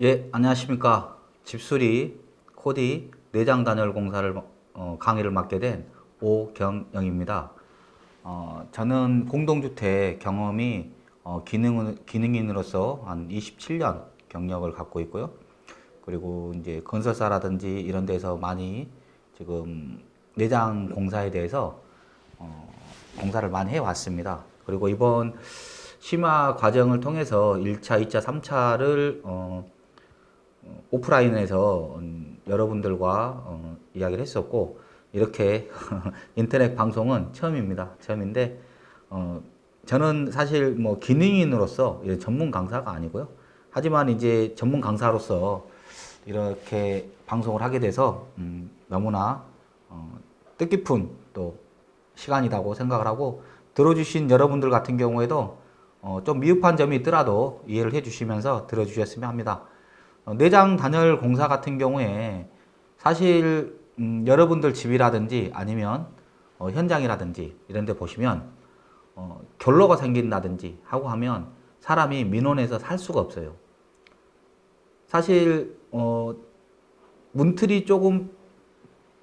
예, 안녕하십니까. 집수리 코디 내장 단열 공사를 어, 강의를 맡게 된 오경영입니다. 어, 저는 공동주택 경험이 어, 기능, 기능인으로서 한 27년 경력을 갖고 있고요. 그리고 이제 건설사라든지 이런 데서 많이 지금 내장 공사에 대해서 어, 공사를 많이 해왔습니다. 그리고 이번 심화 과정을 통해서 1차, 2차, 3차를 어, 오프라인에서 음, 여러분들과 어, 이야기를 했었고 이렇게 인터넷 방송은 처음입니다. 처음인데 어, 저는 사실 뭐 기능인으로서 전문 강사가 아니고요. 하지만 이제 전문 강사로서 이렇게 방송을 하게 돼서 음, 너무나 어, 뜻깊은 또 시간이라고 생각을 하고 들어주신 여러분들 같은 경우에도 어, 좀 미흡한 점이 있더라도 이해를 해주시면서 들어주셨으면 합니다. 어, 내장 단열 공사 같은 경우에 사실 음, 여러분들 집이라든지 아니면 어, 현장이라든지 이런 데 보시면 어, 결로가 생긴다든지 하고 하면 사람이 민원해서 살 수가 없어요. 사실 어, 문틀이 조금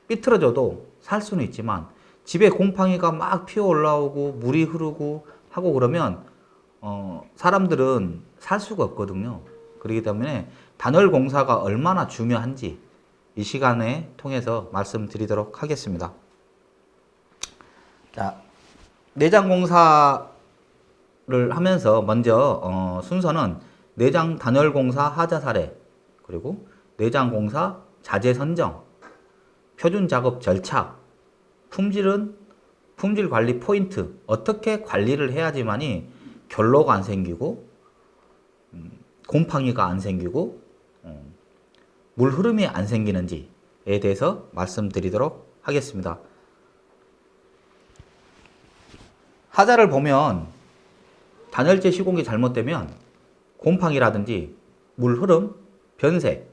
삐뚤어져도 살 수는 있지만 집에 곰팡이가 막 피어 올라오고 물이 흐르고 하고 그러면 어, 사람들은 살 수가 없거든요. 그렇기 때문에 단열 공사가 얼마나 중요한지 이 시간에 통해서 말씀드리도록 하겠습니다. 자, 내장 공사를 하면서 먼저 어, 순서는 내장 단열 공사 하자 사례 그리고 내장 공사 자재 선정 표준 작업 절차 품질은 품질 관리 포인트 어떻게 관리를 해야지만이 결로가 안 생기고 음, 곰팡이가 안 생기고 어, 물 흐름이 안 생기는지에 대해서 말씀드리도록 하겠습니다. 하자를 보면 단열재 시공이 잘못되면 곰팡이라든지 물 흐름, 변색,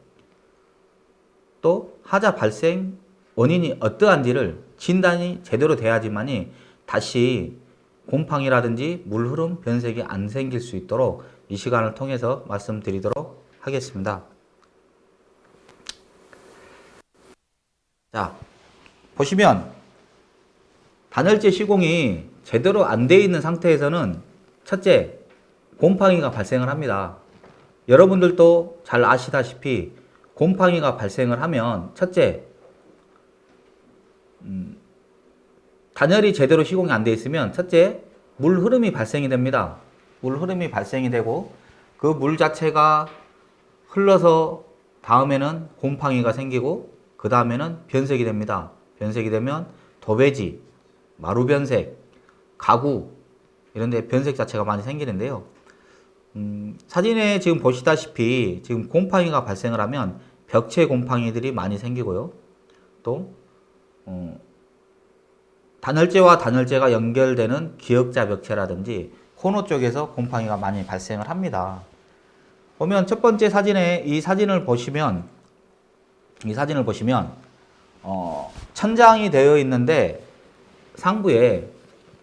또 하자 발생 원인이 어떠한지를 진단이 제대로 돼야지만이 다시 곰팡이라든지 물 흐름, 변색이 안 생길 수 있도록 이 시간을 통해서 말씀드리도록 하겠습니다. 자, 보시면 단열재 시공이 제대로 안 돼 있는 상태에서는 첫째, 곰팡이가 발생을 합니다. 여러분들도 잘 아시다시피 곰팡이가 발생을 하면 첫째, 음, 단열이 제대로 시공이 안 돼 있으면 첫째, 물 흐름이 발생이 됩니다. 물 흐름이 발생이 되고 그 물 자체가 흘러서 다음에는 곰팡이가 생기고 그 다음에는 변색이 됩니다. 변색이 되면 도배지, 마루변색, 가구 이런 데 변색 자체가 많이 생기는데요. 음, 사진에 지금 보시다시피 지금 곰팡이가 발생을 하면 벽체 곰팡이들이 많이 생기고요. 또 어, 단열재와 단열재가 연결되는 기역자 벽체라든지 코너 쪽에서 곰팡이가 많이 발생을 합니다. 보면 첫 번째 사진에 이 사진을 보시면 이 사진을 보시면 어, 천장이 되어 있는데 상부에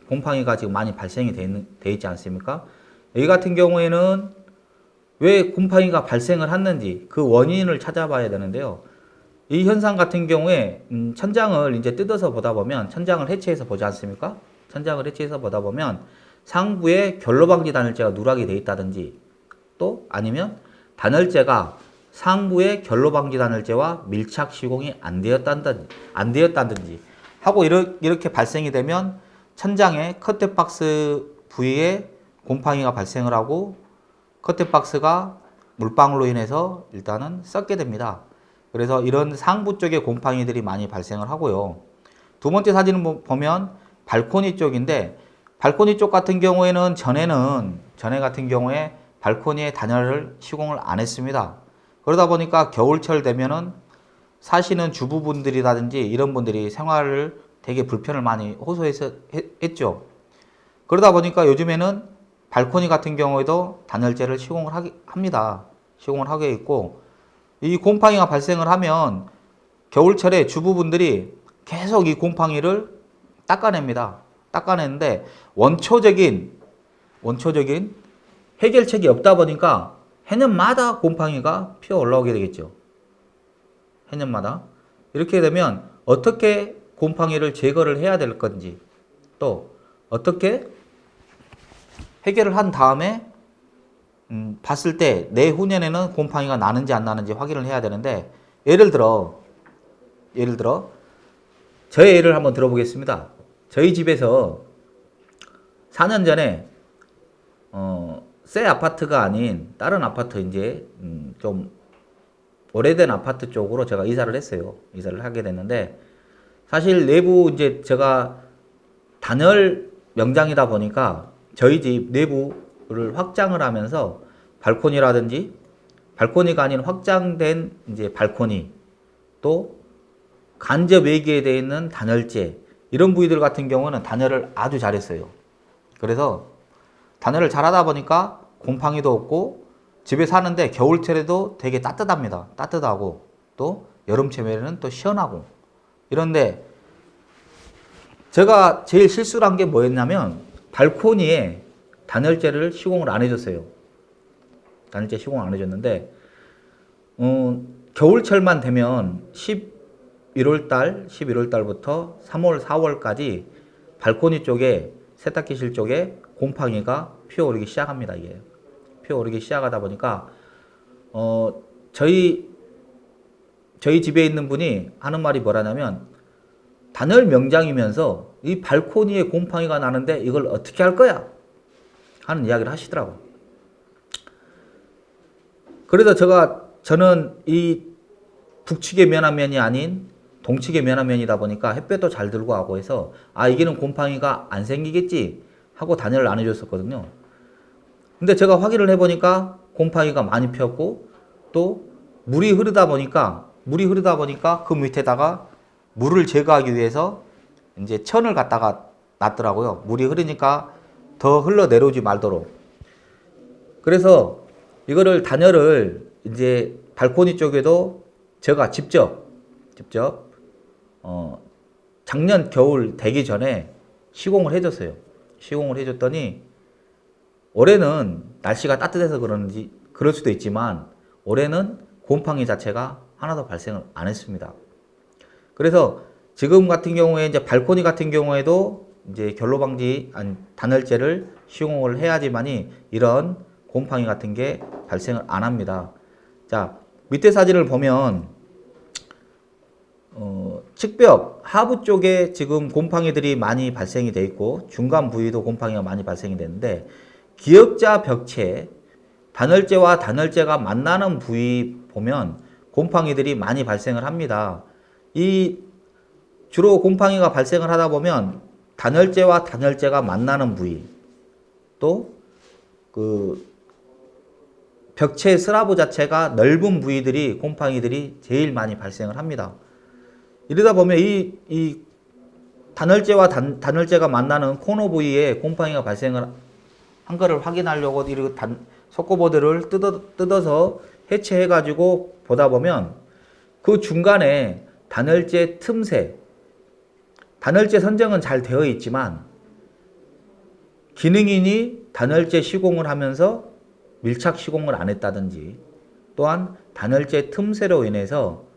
곰팡이가 지금 많이 발생이 되, 있는, 되 있지 않습니까? 여기 같은 경우에는 왜 곰팡이가 발생을 했는지 그 원인을 찾아봐야 되는데요. 이 현상 같은 경우에 음, 천장을 이제 뜯어서 보다 보면 천장을 해체해서 보지 않습니까? 천장을 해체해서 보다 보면 상부에 결로방지 단열재가 누락이 되어 있다든지 또 아니면 단열재가 상부에 결로방지 단열재와 밀착 시공이 안 되었다든지 안 되었다든지 하고 이렇게 발생이 되면 천장에 커튼박스 부위에 곰팡이가 발생을 하고 커튼박스가 물방울로 인해서 일단은 썩게 됩니다. 그래서 이런 상부 쪽에 곰팡이들이 많이 발생을 하고요. 두 번째 사진을 보면 발코니 쪽인데 발코니 쪽 같은 경우에는 전에는 전에 같은 경우에 발코니에 단열을 시공을 안 했습니다. 그러다 보니까 겨울철 되면은 사시는 주부분들이라든지 이런 분들이 생활을 되게 불편을 많이 호소했죠. 그러다 보니까 요즘에는 발코니 같은 경우에도 단열재를 시공을 하기, 합니다. 시공을 하게 있고 이 곰팡이가 발생을 하면 겨울철에 주부분들이 계속 이 곰팡이를 닦아냅니다. 닦아내는데 원초적인 원초적인 해결책이 없다 보니까 해년마다 곰팡이가 피어 올라오게 되겠죠. 해년마다. 이렇게 되면 어떻게 곰팡이를 제거를 해야 될 건지 또 어떻게 해결을 한 다음에 음, 봤을 때 내후년에는 곰팡이가 나는지 안 나는지 확인을 해야 되는데 예를 들어 예를 들어 저의 예를 한번 들어보겠습니다. 저희 집에서 4년 전에 어, 새 아파트가 아닌 다른 아파트 이제 음, 좀 오래된 아파트 쪽으로 제가 이사를 했어요. 이사를 하게 됐는데 사실 내부 이제 제가 단열 명장이다 보니까 저희 집 내부를 확장을 하면서 발코니라든지 발코니가 아닌 확장된 이제 발코니 또 간접 외기에 있는 단열재 이런 부위들 같은 경우는 단열을 아주 잘했어요. 그래서 단열을 잘하다 보니까 곰팡이도 없고 집에 사는데 겨울철에도 되게 따뜻합니다. 따뜻하고 또 여름철에는 또 시원하고 이런데 제가 제일 실수를 한 게 뭐였냐면 발코니에 단열재를 시공을 안 해줬어요. 단열재 시공 안 해줬는데 어, 겨울철만 되면 11월 달, 11월 달부터 3월, 4월까지 발코니 쪽에 세탁기실 쪽에 곰팡이가 피어오르기 시작합니다. 이게 피어오르기 시작하다 보니까 어 저희 저희 집에 있는 분이 하는 말이 뭐라냐면 단열 명장이면서 이 발코니에 곰팡이가 나는데 이걸 어떻게 할 거야? 하는 이야기를 하시더라고. 그래서 제가 저는 이 북측의 면화면이 아닌 동측의 면화면이다 보니까 햇볕도 잘 들고 하고 해서 아 이게는 곰팡이가 안 생기겠지 하고 단열을 안 해줬었거든요. 근데 제가 확인을 해보니까 곰팡이가 많이 피었고 또 물이 흐르다 보니까 물이 흐르다 보니까 그 밑에다가 물을 제거하기 위해서 이제 천을 갖다가 놨더라고요. 물이 흐르니까 더 흘러 내려오지 말도록. 그래서 이거를 단열을 이제 발코니 쪽에도 제가 직접 직접 어 작년 겨울 되기 전에 시공을 해줬어요. 시공을 해줬더니 올해는 날씨가 따뜻해서 그런지 그럴 수도 있지만 올해는 곰팡이 자체가 하나도 발생을 안 했습니다. 그래서 지금 같은 경우에 이제 발코니 같은 경우에도 이제 결로 방지 단열재를 시공을 해야지만이 이런 곰팡이 같은 게 발생을 안 합니다. 자 밑에 사진을 보면 어, 측벽 하부 쪽에 지금 곰팡이들이 많이 발생이 돼 있고 중간 부위도 곰팡이가 많이 발생이 되는데 기역자 벽체 단열재와 단열재가 만나는 부위 보면 곰팡이들이 많이 발생을 합니다. 이 주로 곰팡이가 발생을 하다 보면 단열재와 단열재가 만나는 부위 또 그 벽체 스라브 자체가 넓은 부위들이 곰팡이들이 제일 많이 발생을 합니다. 이러다 보면 이, 이 단열재와 단, 단열재가 만나는 코너 부위에 곰팡이가 발생을 한 거를 확인하려고 이렇게 단, 속고보드를 뜯어, 뜯어서 해체해 가지고 보다 보면 그 중간에 단열재 틈새 단열재 선정은 잘 되어 있지만 기능인이 단열재 시공을 하면서 밀착 시공을 안 했다든지 또한 단열재 틈새로 인해서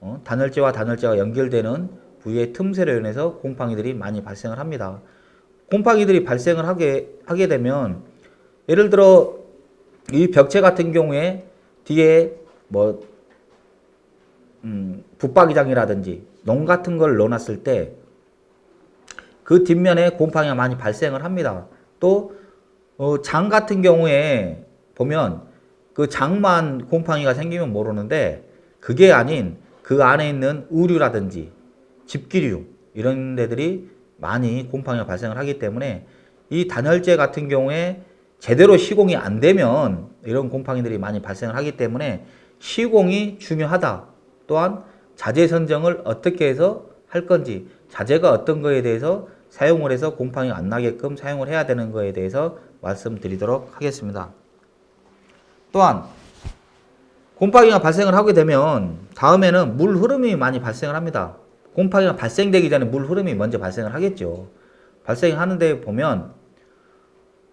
어, 단열재와 단열재가 연결되는 부위의 틈새로 인해서 곰팡이들이 많이 발생을 합니다. 곰팡이들이 발생을 하게, 하게 되면 예를 들어 이 벽체 같은 경우에 뒤에 뭐 음, 붙박이장이라든지 농 같은 걸 넣어놨을 때 그 뒷면에 곰팡이가 많이 발생을 합니다. 또, 어, 장 같은 경우에 보면 그 장만 곰팡이가 생기면 모르는데 그게 아닌 그 안에 있는 우류라든지 집기류 이런 데들이 많이 곰팡이가 발생을 하기 때문에 이 단열재 같은 경우에 제대로 시공이 안 되면 이런 곰팡이들이 많이 발생을 하기 때문에 시공이 중요하다. 또한 자재 선정을 어떻게 해서 할 건지 자재가 어떤 거에 대해서 사용을 해서 곰팡이가 안 나게끔 사용을 해야 되는 거에 대해서 말씀드리도록 하겠습니다. 또한 곰팡이가 발생을 하게 되면 다음에는 물 흐름이 많이 발생을 합니다. 곰팡이가 발생되기 전에 물 흐름이 먼저 발생을 하겠죠. 발생하는데 보면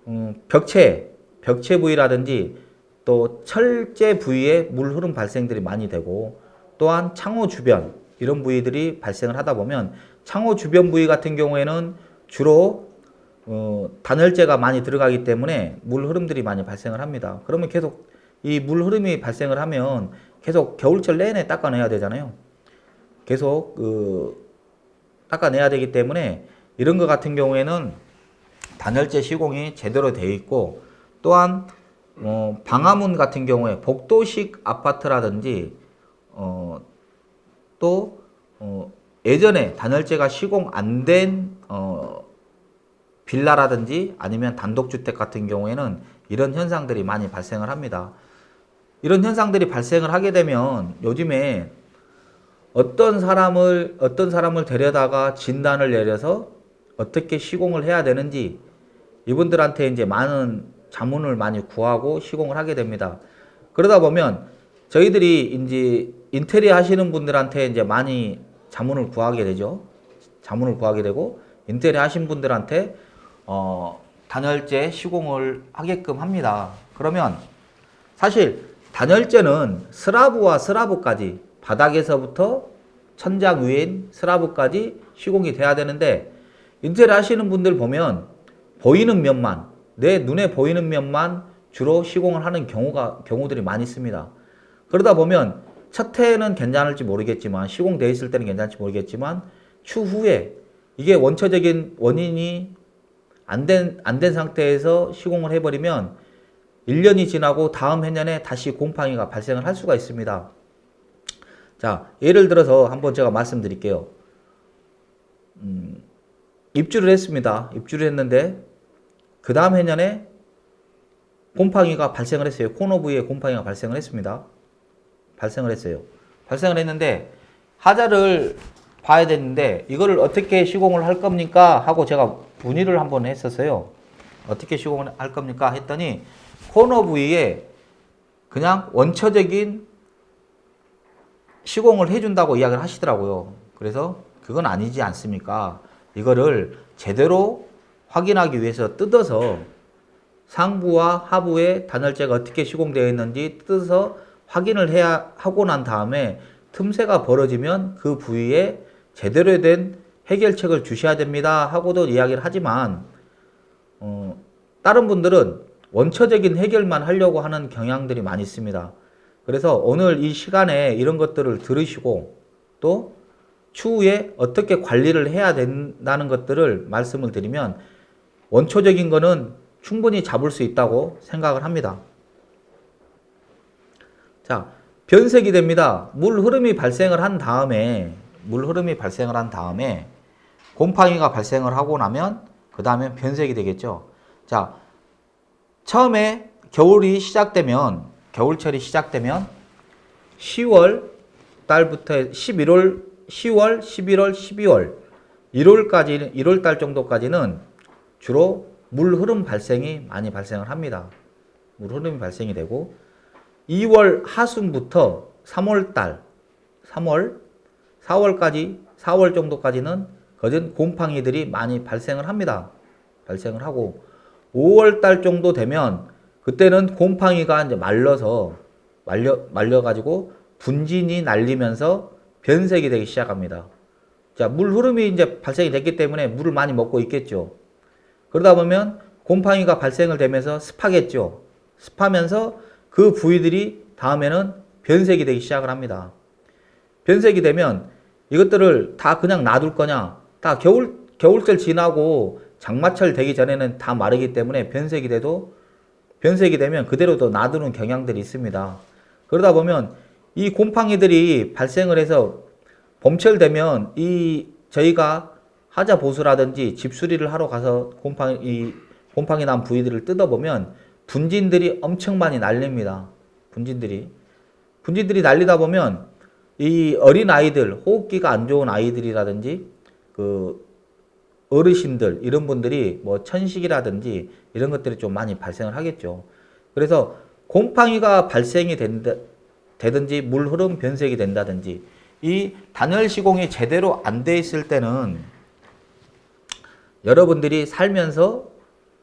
음, 벽체, 벽체 부위라든지 또 철제 부위에 물 흐름 발생들이 많이 되고 또한 창호 주변 이런 부위들이 발생을 하다 보면 창호 주변 부위 같은 경우에는 주로 어, 단열재가 많이 들어가기 때문에 물 흐름들이 많이 발생을 합니다. 그러면 계속 이 물 흐름이 발생을 하면 계속 겨울철 내내 닦아내야 되잖아요. 계속 그 닦아내야 되기 때문에 이런 것 같은 경우에는 단열재 시공이 제대로 되어 있고 또한 어, 방화문 같은 경우에 복도식 아파트라든지 어, 또 어, 예전에 단열재가 시공 안된 어, 빌라라든지 아니면 단독주택 같은 경우에는 이런 현상들이 많이 발생을 합니다. 이런 현상들이 발생을 하게 되면 요즘에 어떤 사람을 어떤 사람을 데려다가 진단을 내려서 어떻게 시공을 해야 되는지 이분들한테 이제 많은 자문을 많이 구하고 시공을 하게 됩니다. 그러다 보면 저희들이 이제 인테리어 하시는 분들한테 이제 많이 자문을 구하게 되죠. 자문을 구하게 되고 인테리어 하신 분들한테 어, 단열재 시공을 하게끔 합니다. 그러면 사실 단열재는 스라브와 스라브까지 바닥에서부터 천장 위인 스라브까지 시공이 돼야 되는데 인테리어 하시는 분들 보면 보이는 면만 내 눈에 보이는 면만 주로 시공을 하는 경우가 경우들이 많이 있습니다. 그러다 보면 첫 해에는 괜찮을지 모르겠지만 시공돼 있을 때는 괜찮을지 모르겠지만 추후에 이게 원초적인 원인이 안 된 안된 상태에서 시공을 해버리면 1년이 지나고 다음 해년에 다시 곰팡이가 발생을 할 수가 있습니다. 자, 예를 들어서 한번 제가 말씀드릴게요. 음, 입주를 했습니다. 입주를 했는데 그 다음 해년에 곰팡이가 발생을 했어요. 코너 부위에 곰팡이가 발생을 했습니다. 발생을 했어요. 발생을 했는데 하자를 봐야 되는데 이거를 어떻게 시공을 할 겁니까? 하고 제가 문의를 한번 했었어요. 어떻게 시공을 할 겁니까? 했더니 코너 부위에 그냥 원초적인 시공을 해준다고 이야기를 하시더라고요. 그래서 그건 아니지 않습니까? 이거를 제대로 확인하기 위해서 뜯어서 상부와 하부의 단열재가 어떻게 시공되어 있는지 뜯어서 확인을 해야 하고 난 다음에 틈새가 벌어지면 그 부위에 제대로 된 해결책을 주셔야 됩니다 하고도 이야기를 하지만 어, 다른 분들은 원초적인 해결만 하려고 하는 경향들이 많이 있습니다. 그래서 오늘 이 시간에 이런 것들을 들으시고 또 추후에 어떻게 관리를 해야 된다는 것들을 말씀을 드리면 원초적인 거는 충분히 잡을 수 있다고 생각을 합니다. 자, 변색이 됩니다. 물 흐름이 발생을 한 다음에 물 흐름이 발생을 한 다음에 곰팡이가 발생을 하고 나면 그 다음에 변색이 되겠죠. 자, 처음에 겨울이 시작되면 겨울철이 시작되면 10월 달부터 11월, 10월, 11월, 12월, 1월까지 1월 달 정도까지는 주로 물 흐름 발생이 많이 발생을 합니다. 물 흐름이 발생이 되고 2월 하순부터 3월 달, 3월, 4월까지 4월 정도까지는 거진 곰팡이들이 많이 발생을 합니다. 발생을 하고 5월 달 정도 되면 그때는 곰팡이가 이제 말려서 말려 말려 가지고 분진이 날리면서 변색이 되기 시작합니다. 자, 물 흐름이 이제 발생이 됐기 때문에 물을 많이 먹고 있겠죠. 그러다 보면 곰팡이가 발생을 되면서 습하겠죠. 습하면서 그 부위들이 다음에는 변색이 되기 시작을 합니다. 변색이 되면 이것들을 다 그냥 놔둘 거냐? 다 겨울 겨울철 지나고 장마철 되기 전에는 다 마르기 때문에 변색이 돼도 변색이 되면 그대로도 놔두는 경향들이 있습니다. 그러다 보면 이 곰팡이들이 발생을 해서 봄철 되면 이 저희가 하자 보수라든지 집수리를 하러 가서 곰팡이 이 곰팡이 난 부위들을 뜯어보면 분진들이 엄청 많이 날립니다. 분진들이 분진들이 날리다 보면 이 어린 아이들 호흡기가 안 좋은 아이들이라든지 그 어르신들 이런 분들이 뭐 천식이라든지 이런 것들이 좀 많이 발생을 하겠죠. 그래서 곰팡이가 발생이 된다, 되든지 물 흐름 변색이 된다든지 이 단열 시공이 제대로 안 돼 있을 때는 여러분들이 살면서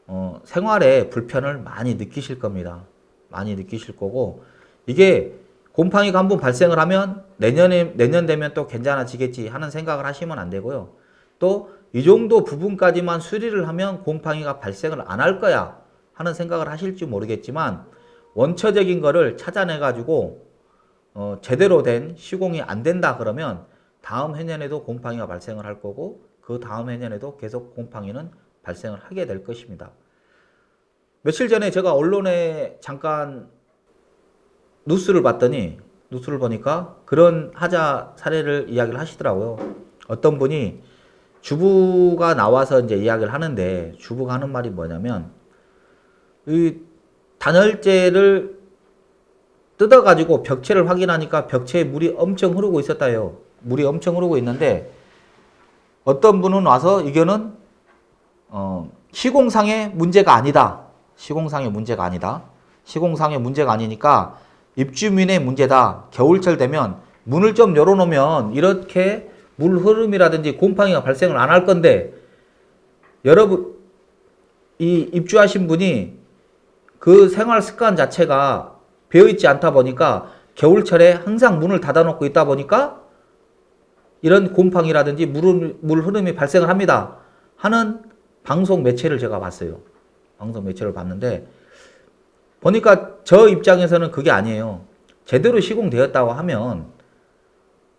어, 생활에 불편을 많이 느끼실 겁니다. 많이 느끼실 거고 이게 곰팡이가 한 번 발생을 하면 내년에 내년 되면 또 괜찮아지겠지 하는 생각을 하시면 안 되고요. 또 이 정도 부분까지만 수리를 하면 곰팡이가 발생을 안 할 거야 하는 생각을 하실지 모르겠지만 원초적인 거를 찾아내 가지고 어, 제대로 된 시공이 안 된다 그러면 다음 해년에도 곰팡이가 발생을 할 거고 그 다음 해년에도 계속 곰팡이는 발생을 하게 될 것입니다. 며칠 전에 제가 언론에 잠깐 뉴스를 봤더니 뉴스를 보니까 그런 하자 사례를 이야기를 하시더라고요. 어떤 분이 주부가 나와서 이제 이야기를 하는데 주부가 하는 말이 뭐냐면 이 단열재를 뜯어가지고 벽체를 확인하니까 벽체에 물이 엄청 흐르고 있었다요. 물이 엄청 흐르고 있는데 어떤 분은 와서 이거는 어, 시공상의 문제가 아니다. 시공상의 문제가 아니다. 시공상의 문제가 아니니까 입주민의 문제다. 겨울철 되면 문을 좀 열어놓으면 이렇게 물 흐름이라든지 곰팡이가 발생을 안 할 건데 여러분 이 입주하신 분이 그 생활 습관 자체가 배어 있지 않다 보니까 겨울철에 항상 문을 닫아놓고 있다 보니까 이런 곰팡이라든지 물, 물 흐름이 발생을 합니다. 하는 방송 매체를 제가 봤어요. 방송 매체를 봤는데 보니까 저 입장에서는 그게 아니에요. 제대로 시공되었다고 하면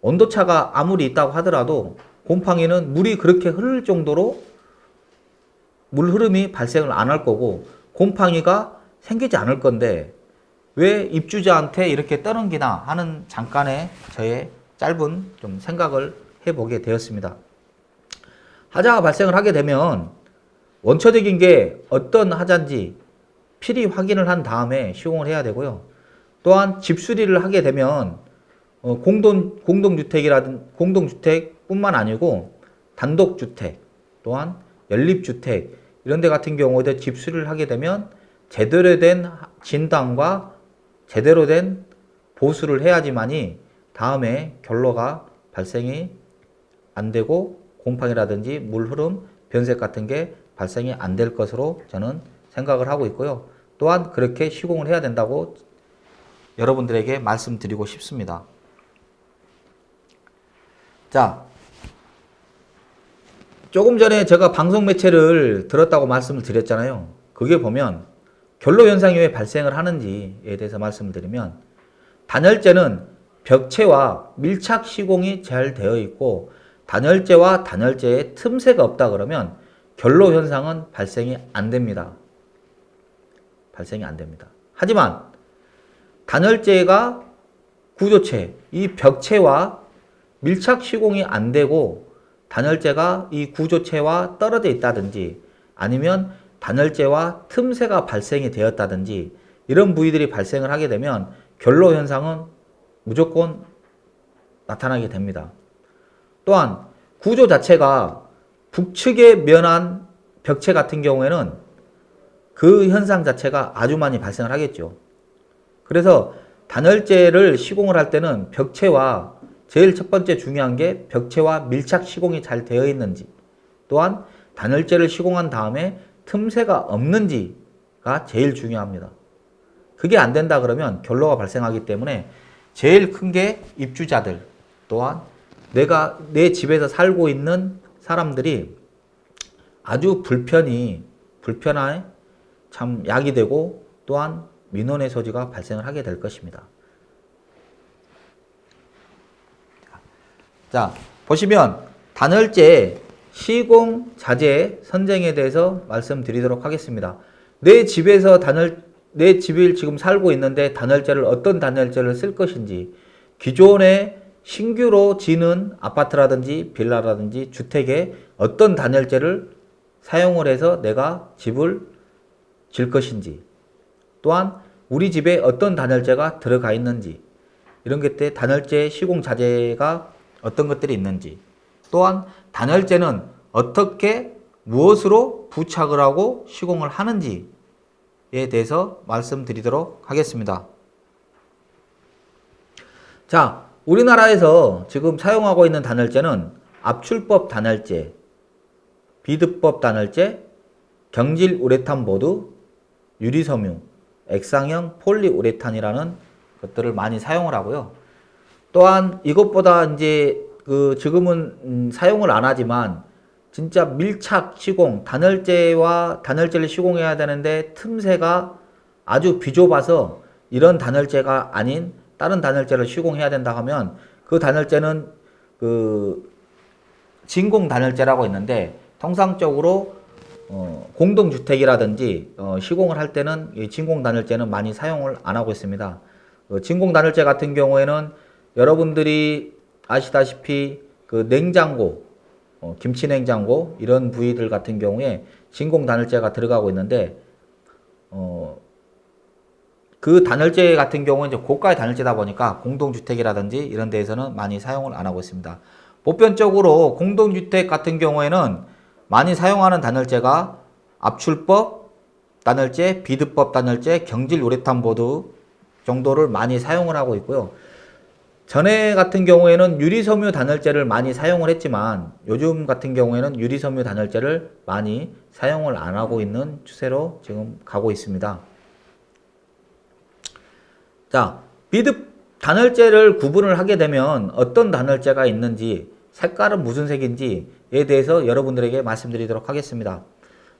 온도차가 아무리 있다고 하더라도 곰팡이는 물이 그렇게 흐를 정도로 물 흐름이 발생을 안 할 거고 곰팡이가 생기지 않을 건데 왜 입주자한테 이렇게 떠넘기나 하는 잠깐의 저의 짧은 좀 생각을 해보게 되었습니다. 하자가 발생을 하게 되면 원초적인 게 어떤 하자인지 필히 확인을 한 다음에 시공을 해야 되고요. 또한 집 수리를 하게 되면 어, 공동, 공동주택이라든 공동주택뿐만 아니고 단독주택 또한 연립주택 이런 데 같은 경우에도 집 수리를 하게 되면 제대로 된 진단과 제대로 된 보수를 해야지만이 다음에 결로가 발생이 안 되고 곰팡이라든지 물 흐름, 변색 같은 게 발생이 안 될 것으로 저는 생각을 하고 있고요. 또한 그렇게 시공을 해야 된다고 여러분들에게 말씀드리고 싶습니다. 자, 조금 전에 제가 방송 매체를 들었다고 말씀을 드렸잖아요. 그게 보면 결로 현상이 왜 발생을 하는지에 대해서 말씀을 드리면 단열재는 벽체와 밀착 시공이 잘 되어 있고 단열재와 단열재에 틈새가 없다 그러면 결로 현상은 발생이 안 됩니다. 발생이 안 됩니다. 하지만 단열재가 구조체, 이 벽체와 밀착 시공이 안 되고 단열재가 이 구조체와 떨어져 있다든지 아니면 단열재와 틈새가 발생이 되었다든지 이런 부위들이 발생을 하게 되면 결로 현상은 무조건 나타나게 됩니다. 또한 구조 자체가 북측에 면한 벽체 같은 경우에는 그 현상 자체가 아주 많이 발생을 하겠죠. 그래서 단열재를 시공을 할 때는 벽체와 제일 첫 번째 중요한 게 벽체와 밀착 시공이 잘 되어 있는지 또한 단열재를 시공한 다음에 틈새가 없는지가 제일 중요합니다. 그게 안 된다 그러면 결로가 발생하기 때문에 제일 큰 게 입주자들 또한 내가 내 집에서 살고 있는 사람들이 아주 불편이 불편한 참 약이 되고 또한 민원의 소지가 발생을 하게 될 것입니다. 자, 보시면 단열재 시공 자재 선정에 대해서 말씀드리도록 하겠습니다. 내 집에서 단열 내 집을 지금 살고 있는데 단열재를 어떤 단열재를 쓸 것인지 기존에 신규로 지는 아파트라든지 빌라라든지 주택에 어떤 단열재를 사용을 해서 내가 집을 질 것인지 또한 우리 집에 어떤 단열재가 들어가 있는지 이런 것들 단열재 시공 자재가 어떤 것들이 있는지 또한 단열재는 어떻게 무엇으로 부착을 하고 시공을 하는지에 대해서 말씀드리도록 하겠습니다. 자, 우리나라에서 지금 사용하고 있는 단열재는 압출법 단열재, 비드법 단열재, 경질 우레탄 보드, 유리섬유 액상형 폴리우레탄이라는 것들을 많이 사용을 하고요. 또한 이것보다 이제 그 지금은 음, 사용을 안 하지만 진짜 밀착 시공 단열재와 단열재를 시공해야 되는데 틈새가 아주 비좁아서 이런 단열재가 아닌 다른 단열재를 시공해야 된다 하면 그 단열재는 그 진공 단열재라고 있는데 통상적으로 어, 공동주택이라든지 어, 시공을 할 때는 이 진공 단열재는 많이 사용을 안 하고 있습니다. 어, 진공 단열재 같은 경우에는 여러분들이 아시다시피 그 냉장고, 어, 김치 냉장고 이런 부위들 같은 경우에 진공 단열재가 들어가고 있는데 어, 그 단열재 같은 경우는 이제 고가의 단열재다 보니까 공동주택이라든지 이런 데에서는 많이 사용을 안 하고 있습니다. 보편적으로 공동주택 같은 경우에는 많이 사용하는 단열재가 압출법 단열재, 비드법 단열재, 경질 우레탄 보드 정도를 많이 사용을 하고 있고요. 전에 같은 경우에는 유리섬유 단열재를 많이 사용을 했지만 요즘 같은 경우에는 유리섬유 단열재를 많이 사용을 안 하고 있는 추세로 지금 가고 있습니다. 자, 비드 단열재를 구분을 하게 되면 어떤 단열재가 있는지 색깔은 무슨 색인지에 대해서 여러분들에게 말씀드리도록 하겠습니다.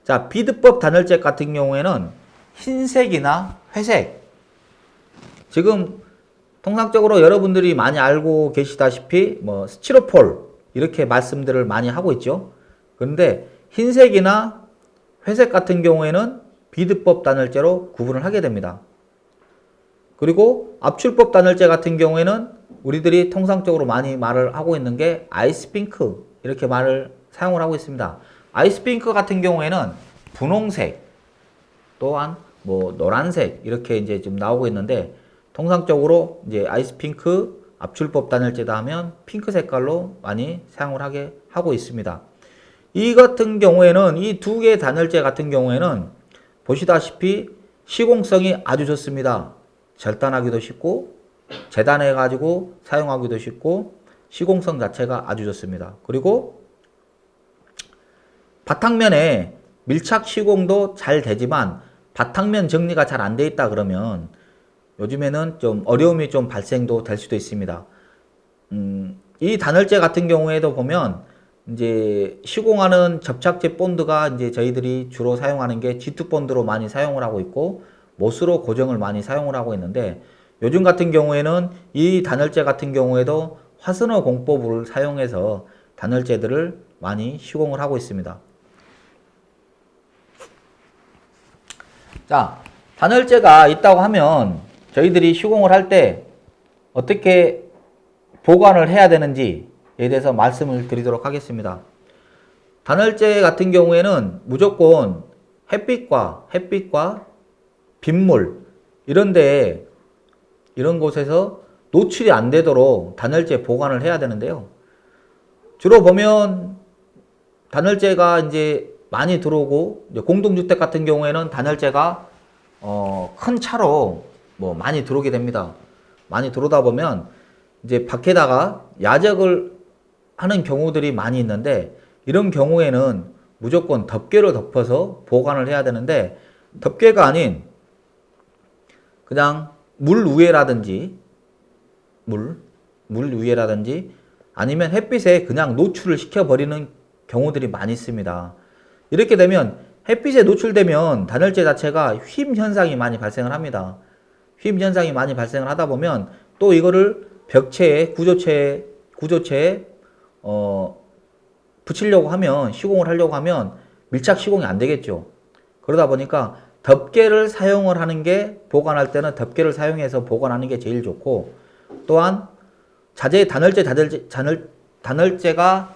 자, 비드법 단열재 같은 경우에는 흰색이나 회색 지금 통상적으로 여러분들이 많이 알고 계시다시피 뭐 스티로폴 이렇게 말씀들을 많이 하고 있죠. 그런데 흰색이나 회색 같은 경우에는 비드법 단열재로 구분을 하게 됩니다. 그리고 압출법 단열재 같은 경우에는 우리들이 통상적으로 많이 말을 하고 있는 게 아이스핑크 이렇게 말을 사용을 하고 있습니다. 아이스핑크 같은 경우에는 분홍색 또한 뭐 노란색 이렇게 이제 좀 나오고 있는데 통상적으로 이제 아이스핑크 압출법 단열재다 하면 핑크 색깔로 많이 사용을 하게 하고 있습니다. 이 같은 경우에는 이 두 개의 단열재 같은 경우에는 보시다시피 시공성이 아주 좋습니다. 절단하기도 쉽고 재단해 가지고 사용하기도 쉽고 시공성 자체가 아주 좋습니다. 그리고 바탕면에 밀착 시공도 잘 되지만 바탕면 정리가 잘 안 돼 있다 그러면 요즘에는 좀 어려움이 좀 발생도 될 수도 있습니다. 음, 이 단열재 같은 경우에도 보면 이제 시공하는 접착제 본드가 이제 저희들이 주로 사용하는 게 G2 본드로 많이 사용을 하고 있고 못으로 고정을 많이 사용을 하고 있는데 요즘 같은 경우에는 이 단열재 같은 경우에도 화순어 공법을 사용해서 단열재들을 많이 시공을 하고 있습니다. 자, 단열재가 있다고 하면 저희들이 시공을 할 때 어떻게 보관을 해야 되는지에 대해서 말씀을 드리도록 하겠습니다. 단열재 같은 경우에는 무조건 햇빛과 햇빛과 빗물 이런데 이런 곳에서 노출이 안 되도록 단열재 보관을 해야 되는데요. 주로 보면 단열재가 이제 많이 들어오고 공동주택 같은 경우에는 단열재가 어, 큰 차로 뭐 많이 들어오게 됩니다. 많이 들어오다 보면 이제 밖에다가 야적을 하는 경우들이 많이 있는데 이런 경우에는 무조건 덮개로 덮어서 보관을 해야 되는데 덮개가 아닌 그냥 물 위에라든지 물, 물 위에라든지 아니면 햇빛에 그냥 노출을 시켜버리는 경우들이 많이 있습니다. 이렇게 되면 햇빛에 노출되면 단열재 자체가 휨 현상이 많이 발생을 합니다. 휨 현상이 많이 발생을 하다 보면 또 이거를 벽체에 구조체에 구조체에 어 붙이려고 하면 시공을 하려고 하면 밀착 시공이 안 되겠죠. 그러다 보니까 덮개를 사용을 하는 게 보관할 때는 덮개를 사용해서 보관하는 게 제일 좋고 또한 자재 단열재 단열재 단열, 단열재가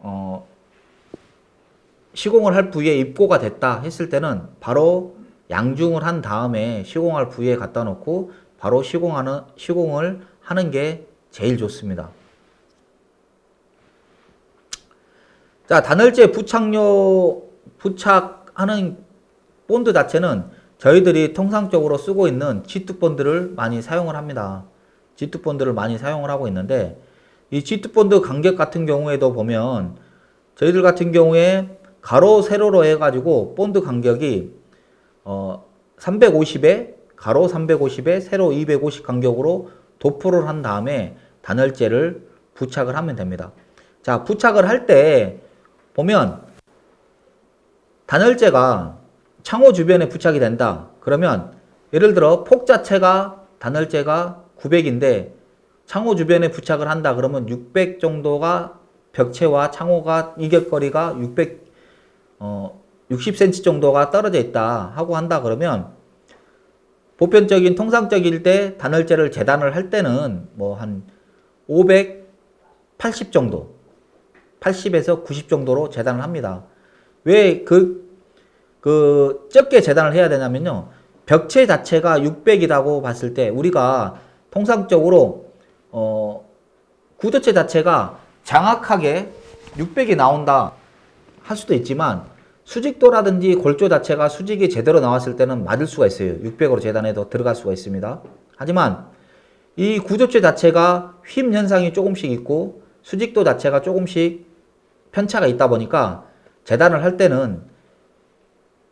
어, 시공을 할 부위에 입고가 됐다 했을 때는 바로 양중을 한 다음에 시공할 부위에 갖다 놓고 바로 시공하는 시공을 하는 게 제일 좋습니다. 자 단열재 부착료 부착하는 본드 자체는 저희들이 통상적으로 쓰고 있는 G2 본드를 많이 사용을 합니다. G2 본드를 많이 사용을 하고 있는데 이 G2 본드 간격 같은 경우에도 보면 저희들 같은 경우에 가로 세로로 해가지고 본드 간격이 어 350에 가로 350에 세로 250 간격으로 도포를 한 다음에 단열재를 부착을 하면 됩니다. 자, 부착을 할 때 보면 단열재가 창호 주변에 부착이 된다. 그러면 예를 들어 폭 자체가 단열재가 900인데 창호 주변에 부착을 한다. 그러면 600 정도가 벽체와 창호가 이격거리가 600 어, 60cm 정도가 떨어져 있다 하고 한다 그러면 보편적인 통상적일 때 단열재를 재단을 할 때는 뭐 한 580 정도 80에서 90 정도로 재단을 합니다. 왜 그, 그, 적게 재단을 해야 되냐면요. 벽체 자체가 600이라고 봤을 때 우리가 통상적으로, 어, 구조체 자체가 장악하게 600이 나온다 할 수도 있지만 수직도라든지 골조 자체가 수직이 제대로 나왔을 때는 맞을 수가 있어요. 600으로 재단해도 들어갈 수가 있습니다. 하지만 이 구조체 자체가 휨 현상이 조금씩 있고 수직도 자체가 조금씩 편차가 있다 보니까 재단을 할 때는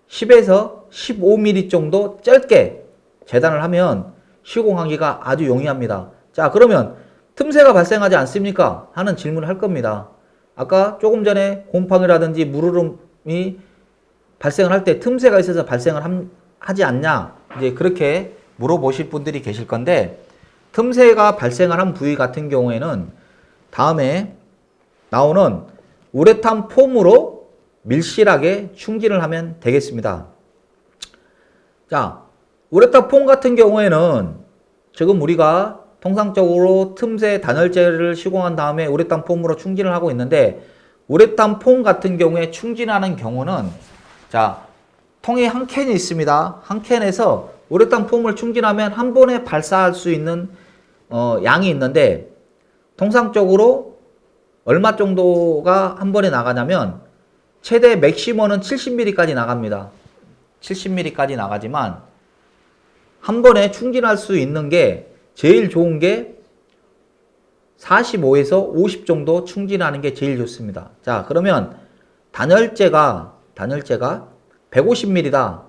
10에서 15mm 정도 짧게 재단을 하면 시공하기가 아주 용이합니다. 자 그러면 틈새가 발생하지 않습니까? 하는 질문을 할 겁니다. 아까 조금 전에 곰팡이라든지 물흐름 이 발생을 할 때 틈새가 있어서 발생을 함- 하지 않냐 이제 그렇게 물어보실 분들이 계실 건데 틈새가 발생을 한 부위 같은 경우에는 다음에 나오는 우레탄 폼으로 밀실하게 충진을 하면 되겠습니다. 자, 우레탄 폼 같은 경우에는 지금 우리가 통상적으로 틈새 단열재를 시공한 다음에 우레탄 폼으로 충진을 하고 있는데 우레탄 폼 같은 경우에 충진하는 경우는 자 통에 한 캔이 있습니다. 한 캔에서 우레탄 폼을 충진하면 한 번에 발사할 수 있는 어, 양이 있는데 통상적으로 얼마 정도가 한 번에 나가냐면 최대 맥시멈은 70mm까지 나갑니다. 70mm까지 나가지만 한 번에 충진할 수 있는 게 제일 좋은 게 45에서 50 정도 충진하는 게 제일 좋습니다. 자, 그러면 단열재가 단열재가 150mm다.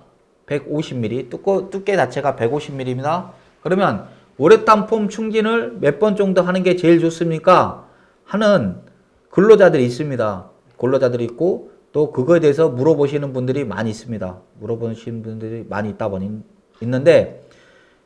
150mm 두꺼, 두께 자체가 150mm입니다. 그러면 우레탄 폼 충진을 몇 번 정도 하는 게 제일 좋습니까? 하는 근로자들이 있습니다. 근로자들이 있고 또 그거에 대해서 물어보시는 분들이 많이 있습니다. 물어보시는 분들이 많이 있다 보니 있는데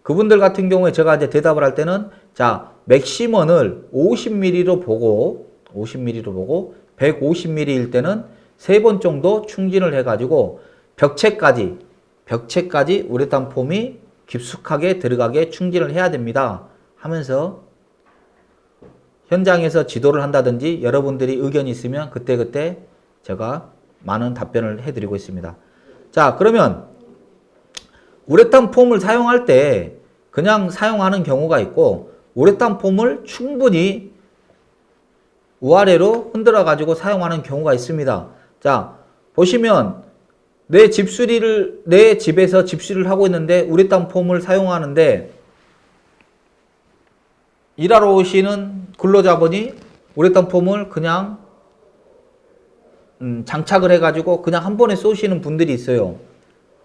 그분들 같은 경우에 제가 이제 대답을 할 때는 자 맥시멈을 50mm로 보고 50mm로 보고 150mm일 때는 세 번 정도 충진을 해가지고 벽체까지 벽체까지 우레탄 폼이 깊숙하게 들어가게 충진을 해야 됩니다. 하면서 현장에서 지도를 한다든지 여러분들이 의견이 있으면 그때그때 제가 많은 답변을 해드리고 있습니다. 자 그러면 우레탄 폼을 사용할 때 그냥 사용하는 경우가 있고 우레탄 폼을 충분히 우아래로 흔들어 가지고 사용하는 경우가 있습니다. 자 보시면 내 집수리를 내 집에서 집수리를 하고 있는데 우레탄 폼을 사용하는데 일하러 오시는 근로자분이 우레탄 폼을 그냥 음, 장착을 해가지고 그냥 한 번에 쏘시는 분들이 있어요.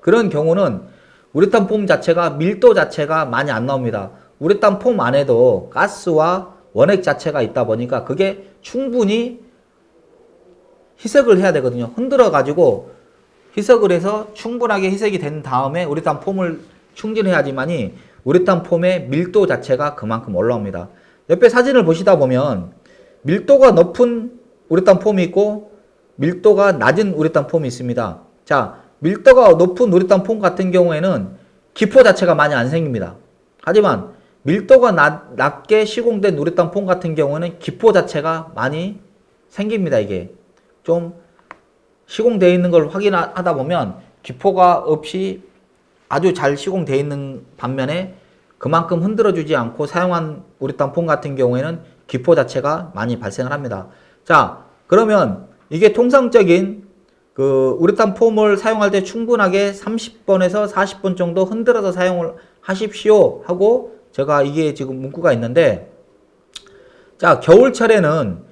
그런 경우는 우레탄 폼 자체가 밀도 자체가 많이 안 나옵니다. 우레탄 폼 안에도 가스와 원액 자체가 있다 보니까 그게 충분히 희석을 해야 되거든요. 흔들어 가지고 희석을 해서 충분하게 희석이 된 다음에 우레탄 폼을 충진해야지만이 우레탄 폼의 밀도 자체가 그만큼 올라옵니다. 옆에 사진을 보시다 보면 밀도가 높은 우레탄 폼이 있고 밀도가 낮은 우레탄 폼이 있습니다. 자, 밀도가 높은 우레탄 폼 같은 경우에는 기포 자체가 많이 안 생깁니다. 하지만 밀도가 낮, 낮게 시공된 우레탄 폼 같은 경우는 기포 자체가 많이 생깁니다. 이게 좀 시공되어 있는 걸 확인하다 보면 기포가 없이 아주 잘 시공되어 있는 반면에 그만큼 흔들어주지 않고 사용한 우레탄 폼 같은 경우에는 기포 자체가 많이 발생을 합니다. 자, 그러면 이게 통상적인 그 우레탄 폼을 사용할 때 충분하게 30번에서 40번 정도 흔들어서 사용을 하십시오 하고 제가 이게 지금 문구가 있는데 자 겨울철에는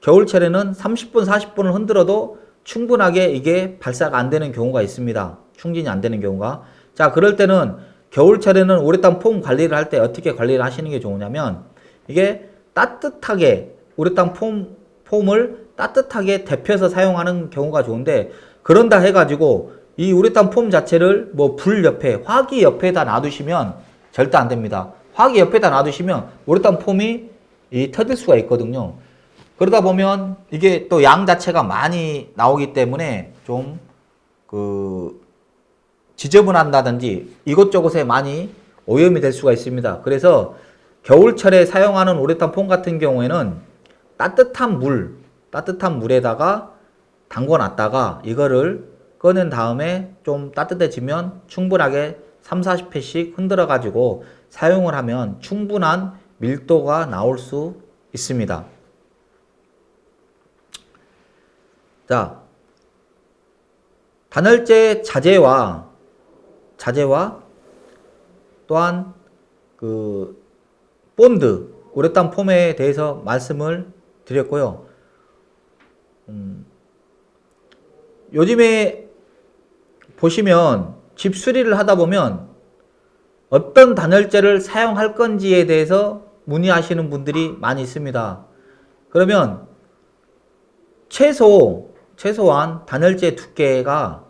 겨울철에는 30분 40분을 흔들어도 충분하게 이게 발사가 안 되는 경우가 있습니다. 충진이 안 되는 경우가. 자, 그럴 때는 겨울철에는 우레탄 폼 관리를 할 때 어떻게 관리를 하시는 게 좋으냐면 이게 따뜻하게 우레탄 폼, 폼을 따뜻하게 데펴서 사용하는 경우가 좋은데 그런다 해가지고 이 우레탄 폼 자체를 뭐 불 옆에 화기 옆에다 놔두시면 절대 안 됩니다. 화기 옆에다 놔두시면 우레탄 폼이 이 터질 수가 있거든요. 그러다 보면 이게 또 양 자체가 많이 나오기 때문에 좀 그 지저분한다든지 이곳저곳에 많이 오염이 될 수가 있습니다. 그래서 겨울철에 사용하는 우레탄 폼 같은 경우에는 따뜻한 물, 따뜻한 물에다가 담궈 놨다가 이거를 꺼낸 다음에 좀 따뜻해지면 충분하게 3, 40회씩 흔들어 가지고 사용을 하면 충분한 밀도가 나올 수 있습니다. 자, 단열재 자재와 자재와 또한 그 본드 우레탄 폼에 대해서 말씀을 드렸고요. 음, 요즘에 보시면 집 수리를 하다 보면 어떤 단열재를 사용할 건지에 대해서 문의하시는 분들이 많이 있습니다. 그러면 최소 최소한 단열재 두께가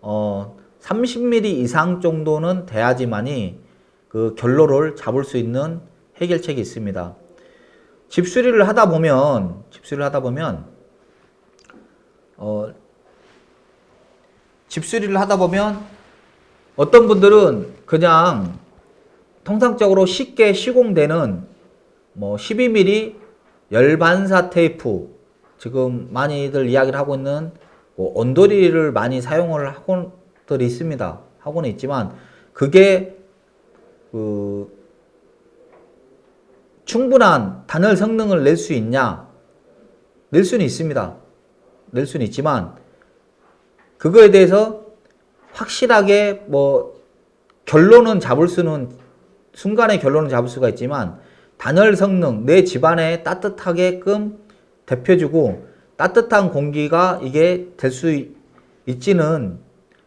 어 30mm 이상 정도는 돼야지만이 그 결로를 잡을 수 있는 해결책이 있습니다. 집 수리를 하다 보면 집 수리를 하다 보면 어 집 수리를 하다 보면 어떤 분들은 그냥 통상적으로 쉽게 시공되는 뭐 12mm 열반사 테이프 지금 많이들 이야기를 하고 있는 뭐 온도리를 많이 사용을 하고들이 있습니다. 하고는 있지만 그게 그 충분한 단열 성능을 낼 수 있냐? 낼 수는 있습니다. 낼 수는 있지만 그거에 대해서 확실하게 뭐 결론은 잡을 수는 순간의 결론은 잡을 수가 있지만 단열 성능 내 집안에 따뜻하게끔 데펴주고 따뜻한 공기가 이게 될 수 있지는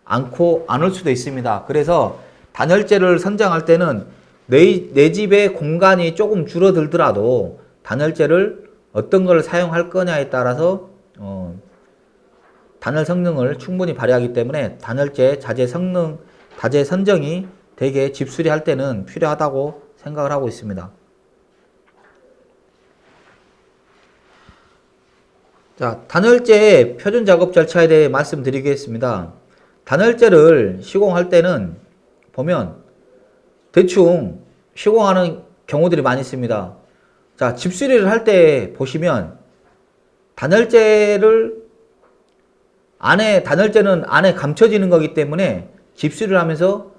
않고 않을 수도 있습니다. 그래서 단열재를 선정할 때는 내, 내 집의 공간이 조금 줄어들더라도 단열재를 어떤 걸 사용할 거냐에 따라서 어, 단열 성능을 충분히 발휘하기 때문에 단열재 자재 성능, 자재 선정이 되게 집수리 할 때는 필요하다고 생각을 하고 있습니다. 자, 단열재 표준 작업 절차에 대해 말씀드리겠습니다. 단열재를 시공할 때는 보면 대충 시공하는 경우들이 많이 있습니다. 자, 집수리를 할 때 보시면 단열재를 안에 단열재는 안에 감춰지는 거기 때문에 집수리를 하면서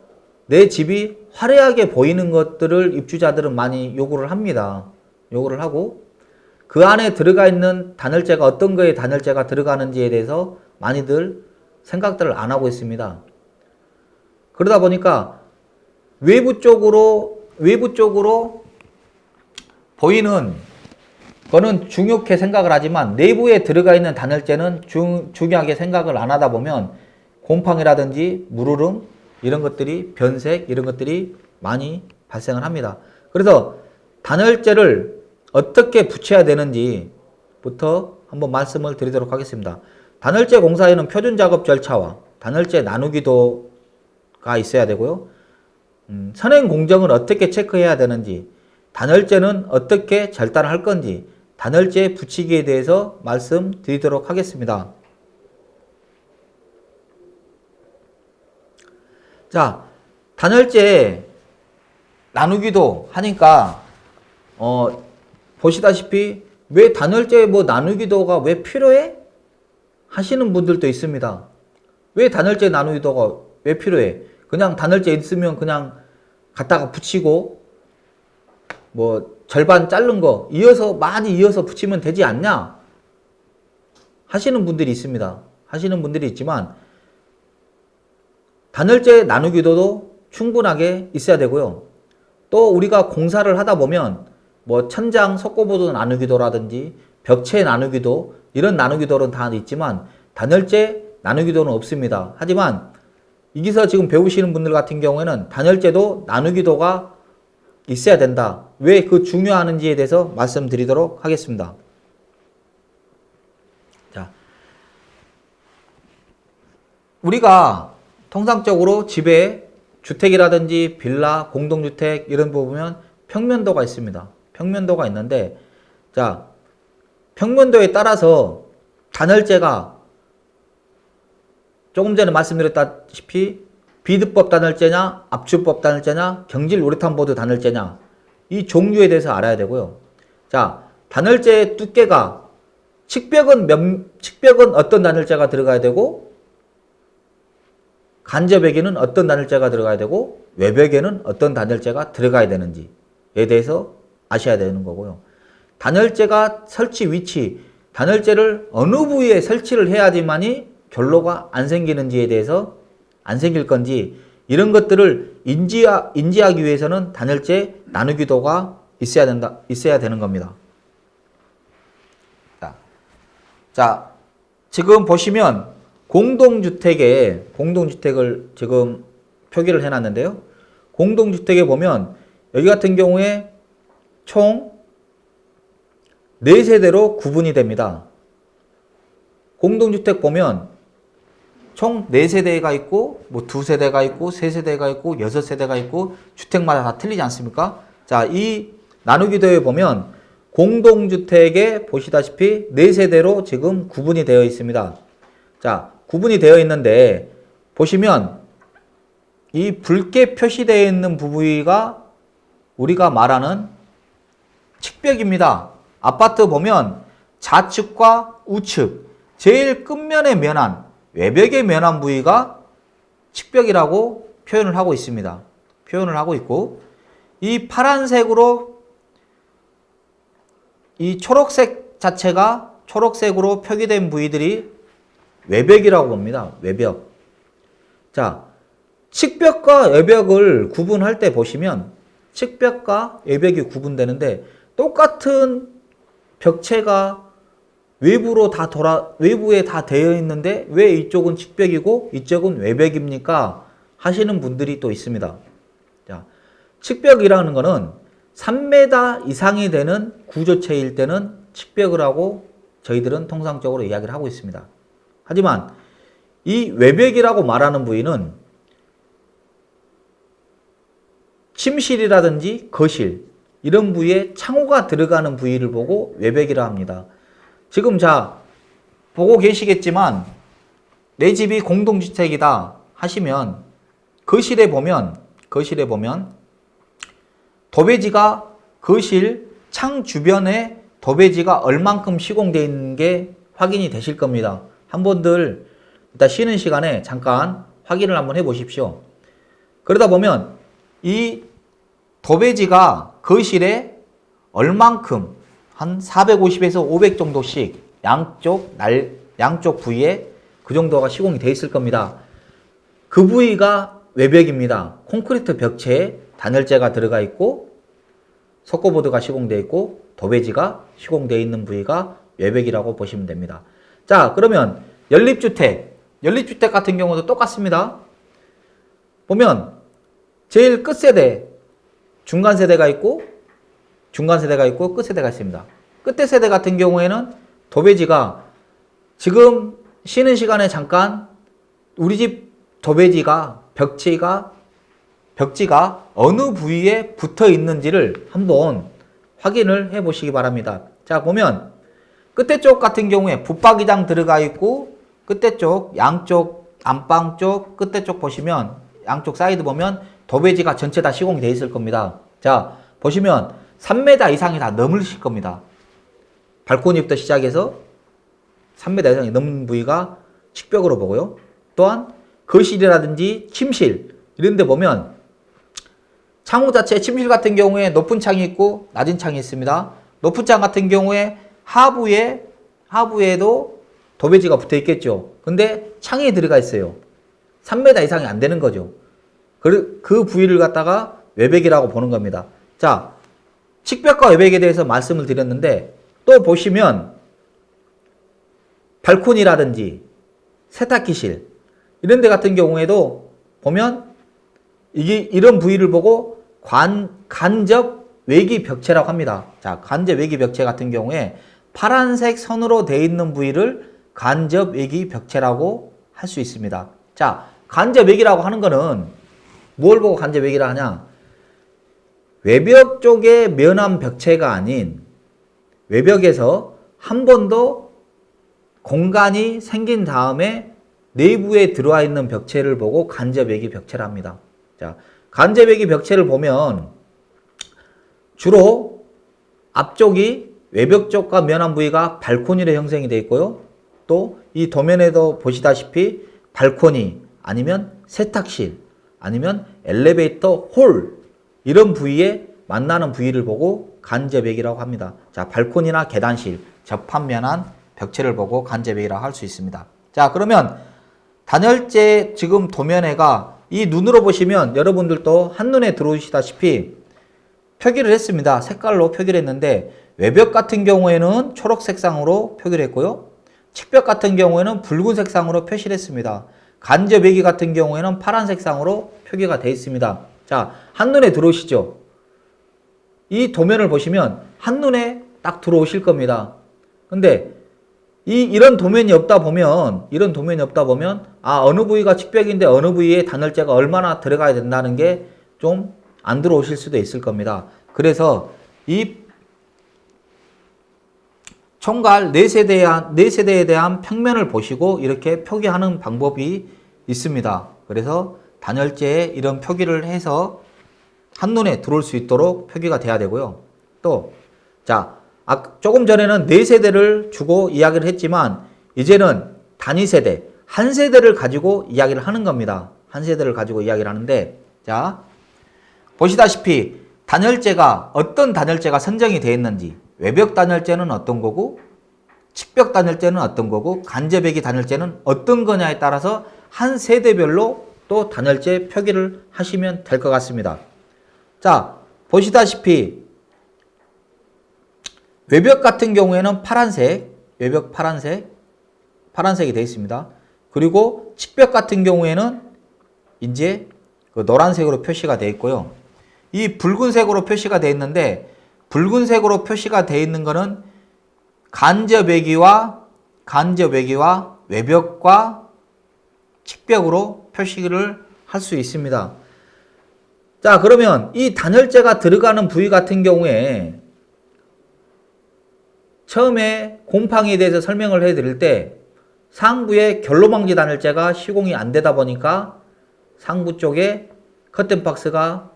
내 집이 화려하게 보이는 것들을 입주자들은 많이 요구를 합니다. 요구를 하고 그 안에 들어가 있는 단열재가 어떤 거에 단열재가 들어가는지에 대해서 많이들 생각들을 안 하고 있습니다. 그러다 보니까 외부 쪽으로 외부 쪽으로 보이는 거는 중요하게 생각을 하지만 내부에 들어가 있는 단열재는 중, 중요하게 생각을 안 하다 보면 곰팡이라든지 물흐름 이런 것들이 변색 이런 것들이 많이 발생을 합니다. 그래서 단열재를 어떻게 붙여야 되는지부터 한번 말씀을 드리도록 하겠습니다. 단열재 공사에는 표준 작업 절차와 단열재 나누기도가 있어야 되고요. 음, 선행 공정을 어떻게 체크해야 되는지, 단열재는 어떻게 절단할 건지, 단열재 붙이기에 대해서 말씀드리도록 하겠습니다. 자, 단열재 나누기도 하니까 어, 보시다시피 왜 단열재 뭐 나누기도가 왜 필요해? 하시는 분들도 있습니다. 왜 단열재 나누기도가 왜 필요해? 그냥 단열재 있으면 그냥 갖다가 붙이고 뭐 절반 자른 거 이어서 많이 이어서 붙이면 되지 않냐? 하시는 분들이 있습니다. 하시는 분들이 있지만 단열재 나누기도도 충분하게 있어야 되고요. 또 우리가 공사를 하다 보면 뭐 천장 석고보도 나누기도라든지 벽체 나누기도 이런 나누기도는 다 있지만 단열재 나누기도는 없습니다. 하지만 여기서 지금 배우시는 분들 같은 경우에는 단열재도 나누기도가 있어야 된다. 왜 그 중요하는지에 대해서 말씀드리도록 하겠습니다. 자, 우리가 통상적으로 집에 주택이라든지 빌라, 공동주택 이런 거 보면 평면도가 있습니다. 평면도가 있는데 자 평면도에 따라서 단열재가 조금 전에 말씀드렸다시피 비드법 단열재냐 압축법 단열재냐 경질 우레탄 보드 단열재냐 이 종류에 대해서 알아야 되고요. 자 단열재의 두께가 측벽은 몇, 측벽은 어떤 단열재가 들어가야 되고 간접에게는 어떤 단열재가 들어가야 되고 외벽에는 어떤 단열재가 들어가야 되는지에 대해서 아셔야 되는 거고요. 단열재가 설치 위치, 단열재를 어느 부위에 설치를 해야지만이 결로가 안 생기는지에 대해서 안 생길 건지 이런 것들을 인지하, 인지하기 위해서는 단열재 나누기도가 있어야 된다, 있어야 되는 겁니다. 자, 자 지금 보시면 공동주택에 공동주택을 지금 표기를 해놨는데요. 공동주택에 보면 여기 같은 경우에 총 4세대로 구분이 됩니다. 공동주택 보면 총 4세대가 있고 뭐 2세대가 있고 3세대가 있고 6세대가 있고 주택마다 다 틀리지 않습니까? 자, 이 나누기 도에 보면 공동주택에 보시다시피 4세대로 지금 구분이 되어 있습니다. 자, 구분이 되어 있는데 보시면 이 붉게 표시되어 있는 부위가 우리가 말하는 측벽입니다. 아파트 보면 좌측과 우측 제일 끝면에 면한 외벽에 면한 부위가 측벽이라고 표현을 하고 있습니다. 표현을 하고 있고 이 파란색으로 이 초록색 자체가 초록색으로 표기된 부위들이 외벽이라고 봅니다. 외벽. 자, 측벽과 외벽을 구분할 때 보시면 측벽과 외벽이 구분되는데 똑같은 벽체가 외부로 다 돌아 외부에 다 되어 있는데 왜 이쪽은 측벽이고 이쪽은 외벽입니까? 하시는 분들이 또 있습니다. 자, 측벽이라는 거는 3m 이상이 되는 구조체일 때는 측벽을 하고 저희들은 통상적으로 이야기를 하고 있습니다. 하지만 이 외벽이라고 말하는 부위는 침실이라든지 거실 이런 부위에 창호가 들어가는 부위를 보고 외벽이라 합니다. 지금 자 보고 계시겠지만 내 집이 공동주택이다 하시면 거실에 보면 거실에 보면 도배지가 거실 창 주변에 도배지가 얼만큼 시공되어 있는 게 확인이 되실 겁니다. 한 번들 이따 쉬는 시간에 잠깐 확인을 한번 해 보십시오. 그러다 보면 이 도배지가 거실에 얼만큼 한 450에서 500 정도씩 양쪽 날 양쪽 부위에 그 정도가 시공이 돼 있을 겁니다. 그 부위가 외벽입니다. 콘크리트 벽체에 단열재가 들어가 있고 석고보드가 시공되어 있고 도배지가 시공되어 있는 부위가 외벽이라고 보시면 됩니다. 자 그러면 연립주택 연립주택 같은 경우도 똑같습니다. 보면 제일 끝세대 중간 세대가 있고 중간 세대가 있고 끝 세대가 있습니다. 끝에 세대 같은 경우에는 도배지가 지금 쉬는 시간에 잠깐 우리 집 도배지가 벽지가 벽지가 어느 부위에 붙어 있는지를 한번 확인을 해 보시기 바랍니다. 자 보면 끝에 쪽 같은 경우에 붙박이장 들어가 있고 끝에 쪽 양쪽 안방 쪽 끝에 쪽 보시면 양쪽 사이드 보면 도배지가 전체 다 시공이 되어 있을 겁니다. 자 보시면 3m 이상이 다 넘으실 겁니다. 발코니부터 시작해서 3m 이상이 넘는 부위가 측벽으로 보고요. 또한 거실이라든지 침실 이런 데 보면 창호 자체 침실 같은 경우에 높은 창이 있고 낮은 창이 있습니다. 높은 창 같은 경우에 하부에 하부에도 도배지가 붙어 있겠죠. 근데 창이 들어가 있어요. 3m 이상이 안 되는 거죠. 그, 그 부위를 갖다가 외벽이라고 보는 겁니다. 자, 측벽과 외벽에 대해서 말씀을 드렸는데 또 보시면 발코니라든지 세탁기실 이런 데 같은 경우에도 보면 이게 이런 부위를 보고 관, 간접 외기 벽체라고 합니다. 자, 간접 외기 벽체 같은 경우에 파란색 선으로 되어 있는 부위를 간접 외기 벽체라고 할 수 있습니다. 자, 간접 외기라고 하는 거는 뭘 보고 간접 외기라 하냐? 외벽 쪽의 면함 벽체가 아닌 외벽에서 한 번도 공간이 생긴 다음에 내부에 들어와 있는 벽체를 보고 간접 외기 벽체랍니다. 자, 간접 외기 벽체를 보면 주로 앞쪽이 외벽 쪽과 면함 부위가 발코니로 형성이 되어 있고요. 또 이 도면에도 보시다시피 발코니 아니면 세탁실 아니면 엘리베이터 홀 이런 부위에 만나는 부위를 보고 간접액이라고 합니다. 자, 발코니나 계단실 접합면한 벽체를 보고 간접액이라고 할수 있습니다. 자, 그러면 단열재 지금 도면에가 이 눈으로 보시면 여러분들도 한눈에 들어오시다시피 표기를 했습니다. 색깔로 표기를 했는데 외벽 같은 경우에는 초록 색상으로 표기를 했고요. 측벽 같은 경우에는 붉은 색상으로 표시를 했습니다. 간접외기 같은 경우에는 파란 색상으로 표기가 되어 있습니다. 자, 한눈에 들어오시죠? 이 도면을 보시면 한눈에 딱 들어오실 겁니다. 근데 이, 이런 도면이 없다 보면, 이런 도면이 없다 보면, 아, 어느 부위가 측벽인데 어느 부위에 단열재가 얼마나 들어가야 된다는 게 좀 안 들어오실 수도 있을 겁니다. 그래서 이 총괄 4세대에, 4세대에 대한 평면을 보시고 이렇게 표기하는 방법이 있습니다. 그래서 단열재에 이런 표기를 해서 한눈에 들어올 수 있도록 표기가 돼야 되고요. 또, 자, 아, 조금 전에는 4세대를 주고 이야기를 했지만 이제는 단위 세대, 한 세대를 가지고 이야기를 하는 겁니다. 한 세대를 가지고 이야기를 하는데 자, 보시다시피 단열재가 어떤 단열재가 선정이 되어 있는지 외벽 단열재는 어떤 거고 측벽 단열재는 어떤 거고 간접외기 단열재는 어떤 거냐에 따라서 한 세대별로 또 단열재 표기를 하시면 될 것 같습니다. 자, 보시다시피 외벽 같은 경우에는 파란색, 외벽 파란색, 파란색이 되어 있습니다. 그리고 측벽 같은 경우에는 이제 그 노란색으로 표시가 되어 있고요. 이 붉은색으로 표시가 되어 있는데 붉은색으로 표시가 되어 있는 것은 간접 외기와 간접 외기와 외벽과 측벽으로 표시를 할 수 있습니다. 자 그러면 이 단열재가 들어가는 부위 같은 경우에 처음에 곰팡이에 대해서 설명을 해드릴 때 상부에 결로방지 단열재가 시공이 안 되다 보니까 상부 쪽에 커튼박스가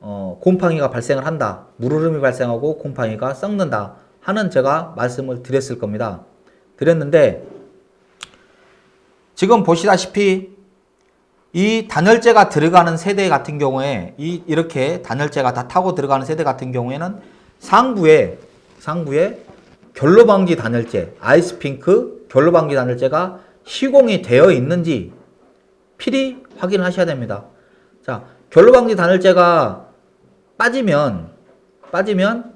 어, 곰팡이가 발생을 한다. 물흐름이 발생하고 곰팡이가 썩는다. 하는 제가 말씀을 드렸을 겁니다. 드렸는데 지금 보시다시피 이 단열재가 들어가는 세대 같은 경우에 이 이렇게 단열재가 다 타고 들어가는 세대 같은 경우에는 상부에 상부에 결로방지 단열재 아이스핑크 결로방지 단열재가 시공이 되어 있는지 필히 확인하셔야 됩니다. 자, 결로방지 단열재가 빠지면 빠지면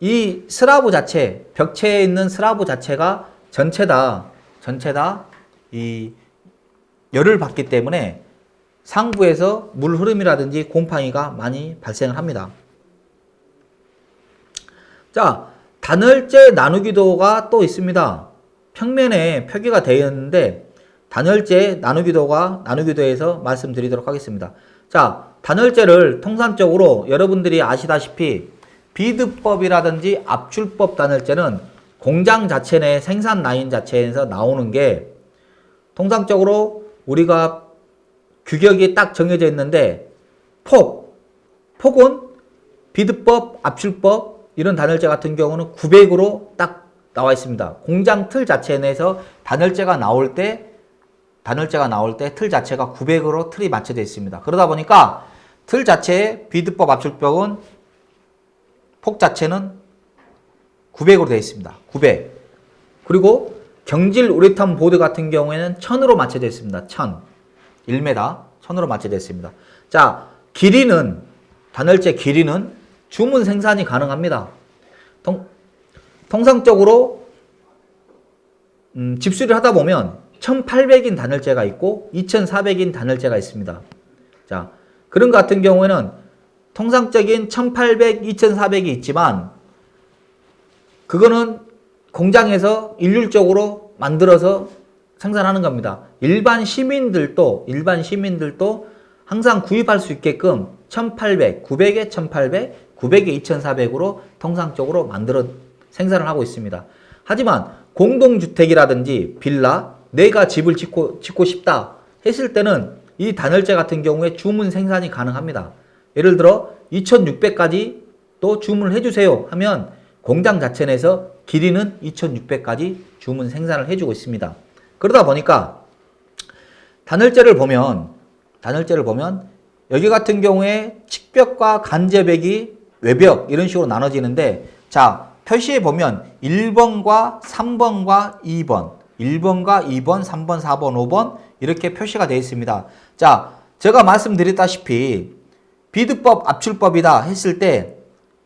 이 스라브 자체 벽체에 있는 스라브 자체가 전체 다 전체 다 이 열을 받기 때문에 상부에서 물 흐름이라든지 곰팡이가 많이 발생을 합니다. 자, 단열재 나누기도가 또 있습니다. 평면에 표기가 되어 있는데 단열재 나누기도가 나누기도에서 말씀드리도록 하겠습니다. 자, 단열재를 통상적으로 여러분들이 아시다시피 비드법이라든지 압출법 단열재는 공장 자체 내 생산 라인 자체에서 나오는 게 통상적으로 우리가 규격이 딱 정해져 있는데 폭, 폭은 비드법, 압출법 이런 단열재 같은 경우는 900으로 딱 나와 있습니다. 공장 틀 자체 내에서 단열재가 나올 때 단열재가 나올 때 틀 자체가 900으로 틀이 맞춰져 있습니다. 그러다 보니까 틀 자체의 비드법, 압출법은 폭 자체는 900으로 되어 있습니다. 900. 그리고 경질 우레탄 보드 같은 경우에는 1000으로 맞춰져 있습니다. 1000. 1m 1000으로 맞춰져 있습니다. 자, 길이는 단열재 길이는 주문 생산이 가능합니다. 통, 통상적으로 음, 집수리를 하다 보면 1800인 단열재가 있고 2400인 단열재가 있습니다. 자, 그런 것 같은 경우에는 통상적인 1800, 2400이 있지만 그거는 공장에서 일률적으로 만들어서 생산하는 겁니다. 일반 시민들도 일반 시민들도 항상 구입할 수 있게끔 1800, 900에 1800, 900에 2400으로 통상적으로 만들어 생산을 하고 있습니다. 하지만 공동주택이라든지 빌라, 내가 집을 짓고, 짓고 싶다 했을 때는 이 단열재 같은 경우에 주문 생산이 가능합니다. 예를 들어 2600까지 또 주문을 해주세요 하면 공장 자체 내에서 길이는 2600까지 주문 생산을 해주고 있습니다. 그러다 보니까 단열재를 보면 단열재를 보면 여기 같은 경우에 측벽과 간접벽이 외벽 이런 식으로 나눠지는데 자 표시에 보면 1번과 3번과 2번 1번과 2번, 3번, 4번, 5번 이렇게 표시가 되어 있습니다. 자 제가 말씀드렸다시피 비드법 압출법이다 했을 때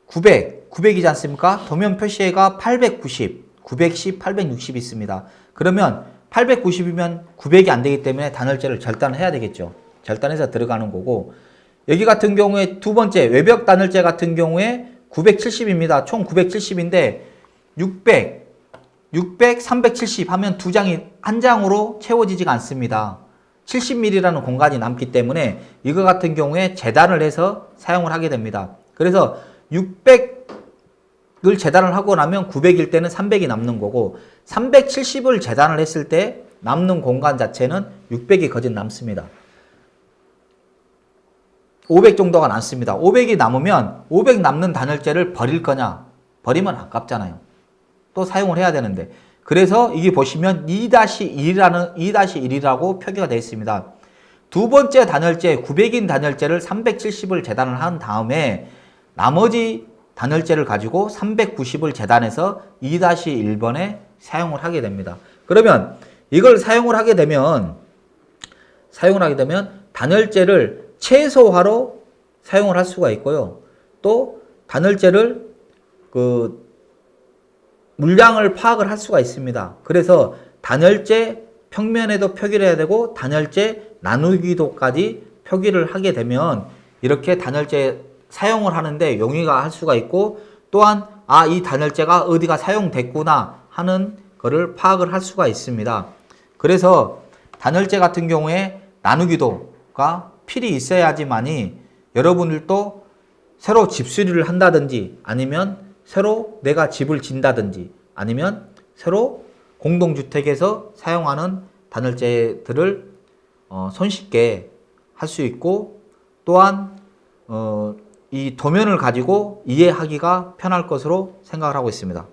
900, 900이지 않습니까? 도면 표시가 890, 910, 860 있습니다. 그러면 890이면 900이 안 되기 때문에 단열재를 절단해야 되겠죠. 절단해서 들어가는 거고 여기 같은 경우에 두 번째 외벽 단열재 같은 경우에 970입니다. 총 970인데 600, 600, 370 하면 두 장이 한 장으로 채워지지가 않습니다. 70mm라는 공간이 남기 때문에 이거 같은 경우에 재단을 해서 사용을 하게 됩니다. 그래서 600 을 재단을 하고 나면 900일 때는 300이 남는 거고 370을 재단을 했을 때 남는 공간 자체는 600이 거진 남습니다. 500 정도가 남습니다. 500이 남으면 500 남는 단열재를 버릴 거냐? 버리면 아깝잖아요. 또 사용을 해야 되는데 그래서 이게 보시면 2-1이라는 2-1이라고 표기가 되어 있습니다. 두 번째 단열재 900인 단열재를 370을 재단을 한 다음에 나머지 단열재를 가지고 390을 재단해서 2-1번에 사용을 하게 됩니다. 그러면 이걸 사용을 하게 되면 사용을 하게 되면 단열재를 최소화로 사용을 할 수가 있고요. 또 단열재를 그 물량을 파악을 할 수가 있습니다. 그래서 단열재 평면에도 표기를 해야 되고 단열재 나누기도까지 표기를 하게 되면 이렇게 단열재 사용을 하는데 용이가 할 수가 있고 또한 아 이 단열재가 어디가 사용됐구나 하는 거를 파악을 할 수가 있습니다. 그래서 단열재 같은 경우에 나누기도가 필히 있어야지만이 여러분들도 새로 집 수리를 한다든지 아니면 새로 내가 집을 진다든지 아니면 새로 공동주택에서 사용하는 단열재들을 어, 손쉽게 할 수 있고 또한 어, 이 도면을 가지고 이해하기가 편할 것으로 생각을 하고 있습니다.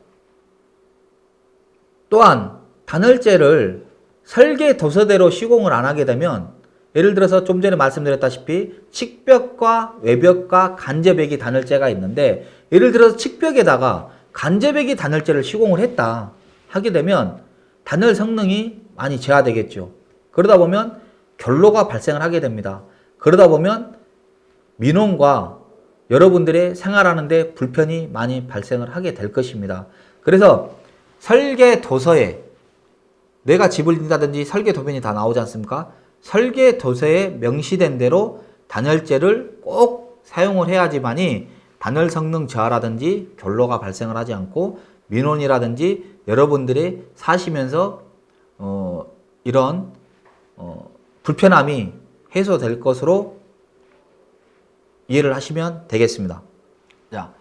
또한 단열재를 설계 도서대로 시공을 안 하게 되면 예를 들어서 좀 전에 말씀드렸다시피 측벽과 외벽과 간접벽이 단열재가 있는데 예를 들어서 측벽에다가 간접벽이 단열재를 시공을 했다 하게 되면 단열 성능이 많이 저하되겠죠. 그러다 보면 결로가 발생을 하게 됩니다. 그러다 보면 민원과 여러분들의 생활하는데 불편이 많이 발생을 하게 될 것입니다. 그래서 설계 도서에 내가 집을 짓다든지 설계 도면이 다 나오지 않습니까? 설계 도서에 명시된 대로 단열재를 꼭 사용을 해야지만이 단열 성능 저하라든지 결로가 발생을 하지 않고 민원이라든지 여러분들이 사시면서 어, 이런 어, 불편함이 해소될 것으로 이해를 하시면 되겠습니다. 자,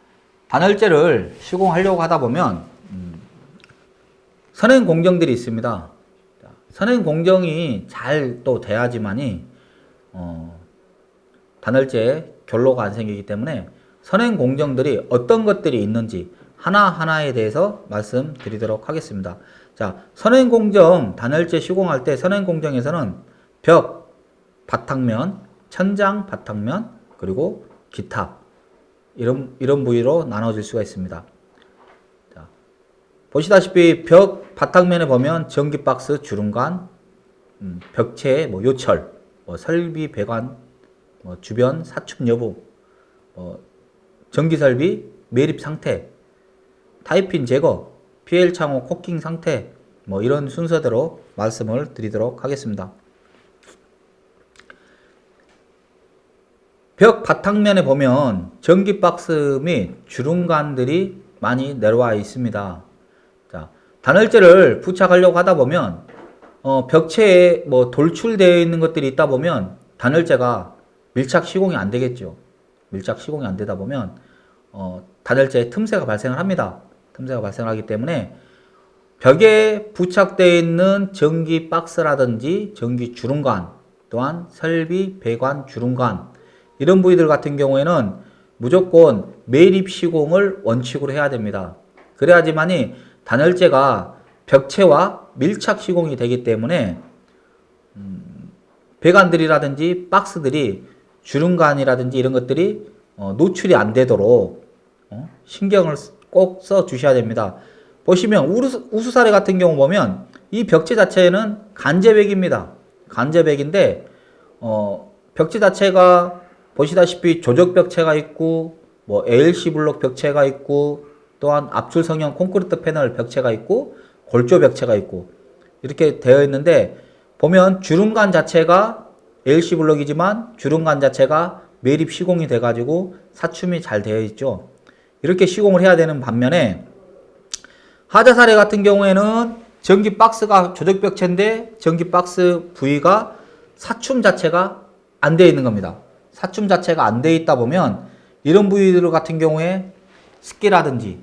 단열재를 시공하려고 하다 보면 음, 선행 공정들이 있습니다. 선행 공정이 잘 또 돼야지만이 어, 단열재 결로가 안 생기기 때문에 선행 공정들이 어떤 것들이 있는지 하나하나에 대해서 말씀드리도록 하겠습니다. 자, 선행 공정 단열재 시공할 때 선행 공정에서는 벽, 바탕면, 천장, 바탕면, 그리고 기타 이런 이런 부위로 나눠질 수가 있습니다. 자, 보시다시피 벽 바탕면에 보면 전기 박스, 주름관, 음, 벽체, 뭐 요철, 뭐 설비 배관, 뭐 주변 사축 여부, 뭐 전기 설비 매립 상태, 타이핀 제거, PL 창호 코킹 상태, 뭐 이런 순서대로 말씀을 드리도록 하겠습니다. 벽 바탕면에 보면 전기 박스 및 주름관들이 많이 내려와 있습니다. 자, 단열재를 부착하려고 하다 보면 어, 벽체에 뭐 돌출되어 있는 것들이 있다 보면 단열재가 밀착 시공이 안 되겠죠. 밀착 시공이 안 되다 보면 어, 단열재에 틈새가 발생을 합니다. 틈새가 발생하기 때문에 벽에 부착되어 있는 전기 박스라든지 전기 주름관 또한 설비 배관 주름관 이런 부위들 같은 경우에는 무조건 매립 시공을 원칙으로 해야 됩니다. 그래야지만이 단열재가 벽체와 밀착 시공이 되기 때문에 음, 배관들이라든지 박스들이 주름관이라든지 이런 것들이 어, 노출이 안 되도록 어, 신경을 꼭 써 주셔야 됩니다. 보시면 우수, 우수 사례 같은 경우 보면 이 벽체 자체는 간제백입니다. 간제백인데 어, 벽체 자체가 보시다시피 조적 벽체가 있고 뭐 ALC 블록 벽체가 있고 또한 압출 성형 콘크리트 패널 벽체가 있고 골조 벽체가 있고 이렇게 되어 있는데 보면 주름관 자체가 ALC 블록이지만 주름관 자체가 매립 시공이 돼 가지고 사춤이 잘 되어 있죠. 이렇게 시공을 해야 되는 반면에 하자 사례 같은 경우에는 전기 박스가 조적 벽체인데 전기 박스 부위가 사춤 자체가 안 되어 있는 겁니다. 사춤 자체가 안 되어 있다 보면 이런 부위들 같은 경우에 습기라든지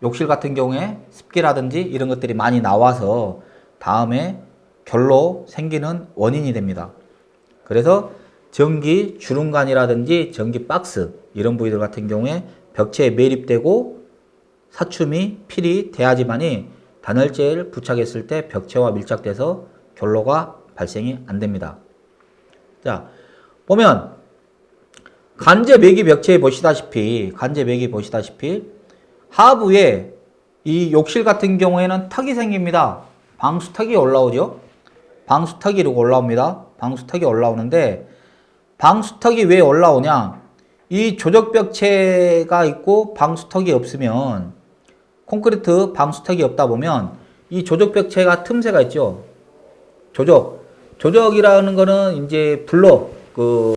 욕실 같은 경우에 습기라든지 이런 것들이 많이 나와서 다음에 결로 생기는 원인이 됩니다. 그래서 전기 주름관이라든지 전기 박스 이런 부위들 같은 경우에 벽체에 매립되고 사춤이 필이 돼야지만이 단열재를 부착했을 때 벽체와 밀착돼서 결로가 발생이 안 됩니다. 자, 보면 간제 매기 벽체에 보시다시피 간제 매기 보시다시피 하부에 이 욕실 같은 경우에는 턱이 생깁니다. 방수턱이 올라오죠. 방수턱이 이렇게 올라옵니다. 방수턱이 올라오는데 방수턱이 왜 올라오냐? 이 조적벽체가 있고 방수턱이 없으면 콘크리트 방수턱이 없다 보면 이 조적벽체가 틈새가 있죠. 조적. 조적이라는 거는 이제 블록 그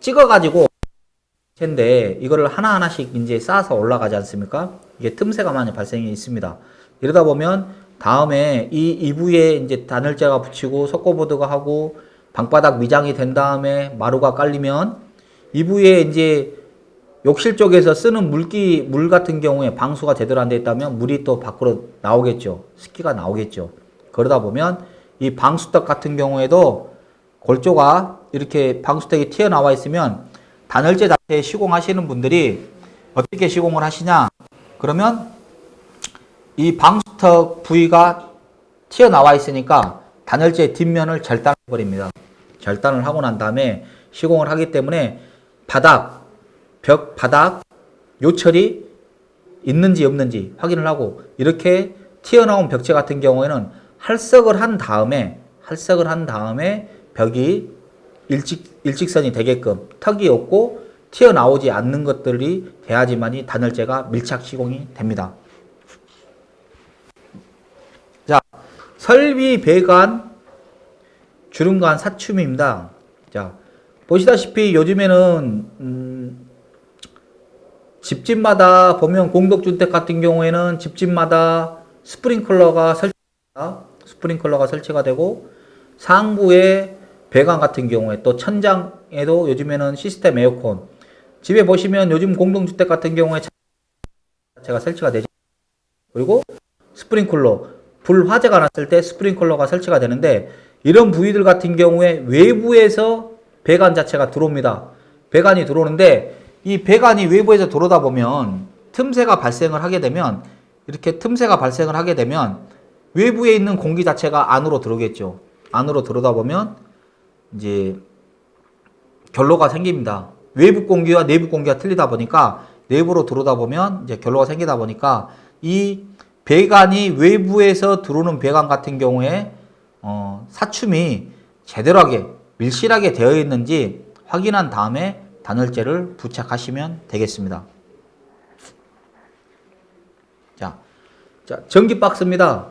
찍어가지고 인데 이거를 하나하나씩 이제 쌓아서 올라가지 않습니까? 이게 틈새가 많이 발생이 있습니다. 이러다 보면 다음에 이 이부에 이제 단열재가 붙이고 석고보드가 하고 방바닥 미장이 된 다음에 마루가 깔리면 이부에 이제 욕실 쪽에서 쓰는 물기 물 같은 경우에 방수가 제대로 안 돼 있다면 물이 또 밖으로 나오겠죠. 습기가 나오겠죠. 그러다 보면 이 방수턱 같은 경우에도 골조가 이렇게 방수턱이 튀어나와 있으면 단열재 자체에 시공하시는 분들이 어떻게 시공을 하시냐? 그러면 이 방수턱 부위가 튀어나와 있으니까 단열재 뒷면을 절단해 버립니다. 절단을 하고 난 다음에 시공을 하기 때문에 바닥 벽 바닥 요철이 있는지 없는지 확인을 하고 이렇게 튀어나온 벽체 같은 경우에는 할석을 한 다음에 할석을 한 다음에 벽이 일직, 일직선이 되게끔 턱이 없고 튀어나오지 않는 것들이 돼야지만이 단열재가 밀착 시공이 됩니다. 자, 설비 배관 주름관 사춤입니다. 자, 보시다시피 요즘에는 음, 집집마다 보면 공덕주택 같은 경우에는 집집마다 스프링클러가 설치가 스프링클러가 설치가 되고 상부에 배관 같은 경우에 또 천장에도 요즘에는 시스템 에어컨. 집에 보시면 요즘 공동주택 같은 경우에 자체가 설치가 되죠. 그리고 스프링클러. 불 화재가 났을 때 스프링클러가 설치가 되는데 이런 부위들 같은 경우에 외부에서 배관 자체가 들어옵니다. 배관이 들어오는데 이 배관이 외부에서 들어오다 보면 틈새가 발생을 하게 되면 이렇게 틈새가 발생을 하게 되면 외부에 있는 공기 자체가 안으로 들어오겠죠. 안으로 들어오다 보면 이제 결로가 생깁니다. 외부 공기와 내부 공기가 틀리다 보니까 내부로 들어오다 보면 이제 결로가 생기다 보니까 이 배관이 외부에서 들어오는 배관 같은 경우에 어, 사춤이 제대로 하게 밀실하게 되어 있는지 확인한 다음에 단열재를 부착하시면 되겠습니다. 자, 자, 전기 박스입니다.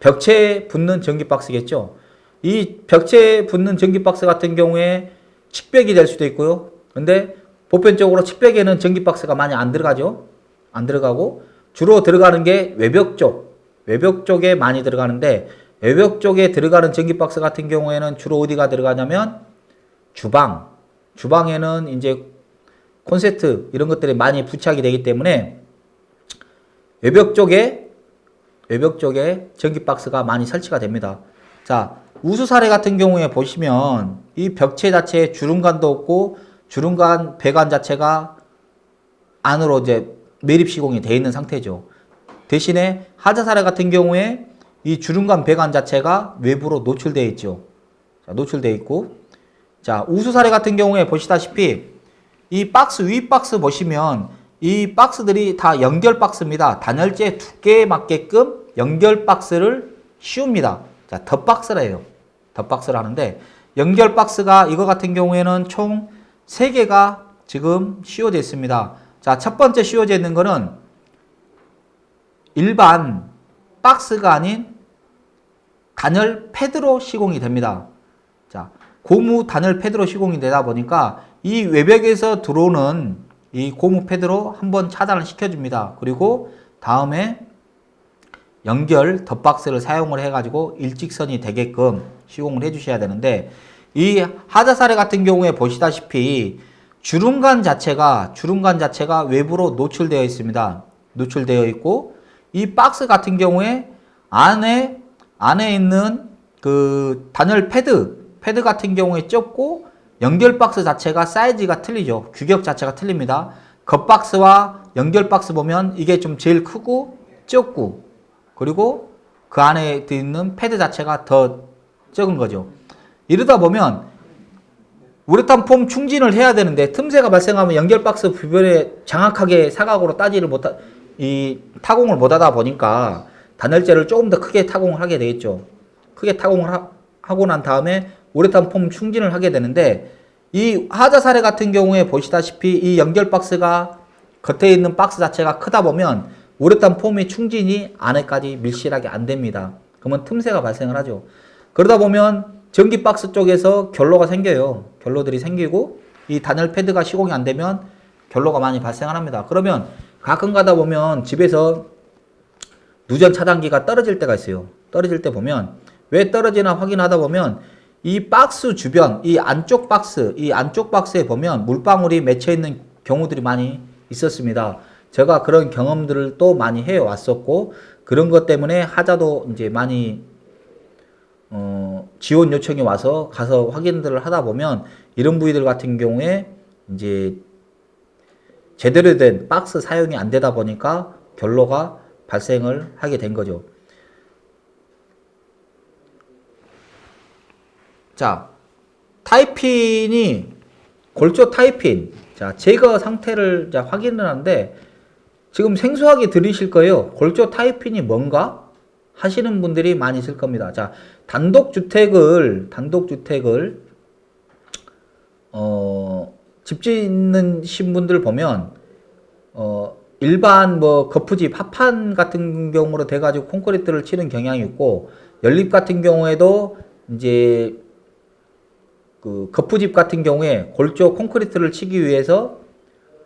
벽체에 붙는 전기 박스겠죠. 이 벽체에 붙는 전기 박스 같은 경우에 칙벽이 될 수도 있고요. 근데 보편적으로 칙벽에는 전기 박스가 많이 안 들어가죠. 안 들어가고 주로 들어가는 게 외벽 쪽, 외벽 쪽에 많이 들어가는데 외벽 쪽에 들어가는 전기 박스 같은 경우에는 주로 어디가 들어가냐면 주방, 주방에는 이제 콘센트 이런 것들이 많이 부착이 되기 때문에 외벽 쪽에 외벽 쪽에 전기 박스가 많이 설치가 됩니다. 자, 우수 사례 같은 경우에 보시면 이 벽체 자체에 주름관도 없고 주름관 배관 자체가 안으로 이제 매립 시공이 되어 있는 상태죠. 대신에 하자 사례 같은 경우에 이 주름관 배관 자체가 외부로 노출되어 있죠. 자, 노출되어 있고 자, 우수 사례 같은 경우에 보시다시피 이 박스 위 박스 보시면 이 박스들이 다 연결 박스입니다. 단열재 두께에 맞게끔 연결 박스를 씌웁니다. 자, 덧박스래요. 덧박스를 하는데 연결 박스가 이거 같은 경우에는 총 3개가 지금 씌워져 있습니다. 자, 첫 번째 씌워져 있는 거는 일반 박스가 아닌 단열 패드로 시공이 됩니다. 자, 고무 단열 패드로 시공이 되다 보니까 이 외벽에서 들어오는 이 고무 패드로 한번 차단을 시켜줍니다. 그리고 다음에 연결 덧박스를 사용을 해가지고 일직선이 되게끔 시공을 해주셔야 되는데 이 하자 사례 같은 경우에 보시다시피 주름관 자체가 주름관 자체가 외부로 노출되어 있습니다. 노출되어 있고 이 박스 같은 경우에 안에 안에 있는 그 단열 패드 패드 같은 경우에 좁고 연결 박스 자체가 사이즈가 틀리죠. 규격 자체가 틀립니다. 겉박스와 연결 박스 보면 이게 좀 제일 크고 좁고 그리고 그 안에 있는 패드 자체가 더 적은 거죠. 이러다 보면 우레탄 폼 충진을 해야 되는데 틈새가 발생하면 연결 박스 부변에 정확하게 사각으로 따지를 못하 이 타공을 못하다 보니까 단열재를 조금 더 크게 타공을 하게 되겠죠. 크게 타공을 하, 하고 난 다음에 우레탄 폼 충진을 하게 되는데 이 하자 사례 같은 경우에 보시다시피 이 연결 박스가 겉에 있는 박스 자체가 크다 보면 우레탄 폼의 충진이 안에까지 밀실하게 안 됩니다. 그러면 틈새가 발생을 하죠. 그러다 보면 전기 박스 쪽에서 결로가 생겨요. 결로들이 생기고 이 단열 패드가 시공이 안 되면 결로가 많이 발생을 합니다. 그러면 가끔 가다 보면 집에서 누전 차단기가 떨어질 때가 있어요. 떨어질 때 보면 왜 떨어지나 확인하다 보면 이 박스 주변, 이 안쪽 박스, 이 안쪽 박스에 보면 물방울이 맺혀 있는 경우들이 많이 있었습니다. 제가 그런 경험들을 또 많이 해 왔었고 그런 것 때문에 하자도 이제 많이 어, 지원 요청이 와서 가서 확인들을 하다 보면 이런 부위들 같은 경우에 이제 제대로 된 박스 사용이 안 되다 보니까 결로가 발생을 하게 된 거죠. 자, 타이핀이 골조 타이핀. 자, 제거 상태를 자, 확인을 하는데 지금 생소하게 들으실 거예요. 골조 타이핀이 뭔가 하시는 분들이 많이 있을 겁니다. 자, 단독주택을 단독주택을 어, 집 짓는 신분들 보면 어, 일반 뭐 거푸집 합판 같은 경우로 돼가지고 콘크리트를 치는 경향이 있고 연립 같은 경우에도 이제 그 거푸집 같은 경우에 골조 콘크리트를 치기 위해서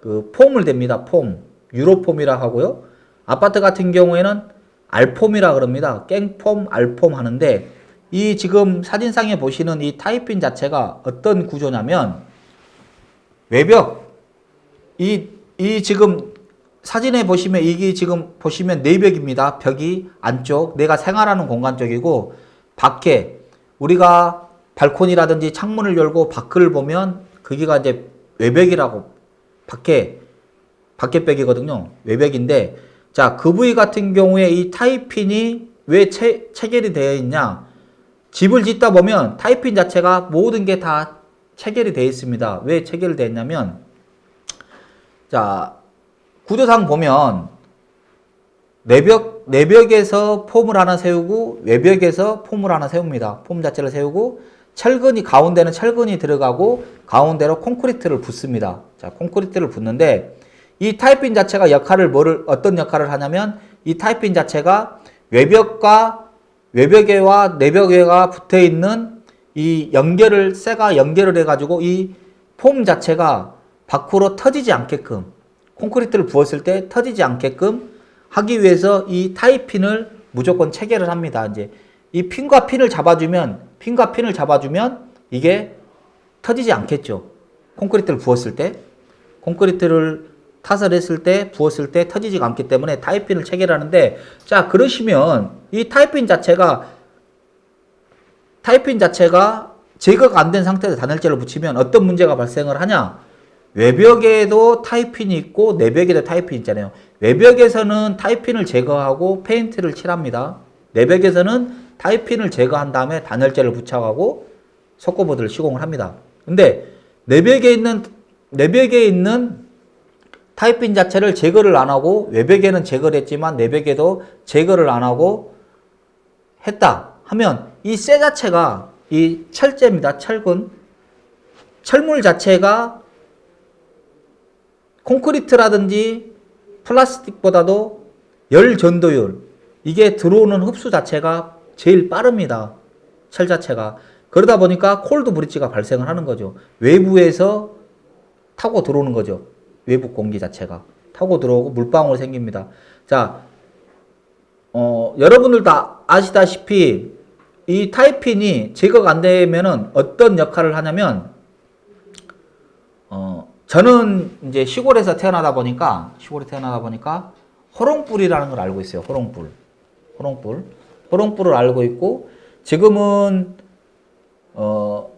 그 폼을 댑니다. 폼 유로폼이라 하고요. 아파트 같은 경우에는 알폼이라 그럽니다. 깽폼, 알폼 하는데 이 지금 사진상에 보시는 이 타이핀 자체가 어떤 구조냐면 외벽 이, 이 지금 사진에 보시면 이게 지금 보시면 내벽입니다. 벽이 안쪽 내가 생활하는 공간 쪽이고 밖에 우리가 발코니라든지 창문을 열고 밖을 보면 거기가 이제 외벽이라고 밖에 밖에 벽이거든요. 외벽인데 자, 그 부위 같은 경우에 이 타이핀이 왜 체, 체결이 되어 있냐? 집을 짓다 보면 타이핀 자체가 모든 게 다 체결이 되어 있습니다. 왜 체결이 되어 있냐면 자, 구조상 보면 내벽, 내벽에서 폼을 하나 세우고 외벽에서 폼을 하나 세웁니다. 폼 자체를 세우고 철근이 가운데는 철근이 들어가고 가운데로 콘크리트를 붓습니다. 자, 콘크리트를 붓는데 이 타이핀 자체가 역할을 뭐를 어떤 역할을 하냐면 이 타이핀 자체가 외벽과 외벽에와 내벽에가 붙어 있는 이 연결을 쇠가 연결을 해가지고 이 폼 자체가 밖으로 터지지 않게끔 콘크리트를 부었을 때 터지지 않게끔 하기 위해서 이 타이핀을 무조건 체결을 합니다. 이제 이 핀과 핀을 잡아주면 핀과 핀을 잡아주면 이게 터지지 않겠죠. 콘크리트를 부었을 때 콘크리트를 타설 했을 때 부었을 때 터지지가 않기 때문에 타이핀을 체결하는데 자 그러시면 이 타이핀 자체가 타이핀 자체가 제거가 안 된 상태에서 단열재를 붙이면 어떤 문제가 발생을 하냐? 외벽에도 타이핀이 있고 내벽에도 타이핀이 있잖아요. 외벽에서는 타이핀을 제거하고 페인트를 칠합니다. 내벽에서는 타이핀을 제거한 다음에 단열재를 부착하고 석고보드를 시공을 합니다. 근데 내벽에 있는 내벽에 있는 타이핀 자체를 제거를 안 하고 외벽에는 제거를 했지만 내벽에도 제거를 안 하고 했다 하면 이 쇠 자체가 이 철제입니다. 철근. 철물 자체가 콘크리트라든지 플라스틱보다도 열 전도율 이게 들어오는 흡수 자체가 제일 빠릅니다. 철 자체가. 그러다 보니까 콜드 브릿지가 발생을 하는 거죠. 외부에서 타고 들어오는 거죠. 외부 공기 자체가. 타고 들어오고 물방울 생깁니다. 자, 어, 여러분들 다 아시다시피 이 타이핀이 제거가 안 되면은 어떤 역할을 하냐면 어 저는 이제 시골에서 태어나다 보니까 시골에 태어나다 보니까 호롱불이라는 걸 알고 있어요. 호롱불. 호롱불. 호롱불을 알고 있고 지금은 어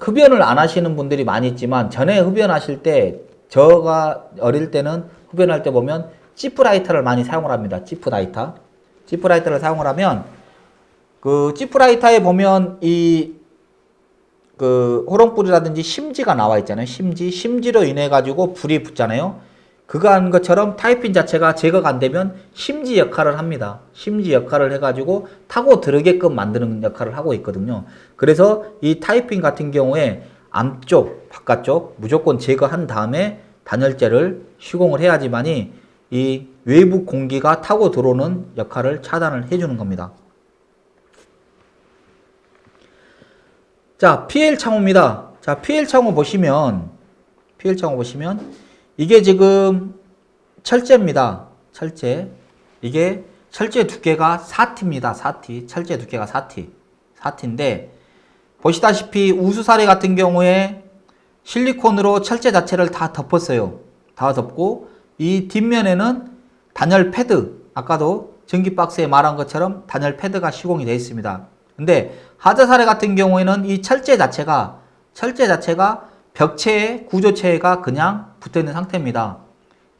흡연을 안 하시는 분들이 많이 있지만 전에 흡연하실 때 저가 어릴 때는 흡연할 때 보면 지프라이터를 많이 사용을 합니다. 지프라이터. 지프라이터를 사용을 하면 그 지프라이터에 보면 이 그 호롱불이라든지 심지가 나와 있잖아요. 심지. 심지로 인해 가지고 불이 붙잖아요. 그거 한 것처럼 타이핀 자체가 제거가 안 되면 심지 역할을 합니다. 심지 역할을 해가지고 타고 들어게끔 만드는 역할을 하고 있거든요. 그래서 이 타이핀 같은 경우에 안쪽, 바깥쪽 무조건 제거한 다음에 단열재를 시공을 해야지만이 이 외부 공기가 타고 들어오는 역할을 차단을 해주는 겁니다. 자, PL 창호입니다. 자, PL 창호 보시면, PL 창호 보시면, 이게 지금 철제입니다. 철제. 이게 철제 두께가 4T입니다. 4T. 철제 두께가 4T. 4T인데, 보시다시피 우수사례 같은 경우에 실리콘으로 철제 자체를 다 덮었어요. 다 덮고, 이 뒷면에는 단열 패드, 아까도 전기 박스에 말한 것처럼 단열 패드가 시공이 되어 있습니다. 근데 하자 사례 같은 경우에는 이 철제 자체가 철제 자체가 벽체에 구조체가 그냥 붙어 있는 상태입니다.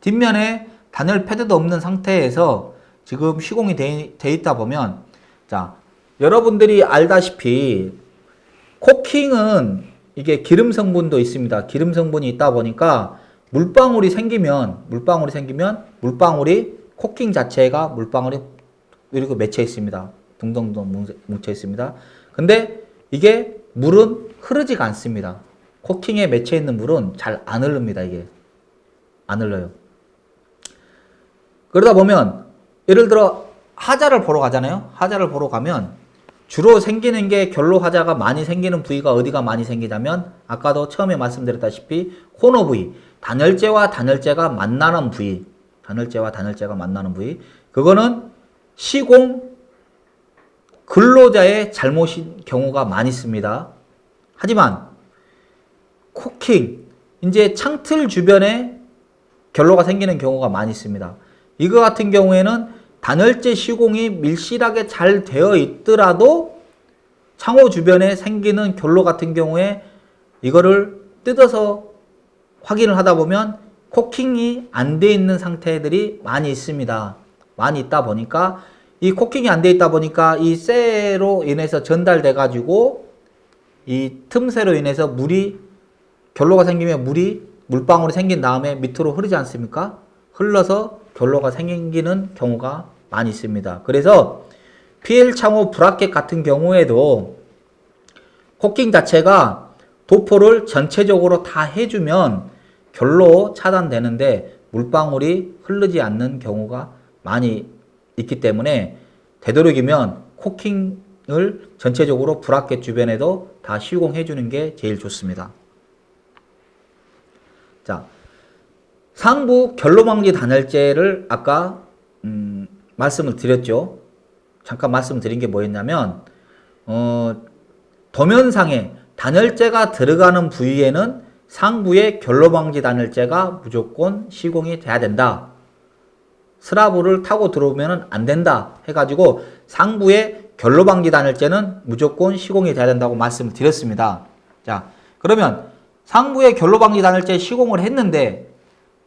뒷면에 단열 패드도 없는 상태에서 지금 시공이 돼, 돼 있다 보면 자 여러분들이 알다시피 코킹은 이게 기름 성분도 있습니다. 기름 성분이 있다 보니까 물방울이 생기면 물방울이 생기면 물방울이 코킹 자체가 물방울이 이렇게 맺혀 있습니다. 둥둥둥 뭉쳐 있습니다. 근데 이게 물은 흐르지가 않습니다. 코킹에 맺혀 있는 물은 잘 안 흐릅니다. 이게 안 흘러요. 그러다 보면 예를 들어 하자를 보러 가잖아요. 하자를 보러 가면 주로 생기는 게 결로 하자가 많이 생기는 부위가 어디가 많이 생기냐면 아까도 처음에 말씀드렸다시피 코너 부위, 단열재와 단열재가 만나는 부위, 단열재와 단열재가 만나는 부위 그거는 시공 근로자의 잘못인 경우가 많이 있습니다. 하지만 코킹, 이제 창틀 주변에 결로가 생기는 경우가 많이 있습니다. 이거 같은 경우에는 단열재 시공이 밀실하게 잘 되어 있더라도 창호 주변에 생기는 결로 같은 경우에 이거를 뜯어서 확인을 하다 보면 코킹이 안 돼 있는 상태들이 많이 있습니다. 많이 있다 보니까 이 코킹이 안 돼 있다 보니까 이 쇠로 인해서 전달돼 가지고 이 틈새로 인해서 물이 결로가 생기면 물이 물방울이 생긴 다음에 밑으로 흐르지 않습니까? 흘러서 결로가 생기는 경우가 많이 있습니다. 그래서 PL 창호 브라켓 같은 경우에도 코킹 자체가 도포를 전체적으로 다 해주면 결로 차단되는데 물방울이 흐르지 않는 경우가 많이 있기 때문에 되도록이면 코킹을 전체적으로 브라켓 주변에도 다 시공해 주는 게 제일 좋습니다. 자, 상부 결로방지 단열재를 아까 음, 말씀을 드렸죠. 잠깐 말씀드린 게 뭐였냐면 어, 도면상에 단열재가 들어가는 부위에는 상부의 결로방지 단열재가 무조건 시공이 돼야 된다. 스라브를 타고 들어오면 안 된다 해가지고 상부의 결로방지 단열재는 무조건 시공이 돼야 된다고 말씀을 드렸습니다. 자 그러면 상부의 결로방지 단열재 시공을 했는데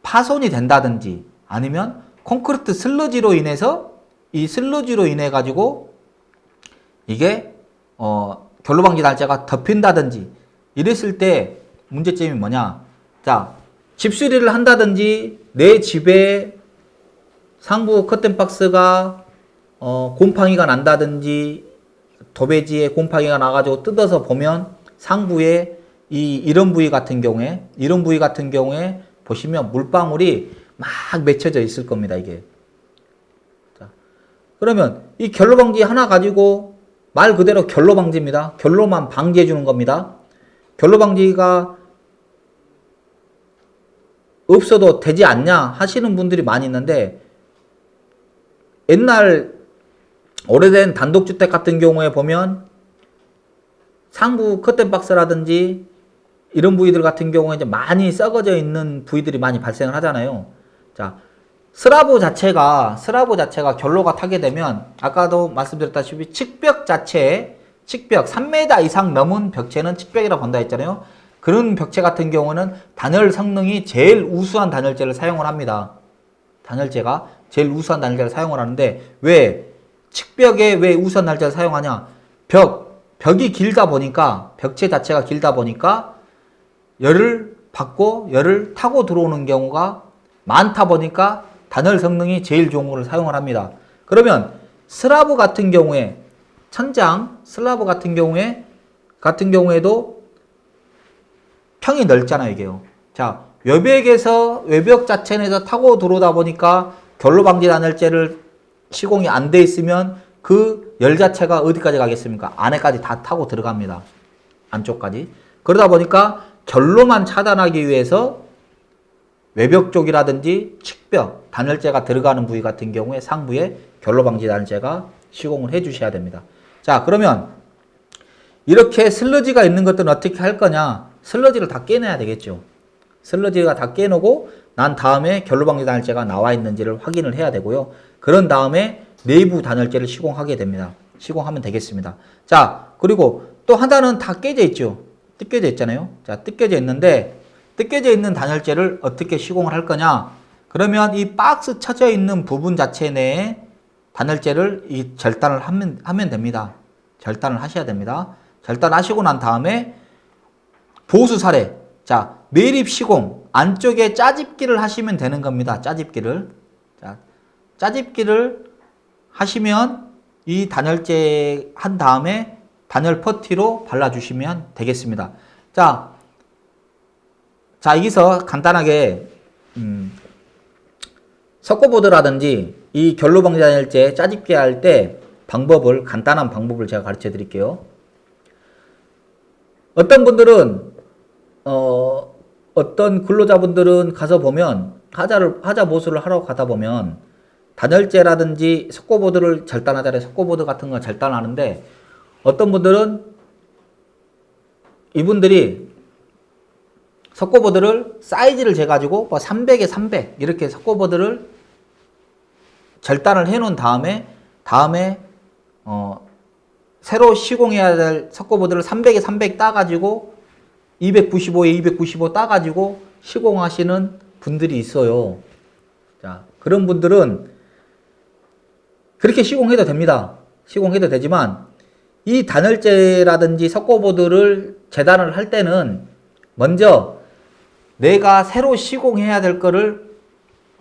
파손이 된다든지 아니면 콘크리트 슬러지로 인해서 이 슬러지로 인해 가지고 이게 어 결로방지 단열재가 덮인다든지 이랬을 때 문제점이 뭐냐? 자 집수리를 한다든지 내 집에 상부 커튼 박스가 어, 곰팡이가 난다든지 도배지에 곰팡이가 나가지고 뜯어서 보면 상부에 이 이런 부위 같은 경우에 이런 부위 같은 경우에 보시면 물방울이 막 맺혀져 있을 겁니다 이게. 자, 그러면 이 결로 방지 하나 가지고 말 그대로 결로 방지입니다. 결로만 방지해 주는 겁니다. 결로 방지가 없어도 되지 않냐 하시는 분들이 많이 있는데 옛날 오래된 단독주택 같은 경우에 보면 상부 커튼박스라든지 이런 부위들 같은 경우에 이제 많이 썩어져 있는 부위들이 많이 발생을 하잖아요. 자, 스라브 자체가 스라브 자체가 결로가 타게 되면 아까도 말씀드렸다시피 측벽 자체에 측벽 3m 이상 넘은 벽체는 측벽이라고 본다 했잖아요. 그런 벽체 같은 경우는 단열 성능이 제일 우수한 단열재를 사용을 합니다. 단열재가 제일 우수한 단열재를 사용을 하는데 왜 측벽에 왜 우수한 단열재를 사용하냐? 벽 벽이 길다 보니까 벽체 자체가 길다 보니까 열을 받고 열을 타고 들어오는 경우가 많다 보니까 단열 성능이 제일 좋은 거를 사용을 합니다. 그러면 슬라브 같은 경우에 천장 슬라브 같은 경우에 같은 경우에도 평이 넓잖아요, 이게요. 자, 외벽에서 외벽 자체 내에서 타고 들어오다 보니까 결로 방지 단열재를 시공이 안 돼 있으면 그 열 자체가 어디까지 가겠습니까? 안에까지 다 타고 들어갑니다. 안쪽까지. 그러다 보니까 결로만 차단하기 위해서 외벽 쪽이라든지 측벽, 단열재가 들어가는 부위 같은 경우에 상부에 결로 방지 단열재가 시공을 해 주셔야 됩니다. 자, 그러면 이렇게 슬러지가 있는 것들은 어떻게 할 거냐? 슬러지를 다 깨내야 되겠죠. 슬러지가 다 깨놓고 난 다음에 결로방지 단열재가 나와 있는지를 확인을 해야 되고요. 그런 다음에 내부 단열재를 시공하게 됩니다. 시공하면 되겠습니다. 자, 그리고 또 하나는 다 깨져 있죠. 뜯겨져 있잖아요. 자, 뜯겨져 있는데 뜯겨져 있는 단열재를 어떻게 시공을 할 거냐? 그러면 이 박스 쳐져 있는 부분 자체 내에 단열재를 이 절단을 하면, 하면 됩니다. 절단을 하셔야 됩니다. 절단하시고 난 다음에 보수 사례. 자, 매립 시공. 안쪽에 짜집기를 하시면 되는 겁니다. 짜집기를. 자, 짜집기를 하시면 이 단열재 한 다음에 단열 퍼티로 발라주시면 되겠습니다. 자, 자 여기서 간단하게 음, 석고보드라든지 이 단열재 짜집기 할 때 방법을 간단한 방법을 제가 가르쳐 드릴게요. 어떤 분들은 어, 어떤 근로자분들은 가서 보면 하자를 하자 보수를 하러 가다 보면 단열재라든지 석고보드를 절단하자래 석고보드 같은 거 절단하는데 어떤 분들은 이분들이 석고보드를 사이즈를 재가지고 뭐 300에 300 이렇게 석고보드를 절단을 해 놓은 다음에 다음에 어 새로 시공해야 될 석고보드를 300에 300 따가지고 295에 295 따가지고 시공하시는 분들이 있어요. 자, 그런 분들은 그렇게 시공해도 됩니다. 시공해도 되지만 이 단열재라든지 석고보드를 재단을 할 때는 먼저 내가 새로 시공해야 될 거를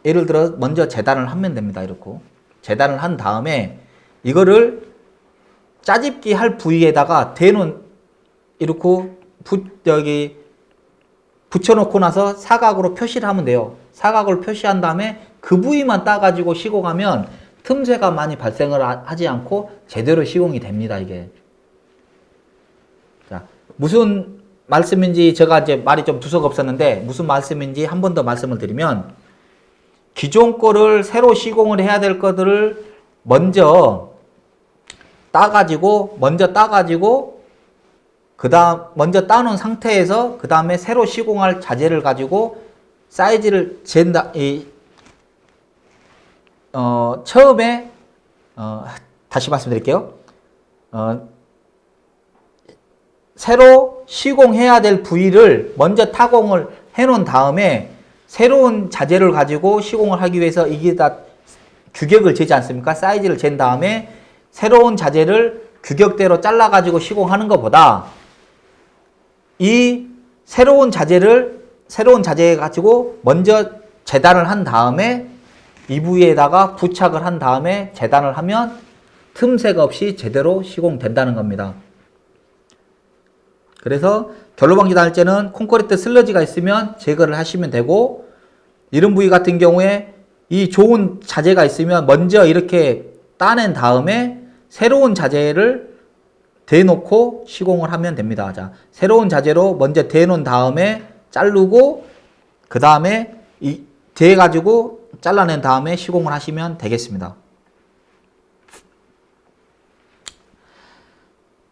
예를 들어 먼저 재단을 하면 됩니다. 이렇게 재단을 한 다음에 이거를 짜집기 할 부위에다가 대놓은 이렇게 부, 여기 붙여놓고 나서 사각으로 표시를 하면 돼요. 사각으로 표시한 다음에 그 부위만 따가지고 시공하면 틈새가 많이 발생을 하- 하지 않고 제대로 시공이 됩니다, 이게. 자, 무슨 말씀인지 제가 이제 말이 좀 두서가 없었는데 무슨 말씀인지 한 번 더 말씀을 드리면 기존 거를 새로 시공을 해야 될 것들을 먼저 따가지고 먼저 따가지고 그 다음 먼저 따놓은 상태에서 그 다음에 새로 시공할 자재를 가지고 사이즈를 잰다 이 어, 처음에 어, 다시 말씀드릴게요. 어, 새로 시공해야 될 부위를 먼저 타공을 해놓은 다음에 새로운 자재를 가지고 시공을 하기 위해서 이게 다 규격을 재지 않습니까? 사이즈를 잰 다음에 새로운 자재를 규격대로 잘라가지고 시공하는 것보다 이 새로운 자재를 새로운 자재 가지고 먼저 재단을 한 다음에 이 부위에다가 부착을 한 다음에 재단을 하면 틈새가 없이 제대로 시공된다는 겁니다. 그래서 결로 방지 단열재는 콘크리트 슬러지가 있으면 제거를 하시면 되고 이런 부위 같은 경우에 이 좋은 자재가 있으면 먼저 이렇게 따낸 다음에 새로운 자재를 대놓고 시공을 하면 됩니다. 자, 새로운 자재로 먼저 대놓은 다음에 자르고 그 다음에 이 대가지고 잘라낸 다음에 시공을 하시면 되겠습니다.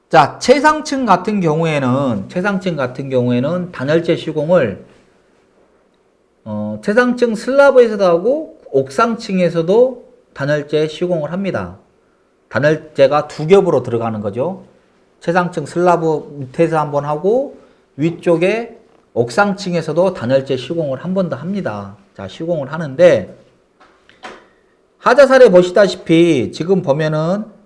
자, 최상층 같은 경우에는 최상층 같은 경우에는 단열재 시공을 어, 최상층 슬라브에서도 하고 옥상층에서도 단열재 시공을 합니다. 단열재가 두 겹으로 들어가는 거죠. 최상층 슬라브 밑에서 한 번 하고 위쪽에 옥상층에서도 단열재 시공을 한 번 더 합니다. 자, 시공을 하는데 하자살에 보시다시피 지금 보면은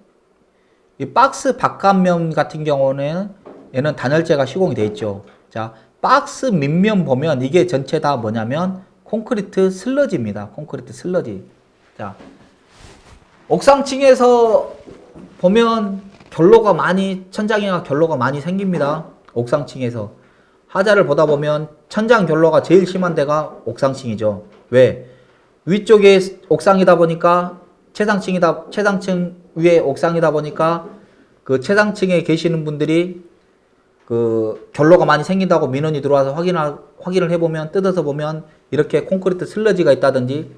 이 박스 바깥면 같은 경우는 얘는 단열재가 시공이 되어 있죠. 자, 박스 밑면 보면 이게 전체 다 뭐냐면 콘크리트 슬러지입니다. 콘크리트 슬러지. 자, 옥상층에서 보면 결로가 많이 천장에가 결로가 많이 생깁니다. 옥상층에서 하자를 보다 보면 천장 결로가 제일 심한 데가 옥상층이죠. 왜? 위쪽에 옥상이다 보니까 최상층이다 최상층 위에 옥상이다 보니까 그 최상층에 계시는 분들이 그 결로가 많이 생긴다고 민원이 들어와서 확인을 확인을 해보면 뜯어서 보면 이렇게 콘크리트 슬러지가 있다든지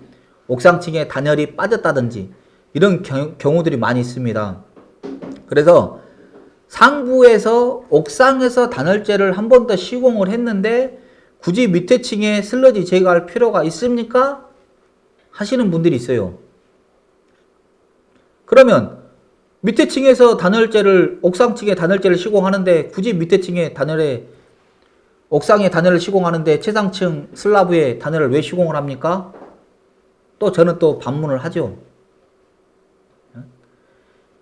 옥상층에 단열이 빠졌다든지 이런 경, 경우들이 많이 있습니다. 그래서 상부에서 옥상에서 단열재를 한 번 더 시공을 했는데 굳이 밑에 층에 슬러지 제거할 필요가 있습니까? 하시는 분들이 있어요. 그러면 밑에 층에서 단열재를 옥상 층에 단열재를 시공하는데 굳이 밑에 층에 단열에 옥상에 단열을 시공하는데 최상층 슬라브에 단열을 왜 시공을 합니까? 또 저는 또 반문을 하죠.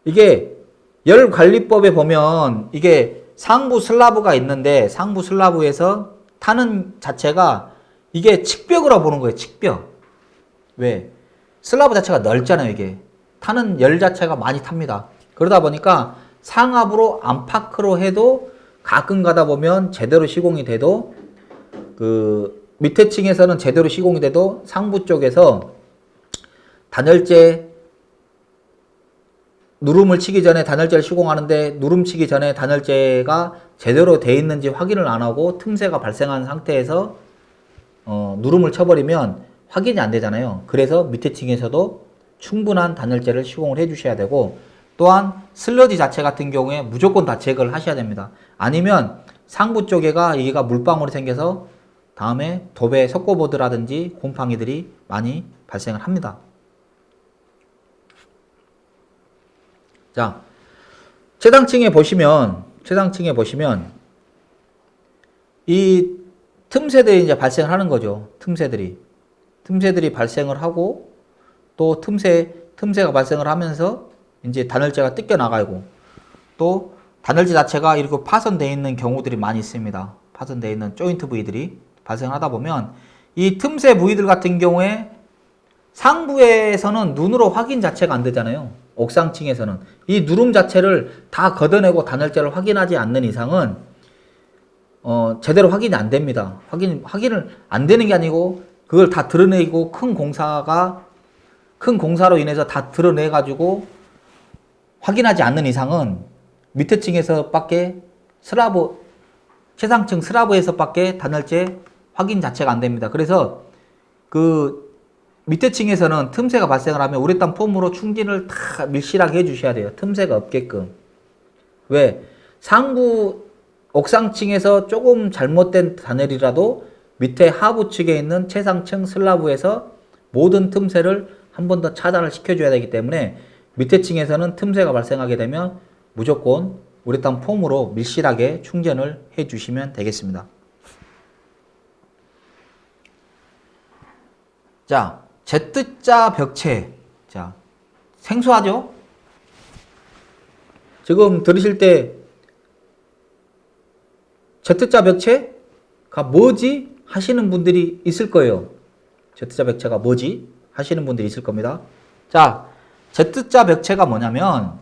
이게 열관리법에 보면 이게 상부 슬라브가 있는데 상부 슬라브에서 타는 자체가 이게 측벽으로 보는 거예요. 측벽. 왜? 슬라브 자체가 넓잖아요. 이게. 타는 열 자체가 많이 탑니다. 그러다 보니까 상압으로 안팎으로 해도 가끔 가다 보면 제대로 시공이 돼도 그 밑에 층에서는 제대로 시공이 돼도 상부 쪽에서 단열재 누름을 치기 전에 단열재를 시공하는데 누름 치기 전에 단열재가 제대로 돼 있는지 확인을 안 하고 틈새가 발생한 상태에서 어, 누름을 쳐버리면 확인이 안 되잖아요. 그래서 밑에 층에서도 충분한 단열재를 시공을 해 주셔야 되고 또한 슬러지 자체 같은 경우에 무조건 다 제거를 하셔야 됩니다. 아니면 상부 쪽에가 여기가 물방울이 생겨서 다음에 도배 석고보드라든지 곰팡이들이 많이 발생을 합니다. 자, 최상층에 보시면 최상층에 보시면 이 틈새들이 이제 발생을 하는 거죠. 틈새들이 틈새들이 발생을 하고 또 틈새 틈새가 발생을 하면서 이제 단열재가 뜯겨 나가고 또 단열재 자체가 이렇게 파손되어 있는 경우들이 많이 있습니다. 파손되어 있는 조인트 부위들이 발생하다 보면 이 틈새 부위들 같은 경우에 상부에서는 눈으로 확인 자체가 안 되잖아요. 옥상층에서는 이 누름 자체를 다 걷어내고 단열재를 확인하지 않는 이상은 어, 제대로 확인이 안 됩니다. 확인 확인을 안 되는 게 아니고 그걸 다 드러내고 큰 공사가 큰 공사로 인해서 다 드러내 가지고 확인하지 않는 이상은 밑에 층에서 밖에 슬라브 최상층 슬라브에서 밖에 단열재 확인 자체가 안 됩니다. 그래서 그 밑에 층에서는 틈새가 발생을 하면 우레탄 폼으로 충진을 다 밀실하게 해주셔야 돼요. 틈새가 없게끔. 왜? 상부 옥상층에서 조금 잘못된 단열이라도 밑에 하부 측에 있는 최상층 슬라브에서 모든 틈새를 한 번 더 차단을 시켜줘야 되기 때문에 밑에 층에서는 틈새가 발생하게 되면 무조건 우레탄 폼으로 밀실하게 충전을 해주시면 되겠습니다. 자, Z자 벽체. 자, 생소하죠? 지금 들으실 때 Z자 벽체가 뭐지? 하시는 분들이 있을 거예요. Z자 벽체가 뭐지? 하시는 분들이 있을 겁니다. 자, Z자 벽체가 뭐냐면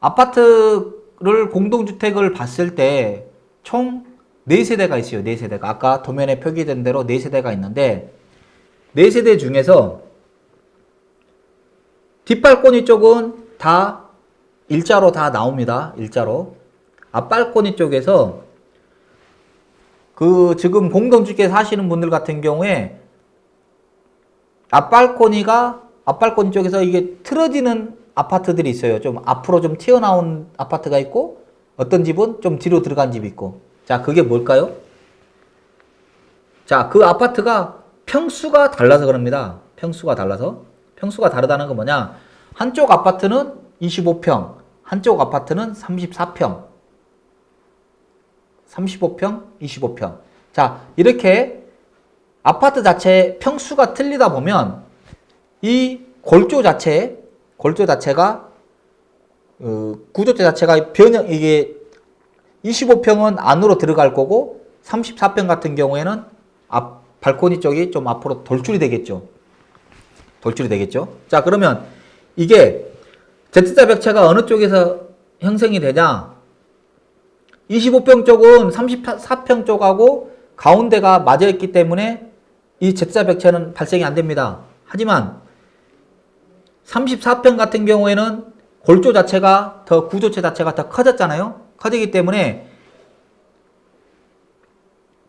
아파트를 공동주택을 봤을 때 총 4세대가 있어요. 4세대가. 아까 도면에 표기된 대로 4세대가 있는데 4세대 중에서 뒷발코니 쪽은 다 일자로 다 나옵니다. 일자로. 앞발코니 쪽에서 그 지금 공동주택 사시는 분들 같은 경우에 앞발코니가 앞발코니 쪽에서 이게 틀어지는 아파트들이 있어요. 좀 앞으로 좀 튀어나온 아파트가 있고 어떤 집은 좀 뒤로 들어간 집이 있고 자 그게 뭘까요? 자 그 아파트가 평수가 달라서 그럽니다. 평수가 달라서 평수가 다르다는 건 뭐냐 한쪽 아파트는 25평 한쪽 아파트는 34평 35평 25평 자 이렇게 아파트 자체 평수가 틀리다 보면 이 골조 자체 골조 자체가 어, 구조체 자체가 변형 이게 25평은 안으로 들어갈 거고 34평 같은 경우에는 앞 발코니 쪽이 좀 앞으로 돌출이 되겠죠. 돌출이 되겠죠. 자 그러면 이게 Z자 벽체가 어느 쪽에서 형성이 되냐 25평 쪽은 34평 쪽하고 가운데가 맞아 있기 때문에 이 벽체는 발생이 안 됩니다. 하지만 34평 같은 경우에는 골조 자체가 더 구조체 자체가 더 커졌잖아요. 커지기 때문에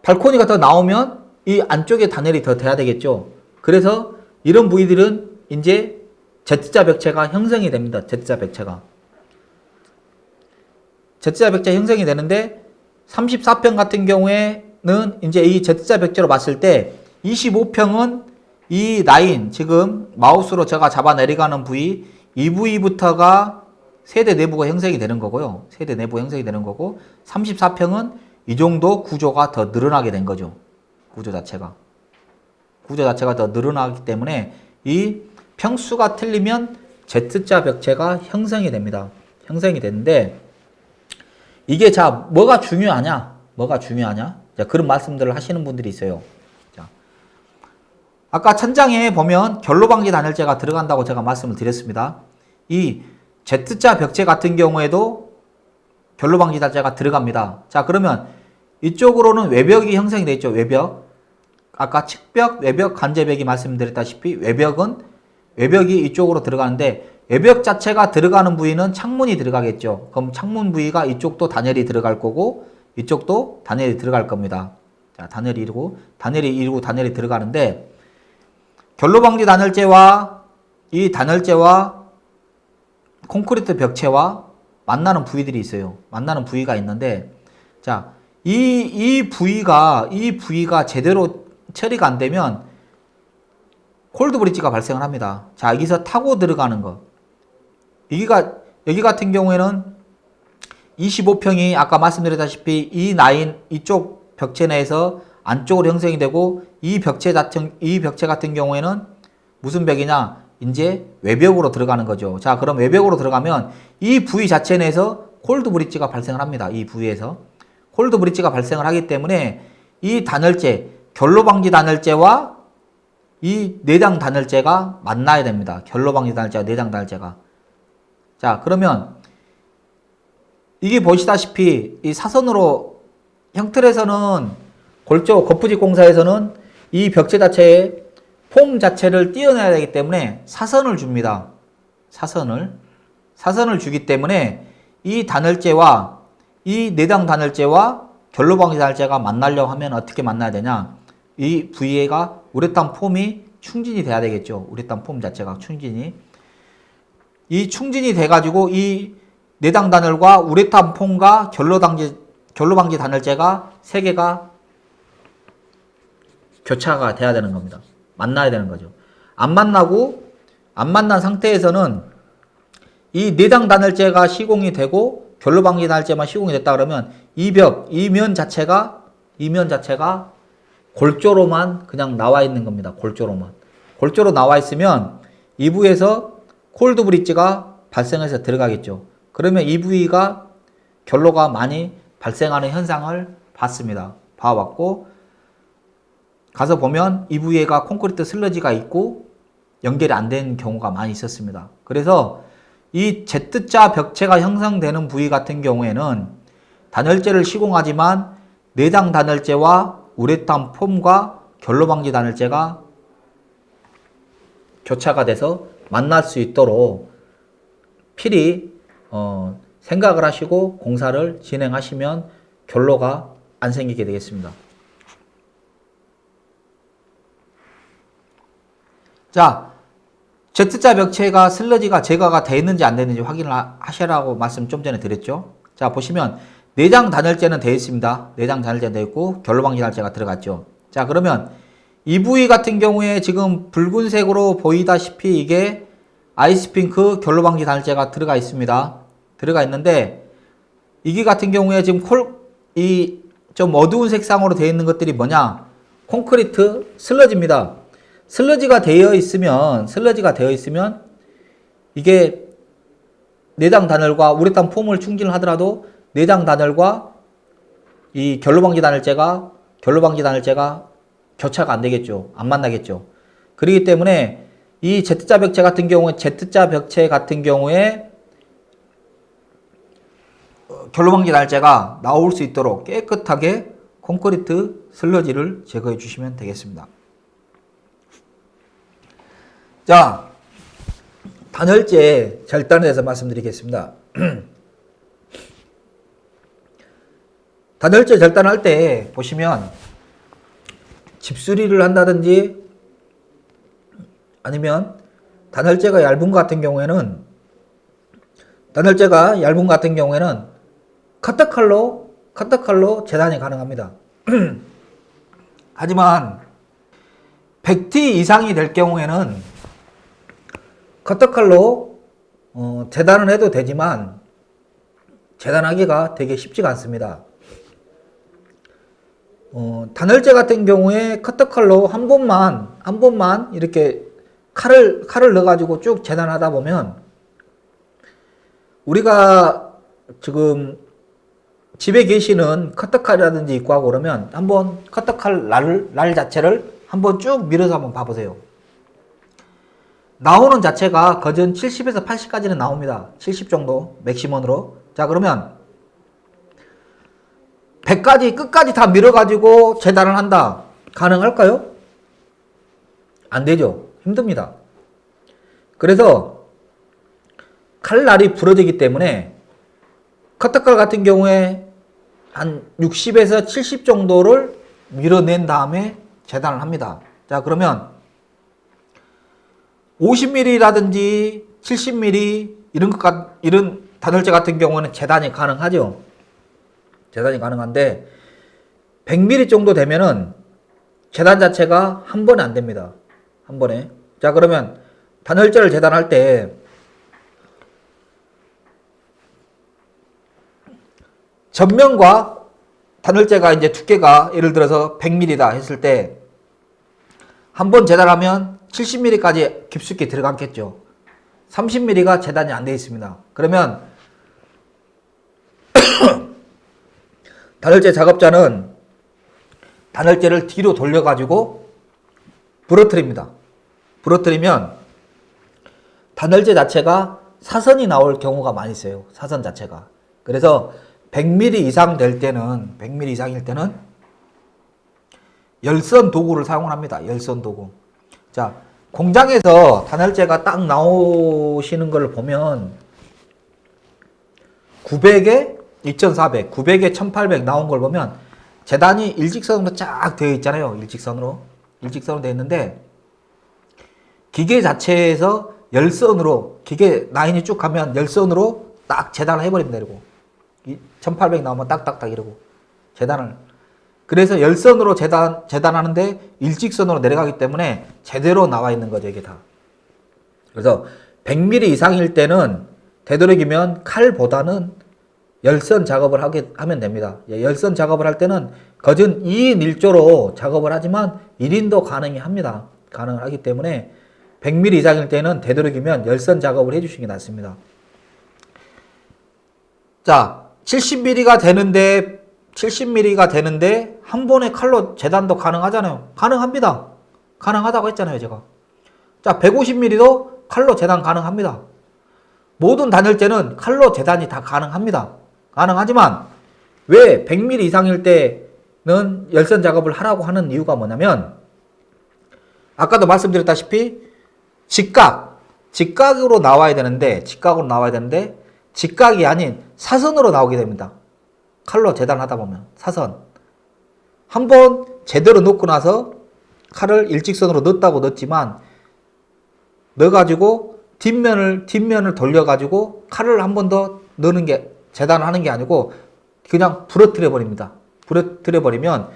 발코니가 더 나오면 이 안쪽에 단열이 더 돼야 되겠죠. 그래서 이런 부위들은 이제 Z자 벽체가 형성이 됩니다. Z자 벽체가. Z자 벽체 형성이 되는데 34평 같은 경우에는 이제 이 Z자 벽체로 봤을 때 25평은 이 라인 지금 마우스로 제가 잡아 내려가는 부위 이 부위부터가 세대 내부가 형성이 되는 거고요. 세대 내부 형성이 되는 거고 34평은 이 정도 구조가 더 늘어나게 된 거죠. 구조 자체가. 구조 자체가 더 늘어나기 때문에 이 평수가 틀리면 Z자 벽체가 형성이 됩니다. 형성이 되는데 이게 자 뭐가 중요하냐? 뭐가 중요하냐? 자, 그런 말씀들을 하시는 분들이 있어요. 자, 아까 천장에 보면 결로방지 단열재가 들어간다고 제가 말씀을 드렸습니다. 이 Z자 벽체 같은 경우에도 결로방지 단열재가 들어갑니다. 자 그러면 이쪽으로는 외벽이 형성이 되어 있죠. 외벽. 아까 측벽, 외벽, 간제벽이 말씀드렸다시피 외벽은 외벽이 이쪽으로 들어가는데 외벽 자체가 들어가는 부위는 창문이 들어가겠죠. 그럼 창문 부위가 이쪽도 단열이 들어갈 거고 이쪽도 단열이 들어갈 겁니다. 자, 단열이 이루고 단열이 이루고 단열이 들어가는데 결로방지 단열재와 이 단열재와 콘크리트 벽체와 만나는 부위들이 있어요. 만나는 부위가 있는데 자, 이, 이 부위가 이 부위가 제대로 처리가 안 되면 콜드 브릿지가 발생을 합니다. 자, 여기서 타고 들어가는 거. 여기가 여기 같은 경우에는 25평이 아까 말씀드렸다시피 이 라인 이쪽 벽체 내에서 안쪽으로 형성이 되고 이 벽체 같은 이 벽체 같은 경우에는 무슨 벽이냐? 이제 외벽으로 들어가는 거죠. 자, 그럼 외벽으로 들어가면 이 부위 자체 내에서 콜드 브릿지가 발생을 합니다. 이 부위에서 콜드 브릿지가 발생을 하기 때문에 이 단열재 결로 방지 단열재와 이 내장 단열재가 만나야 됩니다. 결로 방지 단열재와 내장 단열재가 자 그러면 이게 보시다시피 이 사선으로 형틀에서는 골조 거푸집 공사에서는 이 벽체 자체에 폼 자체를 띄어내야 되기 때문에 사선을 줍니다. 사선을. 사선을 주기 때문에 이 단열재와 이 내장 단열재와 결로방지 단열재가 만나려고 하면 어떻게 만나야 되냐. 이 부위가 우레탄 폼이 충진이 돼야 되겠죠. 우레탄 폼 자체가 충진이. 이 충진이 돼가지고 이 내장 단열과 우레탄 폼과 결로방지, 결로방지 단열재가 세 개가 교차가 돼야 되는 겁니다. 만나야 되는 거죠. 안 만나고 안 만난 상태에서는 이 내장 단열재가 시공이 되고 결로방지 단열재만 시공이 됐다 그러면 이 벽, 이면 자체가 이면 자체가 골조로만 그냥 나와 있는 겁니다. 골조로만. 골조로 나와 있으면 이 부위에서 콜드 브릿지가 발생해서 들어가겠죠. 그러면 이 부위가 결로가 많이 발생하는 현상을 봤습니다. 봐왔고 가서 보면 이 부 위에가 콘크리트 슬러지가 있고 연결이 안 된 경우가 많이 있었습니다. 그래서 이 Z자 벽체가 형성되는 부위 같은 경우에는 단열재를 시공하지만 내장 단열재와 우레탄 폼과 결로방지 단열재가 교차가 돼서 만날 수 있도록 필히 어, 생각을 하시고 공사를 진행하시면 결로가 안 생기게 되겠습니다. 자, Z자 벽체가 슬러지가 제거가 되어 있는지 안 되는지 확인을 하시라고 말씀 좀 전에 드렸죠. 자, 보시면 내장 단열재는 되어 있습니다. 내장 단열재 되어 있고 결로방지 단열재가 들어갔죠. 자, 그러면 이 부위 같은 경우에 지금 붉은색으로 보이다시피 이게 아이스핑크 결로방지 단열재가 들어가 있습니다. 들어가 있는데 이게 같은 경우에 지금 콜, 이 좀 어두운 색상으로 되어 있는 것들이 뭐냐? 콘크리트 슬러지입니다. 슬러지가 되어 있으면 슬러지가 되어 있으면 이게 내장 단열과 우레탄 폼을 충진을 하더라도 내장 단열과 이 결로방지 단열재가 결로방지 단열재가 교차가 안 되겠죠. 안 만나겠죠. 그렇기 때문에 이 Z자 벽체 같은 경우에 Z자 벽체 같은 경우에 결로방지 단열재가 나올 수 있도록 깨끗하게 콘크리트 슬러지를 제거해 주시면 되겠습니다. 자, 단열재 절단에 대해서 말씀드리겠습니다. 단열재 절단할 때 보시면 집수리를 한다든지 아니면 단열재가 얇은 것 같은 경우에는 단열재가 얇은 것 같은 경우에는 커터칼로 커터칼로 재단이 가능합니다. 하지만 100T 이상이 될 경우에는 커터칼로 어, 재단을 해도 되지만 재단하기가 되게 쉽지가 않습니다. 어, 단열재 같은 경우에 커터칼로 한 번만 한 번만 이렇게 칼을 칼을 넣어가지고 쭉 재단하다 보면 우리가 지금 집에 계시는 커터칼이라든지 있고 하고 그러면 한번 커터칼 날, 날 자체를 한번 쭉 밀어서 한번 봐보세요. 나오는 자체가 거진 70에서 80까지는 나옵니다. 70 정도 맥시멈으로. 자 그러면 100까지 끝까지 다 밀어가지고 재단을 한다. 가능할까요? 안 되죠. 힘듭니다. 그래서 칼날이 부러지기 때문에 커터칼 같은 경우에 한 60에서 70 정도를 밀어낸 다음에 재단을 합니다. 자 그러면 50mm라든지 70mm 이런 것 같, 이런 단열재 같은 경우는 재단이 가능하죠. 재단이 가능한데 100mm 정도 되면은 재단 자체가 한 번에 안 됩니다. 한 번에. 자 그러면 단열재를 재단할 때 전면과 단열재가 이제 두께가 예를 들어서 100mm다 했을 때 한 번 재단하면 70mm까지 깊숙이 들어갔겠죠. 30mm가 재단이 안 되어 있습니다. 그러면 단열재 작업자는 단열재를 뒤로 돌려가지고 부러뜨립니다. 부러뜨리면 단열재 자체가 사선이 나올 경우가 많이 있어요. 사선 자체가. 그래서 100mm 이상 될 때는 100mm 이상일 때는 열선 도구를 사용을 합니다. 열선 도구. 자, 공장에서 단열재가 딱 나오시는 걸 보면 900에 2400, 900에 1800 나온 걸 보면 재단이 일직선으로 쫙 되어 있잖아요. 일직선으로. 일직선으로 되어 있는데 기계 자체에서 열선으로 기계 라인이 쭉 가면 열선으로 딱 재단을 해버립니다. 이러고 1800 나오면 딱딱딱 이러고 재단을 그래서 열선으로 재단, 재단하는데 일직선으로 내려가기 때문에 제대로 나와 있는 거죠, 이게 다. 그래서 100mm 이상일 때는 되도록이면 칼보다는 열선 작업을 하게 하면 됩니다. 예, 열선 작업을 할 때는 거진 2인 1조로 작업을 하지만 1인도 가능히 합니다. 가능을 하기 때문에 100mm 이상일 때는 되도록이면 열선 작업을 해주시는 게 낫습니다. 자, 70mm가 되는데 70mm가 되는데 한 번에 칼로 재단도 가능하잖아요. 가능합니다. 가능하다고 했잖아요, 제가. 자, 150mm도 칼로 재단 가능합니다. 모든 단열재는 칼로 재단이 다 가능합니다. 가능하지만 왜 100mm 이상일 때는 열선 작업을 하라고 하는 이유가 뭐냐면 아까도 말씀드렸다시피 직각, 직각으로 나와야 되는데 직각으로 나와야 되는데 직각이 아닌 사선으로 나오게 됩니다. 칼로 재단하다 보면 사선 한 번 제대로 넣고 나서 칼을 일직선으로 넣었다고 넣었지만 넣어가지고 뒷면을 뒷면을 돌려가지고 칼을 한 번 더 넣는 게 재단하는 게 아니고 그냥 부러뜨려 버립니다. 부러뜨려 버리면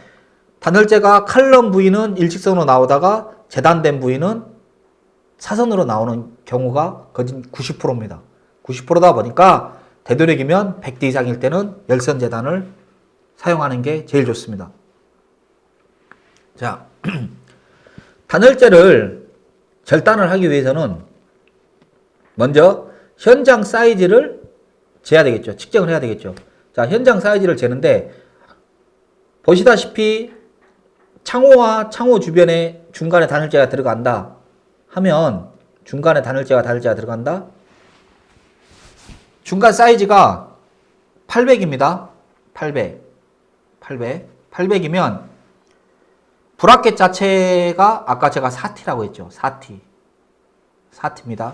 단열재가 칼럼 부위는 일직선으로 나오다가 재단된 부위는 사선으로 나오는 경우가 거진 90%입니다. 90%다 보니까 되도록이면 100대 이상일 때는 열선 재단을 사용하는 게 제일 좋습니다. 자, 단열재를 절단을 하기 위해서는 먼저 현장 사이즈를 재야 되겠죠. 측정을 해야 되겠죠. 자, 현장 사이즈를 재는데 보시다시피 창호와 창호 주변에 중간에 단열재가 들어간다 하면 중간에 단열재가 단열재가 들어간다 중간 사이즈가 800입니다. 800. 800. 800이면 브라켓 자체가 아까 제가 4T라고 했죠. 4T. 4T입니다.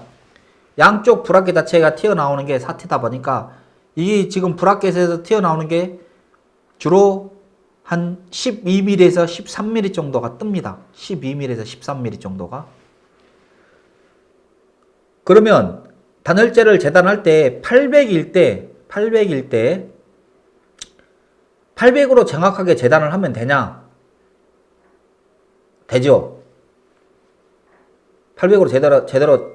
양쪽 브라켓 자체가 튀어나오는 게 4T다 보니까 이 지금 브라켓에서 튀어나오는 게 주로 한 12mm에서 13mm 정도가 뜹니다. 12mm에서 13mm 정도가. 그러면 단열재를 재단할 때 800일 때 800일 때 800으로 정확하게 재단을 하면 되냐? 되죠. 800으로 제대로 제대로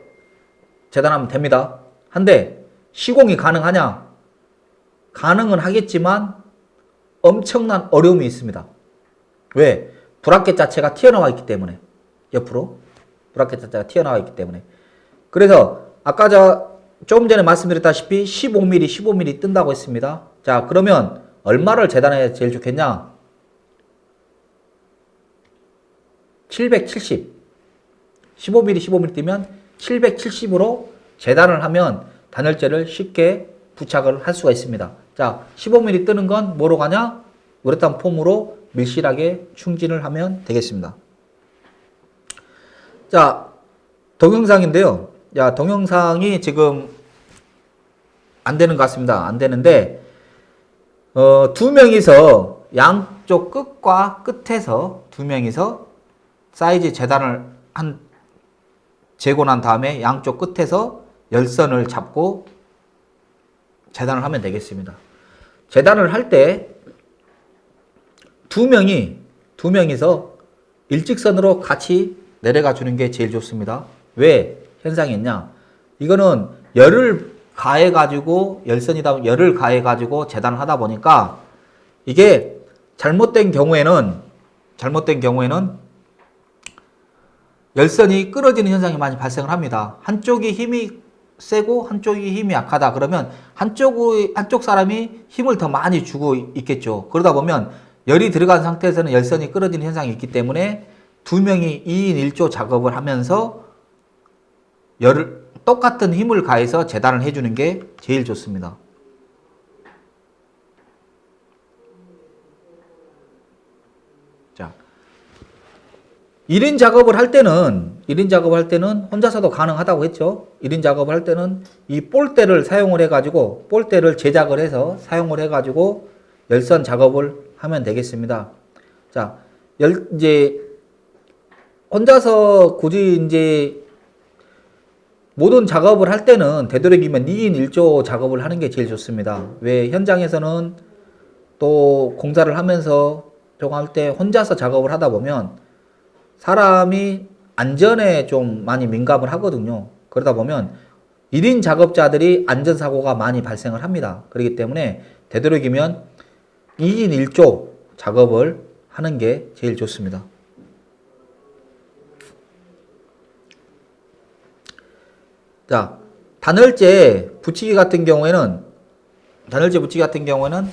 재단하면 됩니다. 한데 시공이 가능하냐? 가능은 하겠지만 엄청난 어려움이 있습니다. 왜? 브라켓 자체가 튀어나와 있기 때문에 옆으로 브라켓 자체가 튀어나와 있기 때문에 그래서 아까 저 조금 전에 말씀드렸다시피 15mm, 15mm 뜬다고 했습니다. 자, 그러면 얼마를 재단해야 제일 좋겠냐? 770. 15mm, 15mm 뜨면 770으로 재단을 하면 단열재를 쉽게 부착을 할 수가 있습니다. 자, 15mm 뜨는 건 뭐로 가냐? 우레탄 폼으로 밀실하게 충진을 하면 되겠습니다. 자, 동영상인데요. 야, 동영상이 지금 안 되는 것 같습니다. 안 되는데, 어, 두 명이서 양쪽 끝과 끝에서 두 명이서 사이즈 재단을 한, 재고 난 다음에 양쪽 끝에서 열선을 잡고 재단을 하면 되겠습니다. 재단을 할 때 두 명이, 두 명이서 일직선으로 같이 내려가 주는 게 제일 좋습니다. 왜? 현상이 있냐? 이거는 열을 가해 가지고 열선이다 열을 가해 가지고 재단을 하다 보니까 이게 잘못된 경우에는 잘못된 경우에는 열선이 끊어지는 현상이 많이 발생을 합니다. 한쪽이 힘이 세고 한쪽이 힘이 약하다 그러면 한쪽의 한쪽 사람이 힘을 더 많이 주고 있겠죠. 그러다 보면 열이 들어간 상태에서는 열선이 끊어지는 현상이 있기 때문에 두 명이 2인 1조 작업을 하면서 열을 똑같은 힘을 가해서 재단을 해주는 게 제일 좋습니다. 자, 일인 작업을 할 때는 일인 작업을 할 때는 혼자서도 가능하다고 했죠. 일인 작업을 할 때는 이 볼대를 사용을 해 가지고 볼대를 제작을 해서 사용을 해 가지고 열선 작업을 하면 되겠습니다. 자, 열 이제 혼자서 굳이 이제 모든 작업을 할 때는 되도록이면 2인 1조 작업을 하는 게 제일 좋습니다. 왜 현장에서는 또 공사를 하면서 조금 할때 혼자서 작업을 하다 보면 사람이 안전에 좀 많이 민감을 하거든요. 그러다 보면 1인 작업자들이 안전사고가 많이 발생을 합니다. 그렇기 때문에 되도록이면 2인 1조 작업을 하는 게 제일 좋습니다. 자, 단열재 붙이기 같은 경우에는 단열재 붙이기 같은 경우에는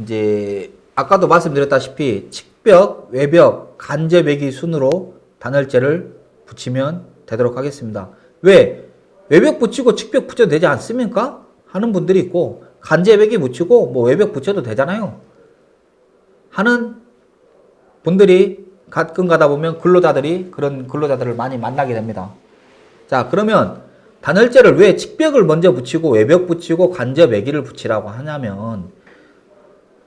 이제 아까도 말씀드렸다시피 측벽, 외벽, 간접외기 순으로 단열재를 붙이면 되도록 하겠습니다. 왜? 외벽 붙이고 측벽 붙여도 되지 않습니까? 하는 분들이 있고 간접외기 붙이고 뭐 외벽 붙여도 되잖아요. 하는 분들이 가끔 가다 보면 근로자들이 그런 근로자들을 많이 만나게 됩니다. 자, 그러면 단열재를 왜 측벽을 먼저 붙이고 외벽 붙이고 간접 외기를 붙이라고 하냐면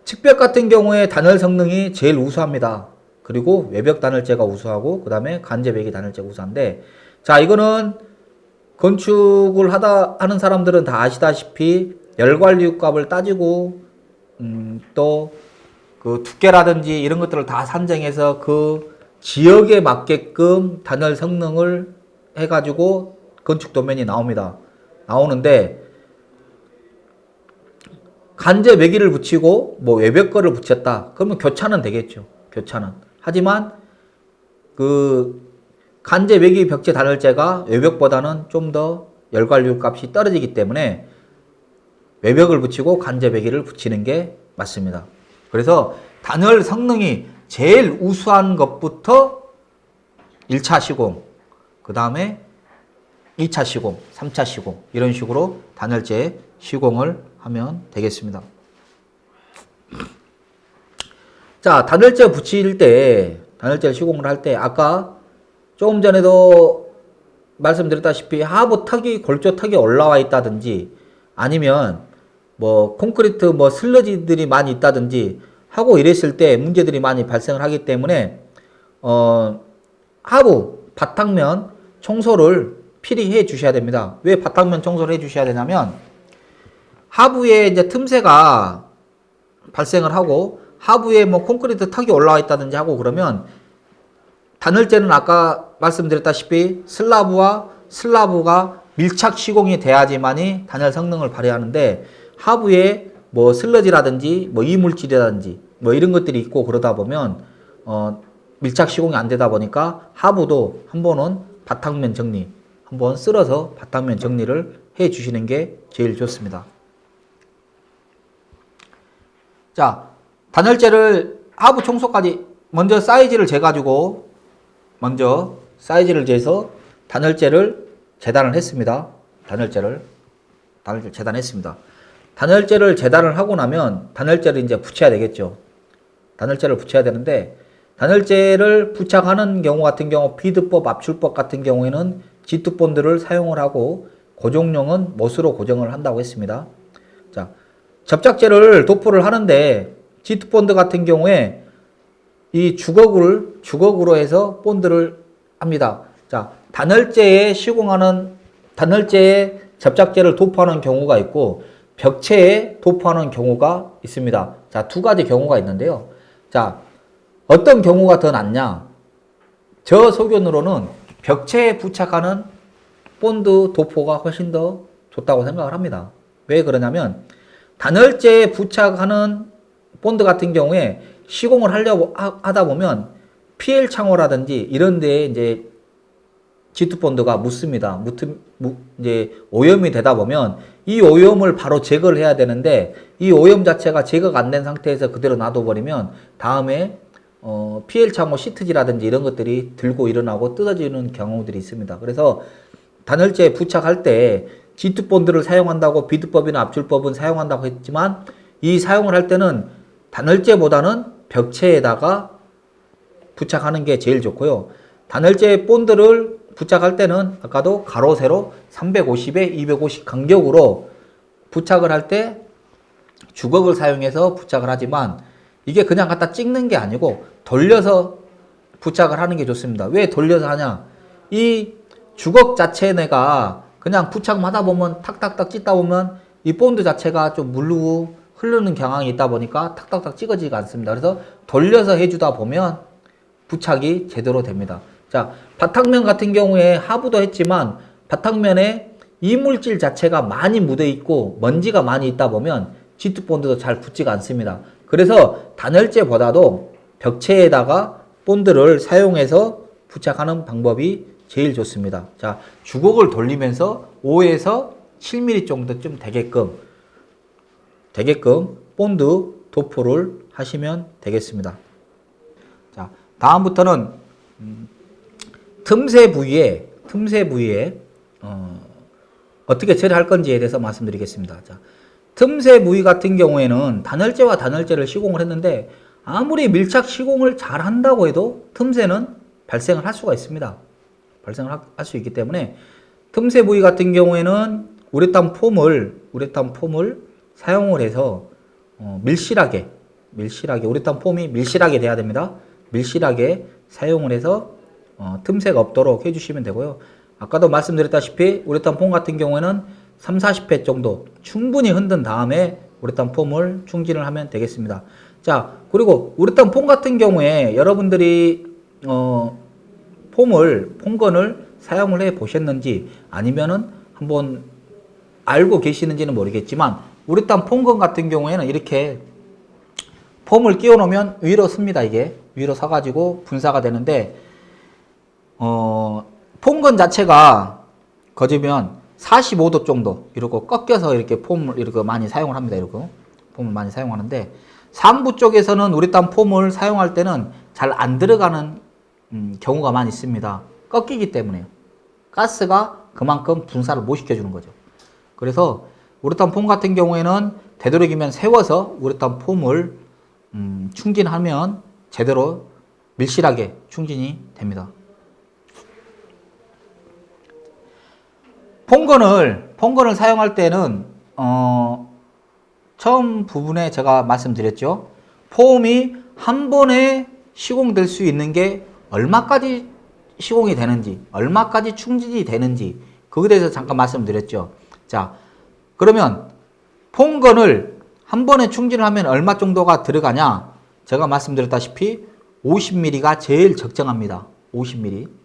측벽 같은 경우에 단열 성능이 제일 우수합니다. 그리고 외벽 단열재가 우수하고 그 다음에 간접 외기 단열재가 우수한데 자 이거는 건축을 하다 하는 사람들은 다 아시다시피 열관리 값을 따지고 음, 또 그 두께라든지 이런 것들을 다 산정해서 그 지역에 맞게끔 단열 성능을 해가지고 건축 도면이 나옵니다. 나오는데 간접 외기를 붙이고 뭐 외벽 거를 붙였다. 그러면 교차는 되겠죠. 교차는. 하지만 그 간접 외기 벽체 단열재가 외벽보다는 좀 더 열관류 값이 떨어지기 때문에 외벽을 붙이고 간접 외기를 붙이는 게 맞습니다. 그래서 단열 성능이 제일 우수한 것부터 1차 시공, 그 다음에 2차 시공, 3차 시공 이런 식으로 단열재 시공을 하면 되겠습니다. 자, 단열재 붙일 때 단열재 시공을 할 때 아까 조금 전에도 말씀드렸다시피 하부 턱이 골조 턱이 올라와 있다든지 아니면 뭐 콘크리트 뭐 슬러지들이 많이 있다든지 하고 이랬을 때 문제들이 많이 발생을 하기 때문에 어 하부 바탕면 청소를 필히 해 주셔야 됩니다. 왜 바탕면 청소를 해 주셔야 되냐면 하부에 이제 틈새가 발생을 하고 하부에 뭐 콘크리트 턱이 올라와 있다든지 하고 그러면 단열재는 아까 말씀드렸다시피 슬라브와 슬라브가 밀착 시공이 돼야지만이 단열 성능을 발휘하는데 하부에 뭐 슬러지라든지 뭐 이물질이라든지 뭐 이런 것들이 있고 그러다 보면 어 밀착 시공이 안 되다 보니까 하부도 한 번은 바탕면 정리 한번 쓸어서 바탕면 정리를 해 주시는 게 제일 좋습니다. 자, 단열재를 하부 청소까지 먼저 사이즈를 재가지고 먼저 사이즈를 재서 단열재를 재단을 했습니다. 단열재를 단열재 재단했습니다. 단열재를 재단을 하고 나면 단열재를 이제 붙여야 되겠죠. 단열재를 붙여야 되는데 단열재를 부착하는 경우 같은 경우 비드법, 압출법 같은 경우에는 G2 본드를 사용을 하고 고정용은 못으로 고정을 한다고 했습니다. 자, 접착제를 도포를 하는데 G2 본드 같은 경우에 이 주걱을 주걱으로 해서 본드를 합니다. 자, 단열재에 시공하는 단열재에 접착제를 도포하는 경우가 있고 벽체에 도포하는 경우가 있습니다. 자, 두 가지 경우가 있는데요. 자, 어떤 경우가 더 낫냐? 저 소견으로는 벽체에 부착하는 본드 도포가 훨씬 더 좋다고 생각을 합니다. 왜 그러냐면 단열재에 부착하는 본드 같은 경우에 시공을 하려고 하다 보면 PL 창호라든지 이런 데에 이제 G2 본드가 묻습니다. 묻, 묻, 이제 오염이 되다 보면 이 오염을 바로 제거를 해야 되는데 이 오염 자체가 제거가 안 된 상태에서 그대로 놔둬버리면 다음에 어, PL 창호 시트지라든지 이런 것들이 들고 일어나고 뜯어지는 경우들이 있습니다. 그래서 단열재에 부착할 때 G2 본드를 사용한다고 비드법이나 압출법은 사용한다고 했지만 이 사용을 할 때는 단열재보다는 벽체에다가 부착하는 게 제일 좋고요. 단열재 본드를 부착할 때는 아까도 가로 세로 350에 250 간격으로 부착을 할 때 주걱을 사용해서 부착을 하지만 이게 그냥 갖다 찍는 게 아니고 돌려서 부착을 하는 게 좋습니다. 왜 돌려서 하냐? 이 주걱 자체 내가 그냥 부착하다 보면 탁탁탁 찍다 보면 이 본드 자체가 좀 물르고 흐르는 경향이 있다 보니까 탁탁탁 찍어지지가 않습니다. 그래서 돌려서 해주다 보면 부착이 제대로 됩니다. 자, 바탕면 같은 경우에 하부도 했지만 바탕면에 이물질 자체가 많이 묻어 있고 먼지가 많이 있다 보면 G2 본드도 잘 붙지가 않습니다. 그래서 단열재보다도 벽체에다가 본드를 사용해서 부착하는 방법이 제일 좋습니다. 자, 주걱을 돌리면서 5에서 7mm 정도쯤 되게끔 되게끔 본드 도포를 하시면 되겠습니다. 자, 다음부터는 음, 틈새 부위에 틈새 부위에 어, 어떻게 처리할 건지에 대해서 말씀드리겠습니다. 자, 틈새 부위 같은 경우에는 단열재와 단열재를 시공을 했는데 아무리 밀착 시공을 잘 한다고 해도 틈새는 발생을 할 수가 있습니다. 발생을 할 수 있기 때문에 틈새 부위 같은 경우에는 우레탄 폼을 우레탄 폼을 사용을 해서 어, 밀실하게 밀실하게 우레탄 폼이 밀실하게 돼야 됩니다. 밀실하게 사용을 해서 어, 틈새가 없도록 해주시면 되고요. 아까도 말씀드렸다시피 우레탄 폼 같은 경우에는 3, 40회 정도 충분히 흔든 다음에 우레탄 폼을 충진을 하면 되겠습니다. 자 그리고 우레탄 폼 같은 경우에 여러분들이 어, 폼을 폼건을 사용을 해 보셨는지 아니면은 한번 알고 계시는지는 모르겠지만 우레탄 폼건 같은 경우에는 이렇게 폼을 끼워 놓으면 위로 씁니다 이게 위로 서가지고 분사가 되는데 어, 폼건 자체가 거지면 45도 정도 이러고 꺾여서 이렇게 폼을 이렇게 많이 사용을 합니다 이러고 폼을 많이 사용하는데 상부 쪽에서는 우레탄 폼을 사용할 때는 잘 안 들어가는 음, 경우가 많이 있습니다. 꺾이기 때문에요. 가스가 그만큼 분사를 못 시켜주는 거죠. 그래서 우레탄 폼 같은 경우에는 되도록이면 세워서 우레탄 폼을 음, 충진하면 제대로 밀실하게 충진이 됩니다. 폼건을 폼건을 사용할 때는 어, 처음 부분에 제가 말씀드렸죠. 폼이 한 번에 시공될 수 있는 게 얼마까지 시공이 되는지, 얼마까지 충진이 되는지 그거에 대해서 잠깐 말씀드렸죠. 자, 그러면 폼건을 한 번에 충진을 하면 얼마 정도가 들어가냐? 제가 말씀드렸다시피 50mm가 제일 적정합니다. 50mm.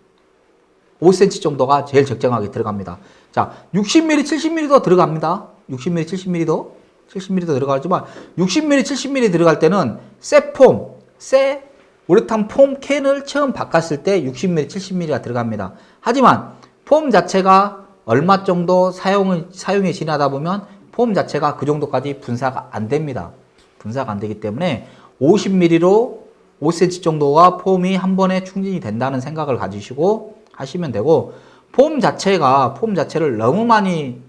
5cm 정도가 제일 적정하게 들어갑니다. 자, 60mm, 70mm도 들어갑니다. 60mm, 70mm도 70mm도 들어가지만 60mm, 70mm 들어갈 때는 새 폼, 새 우레탄 폼 캔을 처음 바꿨을 때 60mm, 70mm가 들어갑니다. 하지만 폼 자체가 얼마 정도 사용을, 사용이 지나다 보면 폼 자체가 그 정도까지 분사가 안 됩니다. 분사가 안 되기 때문에 50mm로 5cm 정도가 폼이 한 번에 충진이 된다는 생각을 가지시고 하시면 되고 폼 자체가 폼 자체를 너무 많이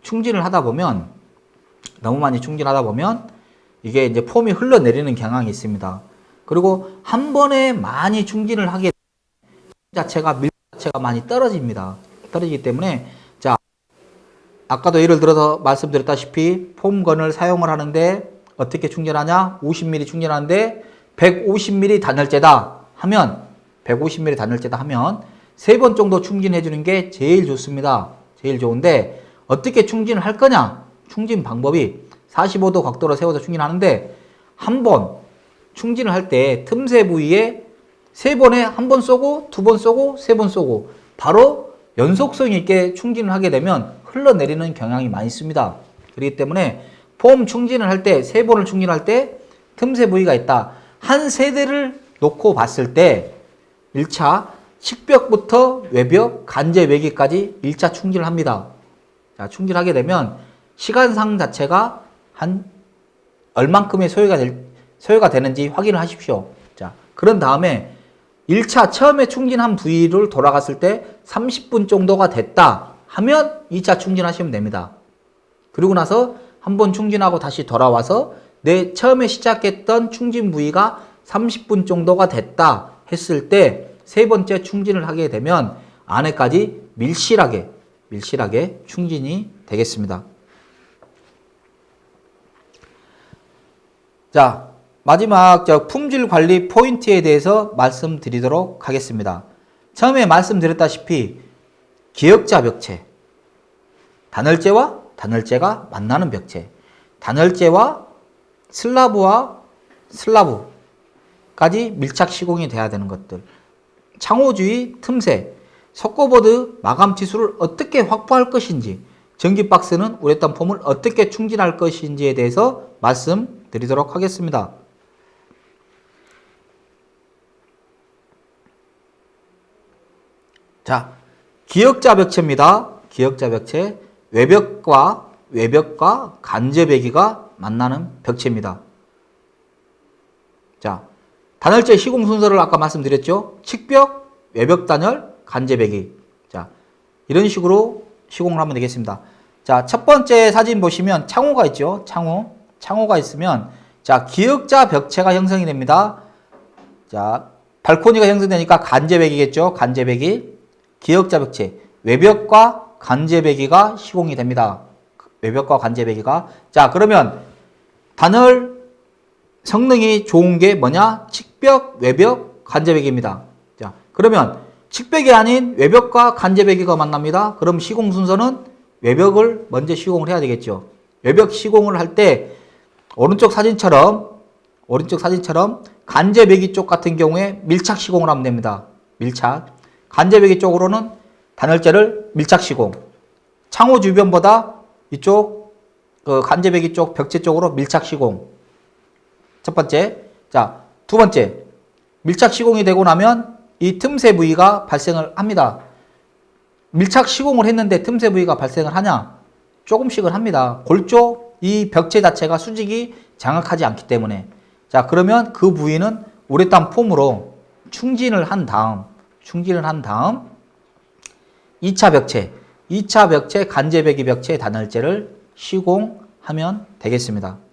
충진을 하다 보면 너무 많이 충진하다 보면 이게 이제 폼이 흘러내리는 경향이 있습니다. 그리고 한 번에 많이 충진을 하게 자체가 밀 자체가 많이 떨어집니다. 떨어지기 때문에 자 아까도 예를 들어서 말씀드렸다시피 폼건을 사용을 하는데 어떻게 충전하냐? 50mm 충전하는데 150mm 단열재다 하면 150mm 단열재다 하면 세 번 정도 충진해 주는 게 제일 좋습니다. 제일 좋은데 어떻게 충진을 할 거냐? 충진 방법이 45도 각도로 세워서 충진하는데 한 번 충진을 할 때 틈새 부위에 세 번에 한 번 쏘고 두 번 쏘고 세 번 쏘고 바로 연속성 있게 충진을 하게 되면 흘러내리는 경향이 많이 있습니다. 그렇기 때문에 폼 충진을 할 때 세 번을 충진할 때 틈새 부위가 있다. 한 세대를 놓고 봤을 때 1차 식벽부터 외벽, 간제 외기까지 1차 충진을 합니다. 자, 충진하게 되면 시간상 자체가 한 얼만큼의 소요가 될 소요가 되는지 확인을 하십시오. 자, 그런 다음에 1차 처음에 충진한 부위를 돌아갔을 때 30분 정도가 됐다 하면 2차 충진하시면 됩니다. 그리고 나서 한 번 충진하고 다시 돌아와서 내 처음에 시작했던 충진 부위가 30분 정도가 됐다 했을 때 세 번째 충진을 하게 되면 안에까지 밀실하게 밀실하게 충진이 되겠습니다. 자, 마지막 저 품질 관리 포인트에 대해서 말씀드리도록 하겠습니다. 처음에 말씀드렸다시피 기역자 벽체, 단열재와 단열재가 만나는 벽체, 단열재와 슬라브와 슬라브까지 밀착 시공이 돼야 되는 것들, 창호주의 틈새, 석고보드 마감 치수를 어떻게 확보할 것인지, 전기 박스는 우레탄 폼을 어떻게 충진할 것인지에 대해서 말씀드리도록 하겠습니다. 자, 기역자 벽체입니다. 기역자 벽체. 외벽과 외벽과 간접배기가 만나는 벽체입니다. 자, 단열재 시공 순서를 아까 말씀드렸죠. 측벽, 외벽 단열, 간접배기. 자, 이런 식으로 시공을 하면 되겠습니다. 자, 첫 번째 사진 보시면 창호가 있죠. 창호. 창호가 있으면 자, 기역자 벽체가 형성이 됩니다. 자, 발코니가 형성되니까 간접배기겠죠. 간접배기. 기역자 벽체, 외벽과 간접배기가 시공이 됩니다. 외벽과 간접배기가. 자, 그러면 단열 성능이 좋은 게 뭐냐? 측벽, 외벽, 간접배기입니다. 자, 그러면 측벽이 아닌 외벽과 간접배기가 만납니다. 그럼 시공 순서는 외벽을 먼저 시공을 해야 되겠죠. 외벽 시공을 할 때 오른쪽 사진처럼 오른쪽 사진처럼 간접배기 쪽 같은 경우에 밀착 시공을 하면 됩니다. 밀착. 간접배기 쪽으로는 단열재를 밀착 시공. 창호 주변보다 이쪽 그 간접배기 쪽 벽체 쪽으로 밀착 시공. 첫 번째. 자, 두 번째. 밀착 시공이 되고 나면 이 틈새 부위가 발생을 합니다. 밀착 시공을 했는데 틈새 부위가 발생을 하냐? 조금씩은 합니다. 골조 이 벽체 자체가 수직이 장악하지 않기 때문에 자 그러면 그 부위는 우레탄 폼으로 충진을 한 다음 충진을 한 다음 2차 벽체 2차 벽체 간접배기 벽체 단열재를 시공하면 되겠습니다.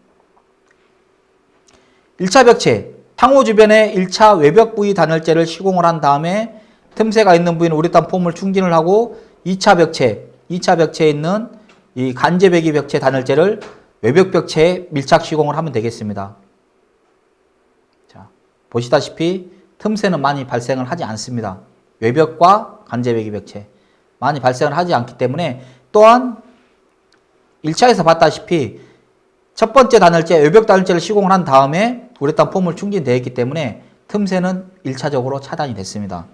1차 벽체 탕호 주변에 1차 외벽 부위 단열재를 시공을 한 다음에 틈새가 있는 부위는 우레탄 폼을 충진을 하고 2차 벽체 2차 벽체에 있는 이 간접배기 벽체 단열재를 외벽 벽체에 밀착 시공을 하면 되겠습니다. 자, 보시다시피 틈새는 많이 발생을 하지 않습니다. 외벽과 간접배기 벽체 많이 발생을 하지 않기 때문에 또한 1차에서 봤다시피 첫 번째 단열재, 외벽 단열재를 시공을 한 다음에 우레탄 폼을 충진되어 있기 때문에 틈새는 1차적으로 차단이 됐습니다.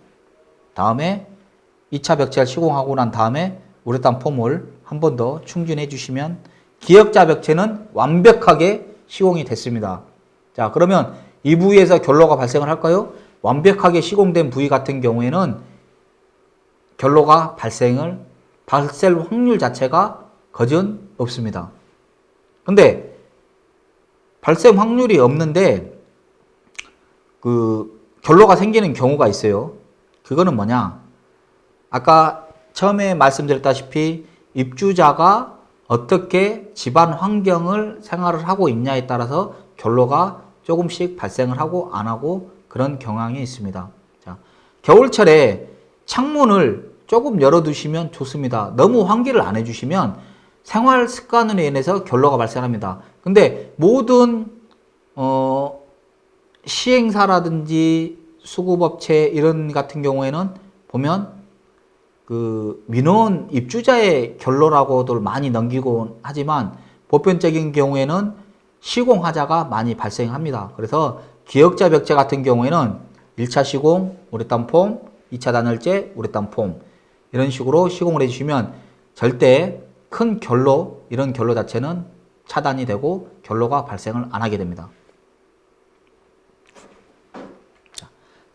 다음에 2차 벽체를 시공하고 난 다음에 우레탄 폼을 한 번 더 충진해 주시면 기역자 벽체는 완벽하게 시공이 됐습니다. 자 그러면 이 부위에서 결로가 발생을 할까요? 완벽하게 시공된 부위 같은 경우에는 결로가 발생을 발생 확률 자체가 거진 없습니다. 근데 발생 확률이 없는데 그 결로가 생기는 경우가 있어요. 그거는 뭐냐? 아까 처음에 말씀드렸다시피 입주자가 어떻게 집안 환경을 생활을 하고 있냐에 따라서 결로가 조금씩 발생을 하고 안 하고 그런 경향이 있습니다. 자, 겨울철에 창문을 조금 열어두시면 좋습니다. 너무 환기를 안 해주시면 생활 습관으로 인해서 결로가 발생합니다. 근데 모든 어, 시행사라든지 수급업체 이런 같은 경우에는 보면 그 민원 입주자의 결로라고들 많이 넘기고 하지만 보편적인 경우에는 시공하자가 많이 발생합니다. 그래서 기역자 벽체 같은 경우에는 1차 시공 우레탄 폼, 2차 단열재 우레탄 폼 이런 식으로 시공을 해주시면 절대 큰 결로 이런 결로 자체는 차단이 되고 결로가 발생을 안 하게 됩니다.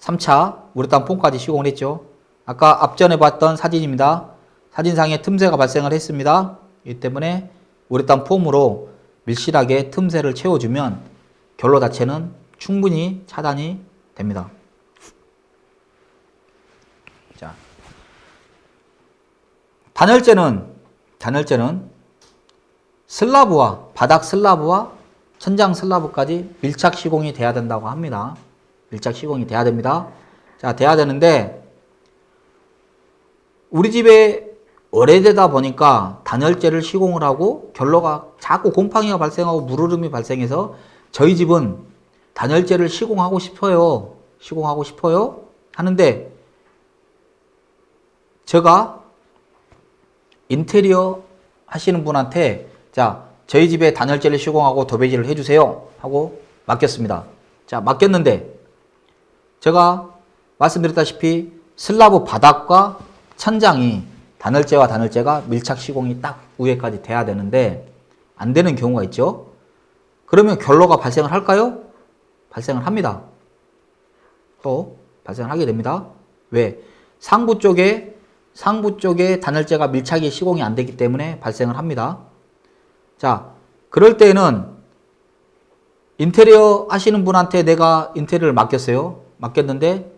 3차 우레탄 폼까지 시공을 했죠. 아까 앞전에 봤던 사진입니다. 사진상에 틈새가 발생을 했습니다. 이 때문에 우레탄 폼으로 밀실하게 틈새를 채워주면 결로 자체는 충분히 차단이 됩니다. 자, 단열재는 단열재는 슬라브와 바닥 슬라브와 천장 슬라브까지 밀착 시공이 돼야 된다고 합니다. 밀착 시공이 돼야 됩니다. 자, 돼야 되는데 우리 집에 오래되다 보니까 단열재를 시공을 하고 결로가 자꾸 곰팡이가 발생하고 물흐름이 발생해서 저희 집은 단열재를 시공하고 싶어요. 시공하고 싶어요. 하는데 제가 인테리어 하시는 분한테 자 저희 집에 단열재를 시공하고 도배지를 해주세요 하고 맡겼습니다. 자 맡겼는데 제가 말씀드렸다시피 슬라브 바닥과 천장이 단열재와 단열재가 밀착 시공이 딱 위에까지 돼야 되는데 안 되는 경우가 있죠. 그러면 결로가 발생을 할까요? 발생을 합니다. 또 발생을 하게 됩니다. 왜? 상부 쪽에 상부 쪽에 단열재가 밀착이 시공이 안 되기 때문에 발생을 합니다. 자, 그럴 때는 인테리어 하시는 분한테 내가 인테리어를 맡겼어요. 맡겼는데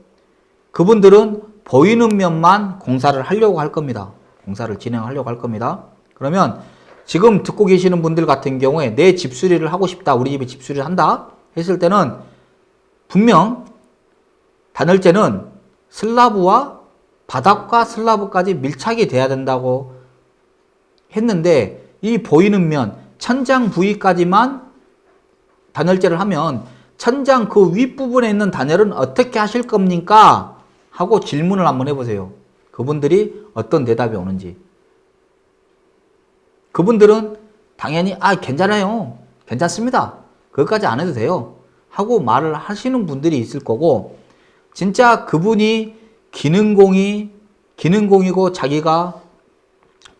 그분들은 보이는 면만 공사를 하려고 할 겁니다. 공사를 진행하려고 할 겁니다. 그러면 지금 듣고 계시는 분들 같은 경우에 내 집 수리를 하고 싶다. 우리 집에 집 수리를 한다. 했을 때는 분명 단열재는 슬라브와 바닥과 슬라브까지 밀착이 돼야 된다고 했는데 이 보이는 면 천장 부위까지만 단열재를 하면 천장 그 윗부분에 있는 단열은 어떻게 하실 겁니까? 하고 질문을 한번 해보세요. 그분들이 어떤 대답이 오는지. 그분들은 당연히 아 괜찮아요. 괜찮습니다. 그것까지 안 해도 돼요. 하고 말을 하시는 분들이 있을 거고 진짜 그분이 기능공이 기능공이고 자기가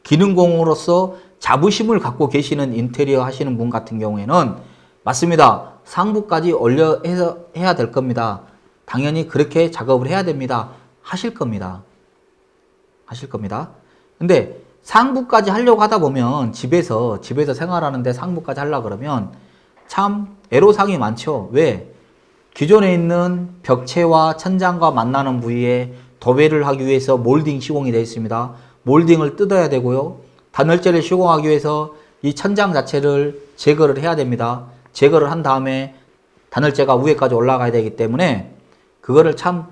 기능공으로서 자부심을 갖고 계시는 인테리어 하시는 분 같은 경우에는 맞습니다. 상부까지 올려 해서 해야 될 겁니다. 당연히 그렇게 작업을 해야 됩니다. 하실 겁니다. 하실 겁니다. 근데 상부까지 하려고 하다 보면 집에서 집에서 생활하는데 상부까지 하려 그러면 참 애로사항이 많죠. 왜? 기존에 있는 벽체와 천장과 만나는 부위에 도배를 하기 위해서 몰딩 시공이 되어 있습니다. 몰딩을 뜯어야 되고요. 단열재를 시공하기 위해서 이 천장 자체를 제거를 해야 됩니다. 제거를 한 다음에 단열재가 위에까지 올라가야 되기 때문에 그거를 참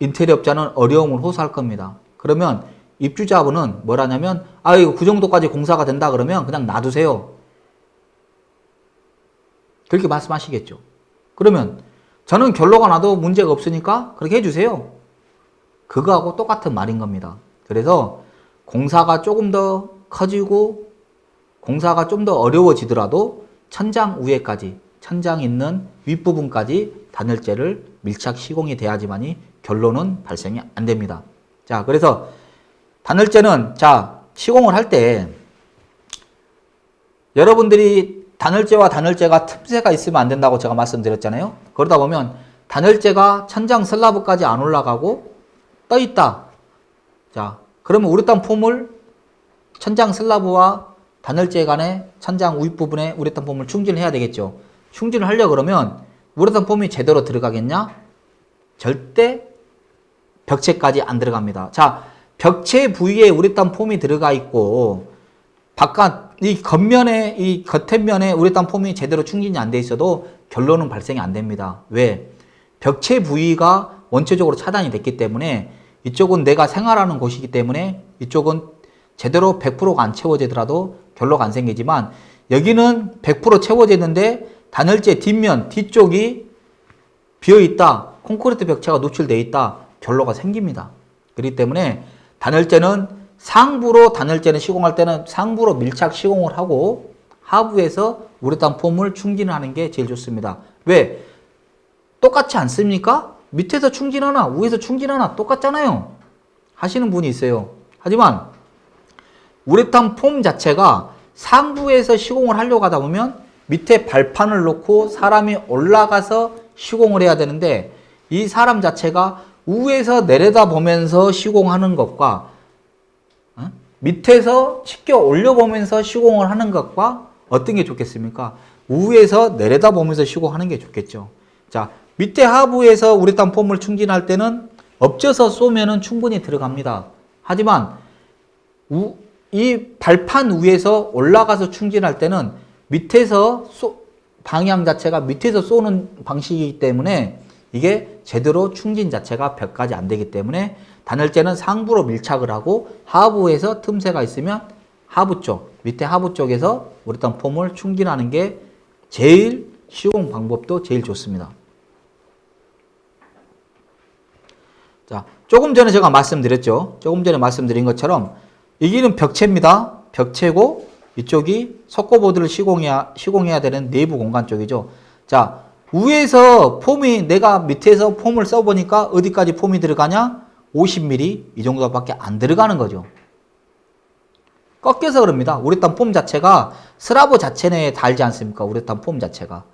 인테리어 업자는 어려움을 호소할 겁니다. 그러면 입주자분은 뭐라냐면 아 이거 그 정도까지 공사가 된다 그러면 그냥 놔두세요. 그렇게 말씀하시겠죠. 그러면 저는 결로가 나도 문제가 없으니까 그렇게 해주세요. 그거하고 똑같은 말인 겁니다. 그래서 공사가 조금 더 커지고 공사가 좀 더 어려워지더라도 천장 위에까지 천장 있는 윗부분까지 단열재를 밀착 시공이 돼야지만이 결론은 발생이 안 됩니다. 자, 그래서 단열재는 자, 시공을 할 때 여러분들이 단열재와 단열재가 틈새가 있으면 안 된다고 제가 말씀드렸잖아요. 그러다 보면 단열재가 천장 슬라브까지 안 올라가고 떠 있다. 자, 그러면 우레탄 폼을 천장 슬라브와 단열재 간의 천장 윗부분에 우레탄 폼을 충진해야 되겠죠. 충진을 하려 그러면 우레탄 폼이 제대로 들어가겠냐? 절대 벽체까지 안 들어갑니다. 자, 벽체 부위에 우레탄 폼이 들어가 있고 바깥 이 겉면에 이 겉면에 우레탄 폼이 제대로 충진이 안 돼 있어도 결론은 발생이 안 됩니다. 왜? 벽체 부위가 원체적으로 차단이 됐기 때문에 이쪽은 내가 생활하는 곳이기 때문에 이쪽은 제대로 100%가 안 채워지더라도 결로가 안 생기지만 여기는 100% 채워졌는데 단열재 뒷면 뒤쪽이 비어 있다. 콘크리트 벽체가 노출되어 있다. 결로가 생깁니다. 그렇기 때문에 단열재는 상부로 단열재는 시공할 때는 상부로 밀착 시공을 하고 하부에서 우레탄 폼을 충진을 하는 게 제일 좋습니다. 왜? 똑같지 않습니까? 밑에서 충진하나 위에서 충진하나 똑같잖아요. 하시는 분이 있어요. 하지만 우레탄 폼 자체가 상부에서 시공을 하려고 하다 보면 밑에 발판을 놓고 사람이 올라가서 시공을 해야 되는데 이 사람 자체가 위에서 내려다 보면서 시공하는 것과 어? 밑에서 치켜 올려보면서 시공을 하는 것과 어떤 게 좋겠습니까? 위에서 내려다 보면서 시공하는 게 좋겠죠. 자, 밑에 하부에서 우레탄 폼을 충진할 때는 엎져서 쏘면 은 충분히 들어갑니다. 하지만 우, 이 발판 위에서 올라가서 충진할 때는 밑에서 쏘, 방향 자체가 밑에서 쏘는 방식이기 때문에 이게 제대로 충진 자체가 벽까지 안 되기 때문에 단열재는 상부로 밀착을 하고 하부에서 틈새가 있으면 하부 쪽, 밑에 하부 쪽에서 우레탄 폼을 충진하는 게 제일 시공 방법도 제일 좋습니다. 자, 조금 전에 제가 말씀드렸죠. 조금 전에 말씀드린 것처럼 여기는 벽체입니다. 벽체고 이쪽이 석고보드를 시공해야, 시공해야 되는 내부 공간 쪽이죠. 자, 위에서 폼이 내가 밑에서 폼을 써보니까 어디까지 폼이 들어가냐? 50mm 이 정도밖에 안 들어가는 거죠. 꺾여서 그럽니다. 우레탄 폼 자체가 스라브 자체 내에 닿지 않습니까? 우레탄 폼 자체가.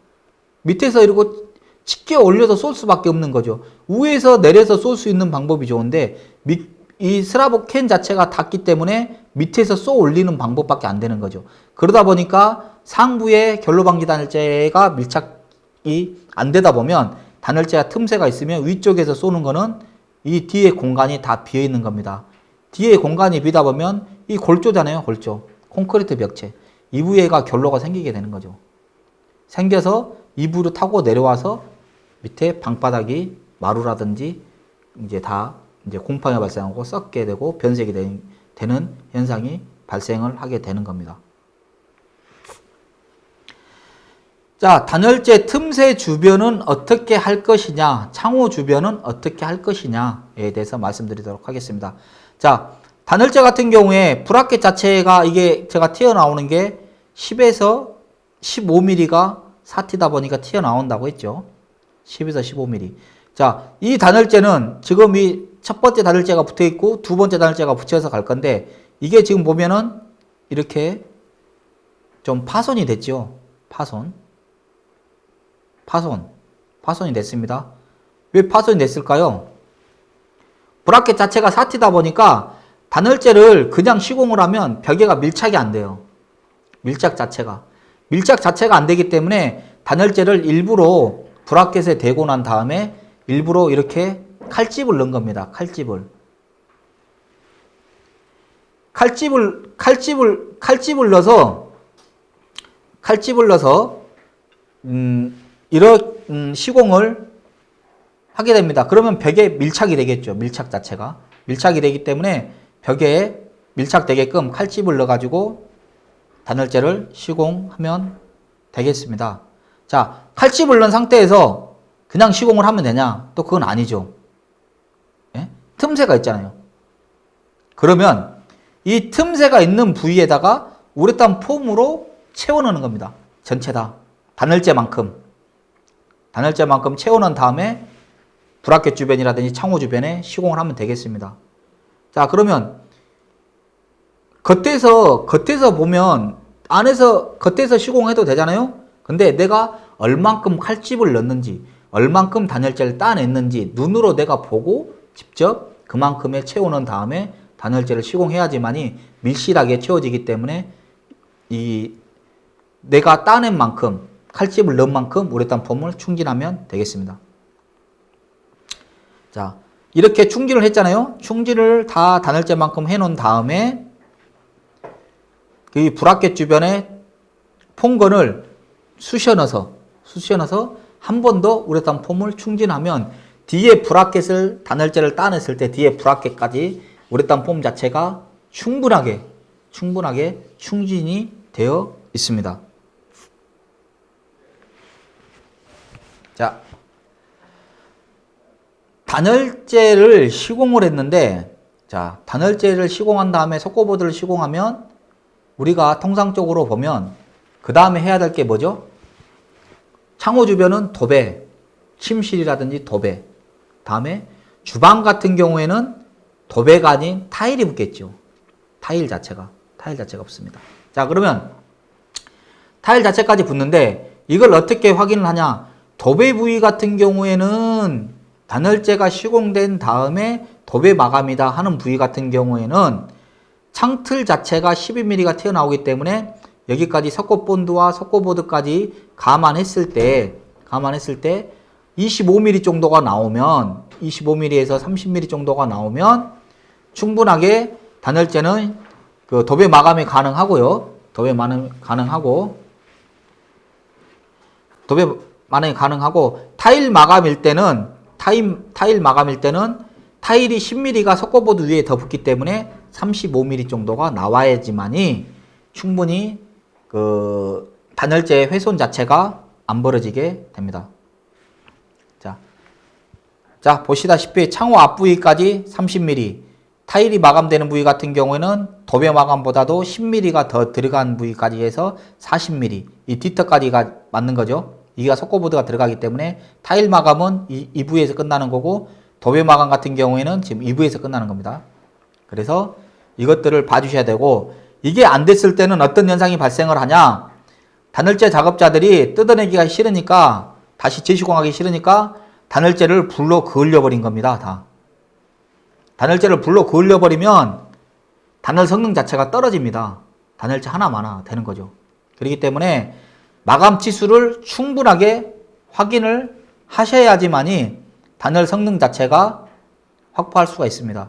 밑에서 이러고 쉽게 올려서 쏠 수밖에 없는 거죠. 위에서 내려서 쏠 수 있는 방법이 좋은데 밑, 이 스라브 캔 자체가 닿기 때문에 밑에서 쏘 올리는 방법밖에 안 되는 거죠. 그러다 보니까 상부에 결로방지 단열재가 밀착이 안 되다 보면 단열재가 틈새가 있으면 위쪽에서 쏘는 거는 이 뒤에 공간이 다 비어 있는 겁니다. 뒤에 공간이 비다 보면 이 골조잖아요, 골조. 콘크리트 벽체. 이부에가 결로가 생기게 되는 거죠. 생겨서 이부로 타고 내려와서 밑에 방바닥이 마루라든지 이제 다 이제 곰팡이 발생하고 썩게 되고 변색이 되- 되는 현상이 발생을 하게 되는 겁니다. 자, 단열재 틈새 주변은 어떻게 할 것이냐, 창호 주변은 어떻게 할 것이냐에 대해서 말씀드리도록 하겠습니다. 자, 단열재 같은 경우에 브라켓 자체가 이게 제가 튀어나오는 게 10에서 15mm가 사티다 보니까 튀어나온다고 했죠. 10에서 15mm. 자, 이 단열재는 지금 이 첫 번째 단열재가 붙어 있고 두 번째 단열재가 붙여서 갈 건데 이게 지금 보면은 이렇게 좀 파손이 됐죠. 파손. 파손. 파손이 됐습니다. 왜 파손이 됐을까요? 브라켓 자체가 사티다 보니까 단열재를 그냥 시공을 하면 벽에가 밀착이 안 돼요. 밀착 자체가. 밀착 자체가 안 되기 때문에 단열재를 일부러 브라켓에 대고 난 다음에 일부러 이렇게 칼집을 넣은 겁니다. 칼집을. 칼집을, 칼집을, 칼집을 넣어서, 칼집을 넣어서, 음, 이런, 음, 시공을 하게 됩니다. 그러면 벽에 밀착이 되겠죠. 밀착 자체가. 밀착이 되기 때문에 벽에 밀착되게끔 칼집을 넣어가지고 단열재를 시공하면 되겠습니다. 자, 칼집을 넣은 상태에서 그냥 시공을 하면 되냐? 또 그건 아니죠. 예? 틈새가 있잖아요. 그러면 이 틈새가 있는 부위에다가 우레탄 폼으로 채워넣는 겁니다. 전체 다. 단열재만큼. 단열재만큼 채워넣은 다음에 브라켓 주변이라든지 창호 주변에 시공을 하면 되겠습니다. 자, 그러면 겉에서, 겉에서 보면 안에서, 겉에서 시공해도 되잖아요? 근데 내가 얼만큼 칼집을 넣는지, 얼만큼 단열재를 따냈는지 눈으로 내가 보고 직접 그만큼의 채우는 다음에 단열재를 시공해야지만이 밀실하게 채워지기 때문에 이 내가 따낸 만큼 칼집을 넣은 만큼 우레탄 폼을 충진하면 되겠습니다. 자, 이렇게 충진을 했잖아요. 충진을 다 단열재만큼 해놓은 다음에 이 브라켓 주변에 폼건을 쑤셔 넣어서 쑤셔 넣어서 한 번 더 우레탄 폼을 충진하면 뒤에 브라켓을 단열재를 따냈을 때 뒤에 브라켓까지 우레탄 폼 자체가 충분하게 충분하게 충진이 되어 있습니다. 자, 단열재를 시공을 했는데 자, 단열재를 시공한 다음에 석고보드를 시공하면 우리가 통상적으로 보면 그 다음에 해야 될 게 뭐죠? 창호 주변은 도배, 침실이라든지 도배. 다음에 주방 같은 경우에는 도배가 아닌 타일이 붙겠죠. 타일 자체가. 타일 자체가 없습니다. 자, 그러면 타일 자체까지 붙는데 이걸 어떻게 확인을 하냐? 도배 부위 같은 경우에는 단열재가 시공된 다음에 도배 마감이다 하는 부위 같은 경우에는 창틀 자체가 12mm가 튀어나오기 때문에 여기까지 석고본드와 석고보드까지 감안했을 때 감안했을 때 25mm 정도가 나오면 25mm에서 30mm 정도가 나오면 충분하게 단열재는 그 도배 마감이 가능하고요. 도배 마감 가능하고 도배 만약에 가능하고 타일 마감일 때는 타일, 타일 마감일 때는 타일이 10mm가 석고보드 위에 더 붙기 때문에 35mm 정도가 나와야지만이 충분히 그 단열재 훼손 자체가 안 벌어지게 됩니다. 자, 자 보시다시피 창호 앞부위까지 30mm 타일이 마감되는 부위 같은 경우에는 도배 마감보다도 10mm가 더 들어간 부위까지 해서 40mm 이 뒤턱까지가 맞는 거죠. 이가 석고보드가 들어가기 때문에 타일 마감은 이, 이 부위에서 끝나는 거고 도배 마감 같은 경우에는 지금 이 부위에서 끝나는 겁니다. 그래서 이것들을 봐주셔야 되고 이게 안 됐을 때는 어떤 현상이 발생을 하냐 단열재 작업자들이 뜯어내기가 싫으니까 다시 재시공하기 싫으니까 단열재를 불로 그을려 버린 겁니다. 다. 단열재를 불로 그을려 버리면 단열 성능 자체가 떨어집니다. 단열재 하나만 되는 거죠. 그렇기 때문에 마감 치수를 충분하게 확인을 하셔야지만이 단열 성능 자체가 확보할 수가 있습니다.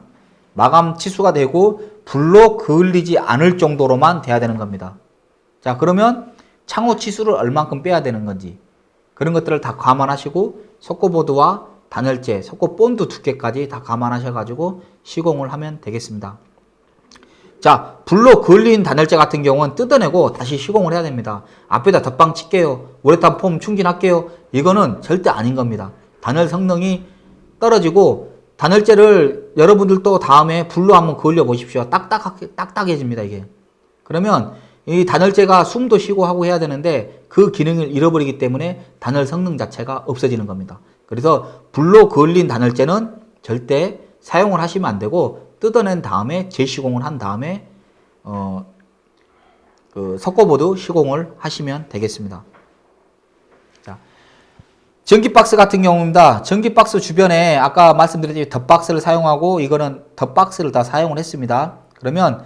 마감 치수가 되고 불로 그을리지 않을 정도로만 돼야 되는 겁니다. 자 그러면 창호 치수를 얼만큼 빼야 되는 건지 그런 것들을 다 감안하시고 석고보드와 단열재, 석고 본드 두께까지 다 감안하셔가지고 시공을 하면 되겠습니다. 자, 불로 그을린 단열재 같은 경우는 뜯어내고 다시 시공을 해야 됩니다. 앞에다 덧방 칠게요. 우레탄 폼 충진할게요. 이거는 절대 아닌 겁니다. 단열 성능이 떨어지고 단열재를 여러분들도 다음에 불로 한번 그을려 보십시오. 딱딱하게, 딱딱해집니다, 이게. 그러면 이 단열재가 숨도 쉬고 하고 해야 되는데 그 기능을 잃어버리기 때문에 단열 성능 자체가 없어지는 겁니다. 그래서 불로 그을린 단열재는 절대 사용을 하시면 안 되고 뜯어낸 다음에 재시공을 한 다음에 어, 그 석고보드 시공을 하시면 되겠습니다. 자, 전기박스 같은 경우입니다. 전기박스 주변에 아까 말씀드렸듯이 덧박스를 사용하고 이거는 덧박스를 다 사용을 했습니다. 그러면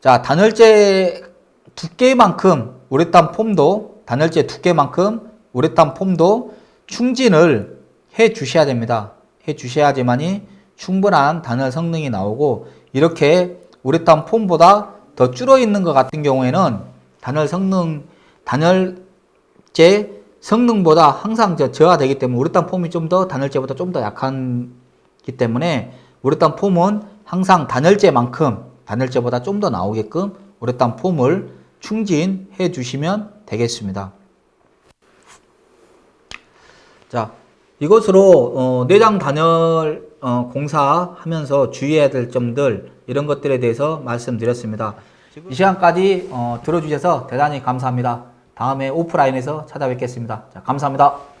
자 단열재 두께만큼 우레탄 폼도 단열재 두께만큼 우레탄 폼도 충진을 해 주셔야 됩니다. 해 주셔야지만이 충분한 단열 성능이 나오고 이렇게 우레탄 폼보다 더 줄어 있는 것 같은 경우에는 단열 성능 단열재 성능보다 항상 저 저하되기 때문에 우레탄 폼이 좀 더 단열재보다 좀 더 약한기 때문에 우레탄 폼은 항상 단열재만큼 단열재보다 좀 더 나오게끔 우레탄 폼을 충진해 주시면 되겠습니다. 자, 이것으로 어, 내장 단열 어, 공사하면서 주의해야 될 점들 이런 것들에 대해서 말씀드렸습니다. 이 시간까지 어, 들어주셔서 대단히 감사합니다. 다음에 오프라인에서 찾아뵙겠습니다. 자, 감사합니다.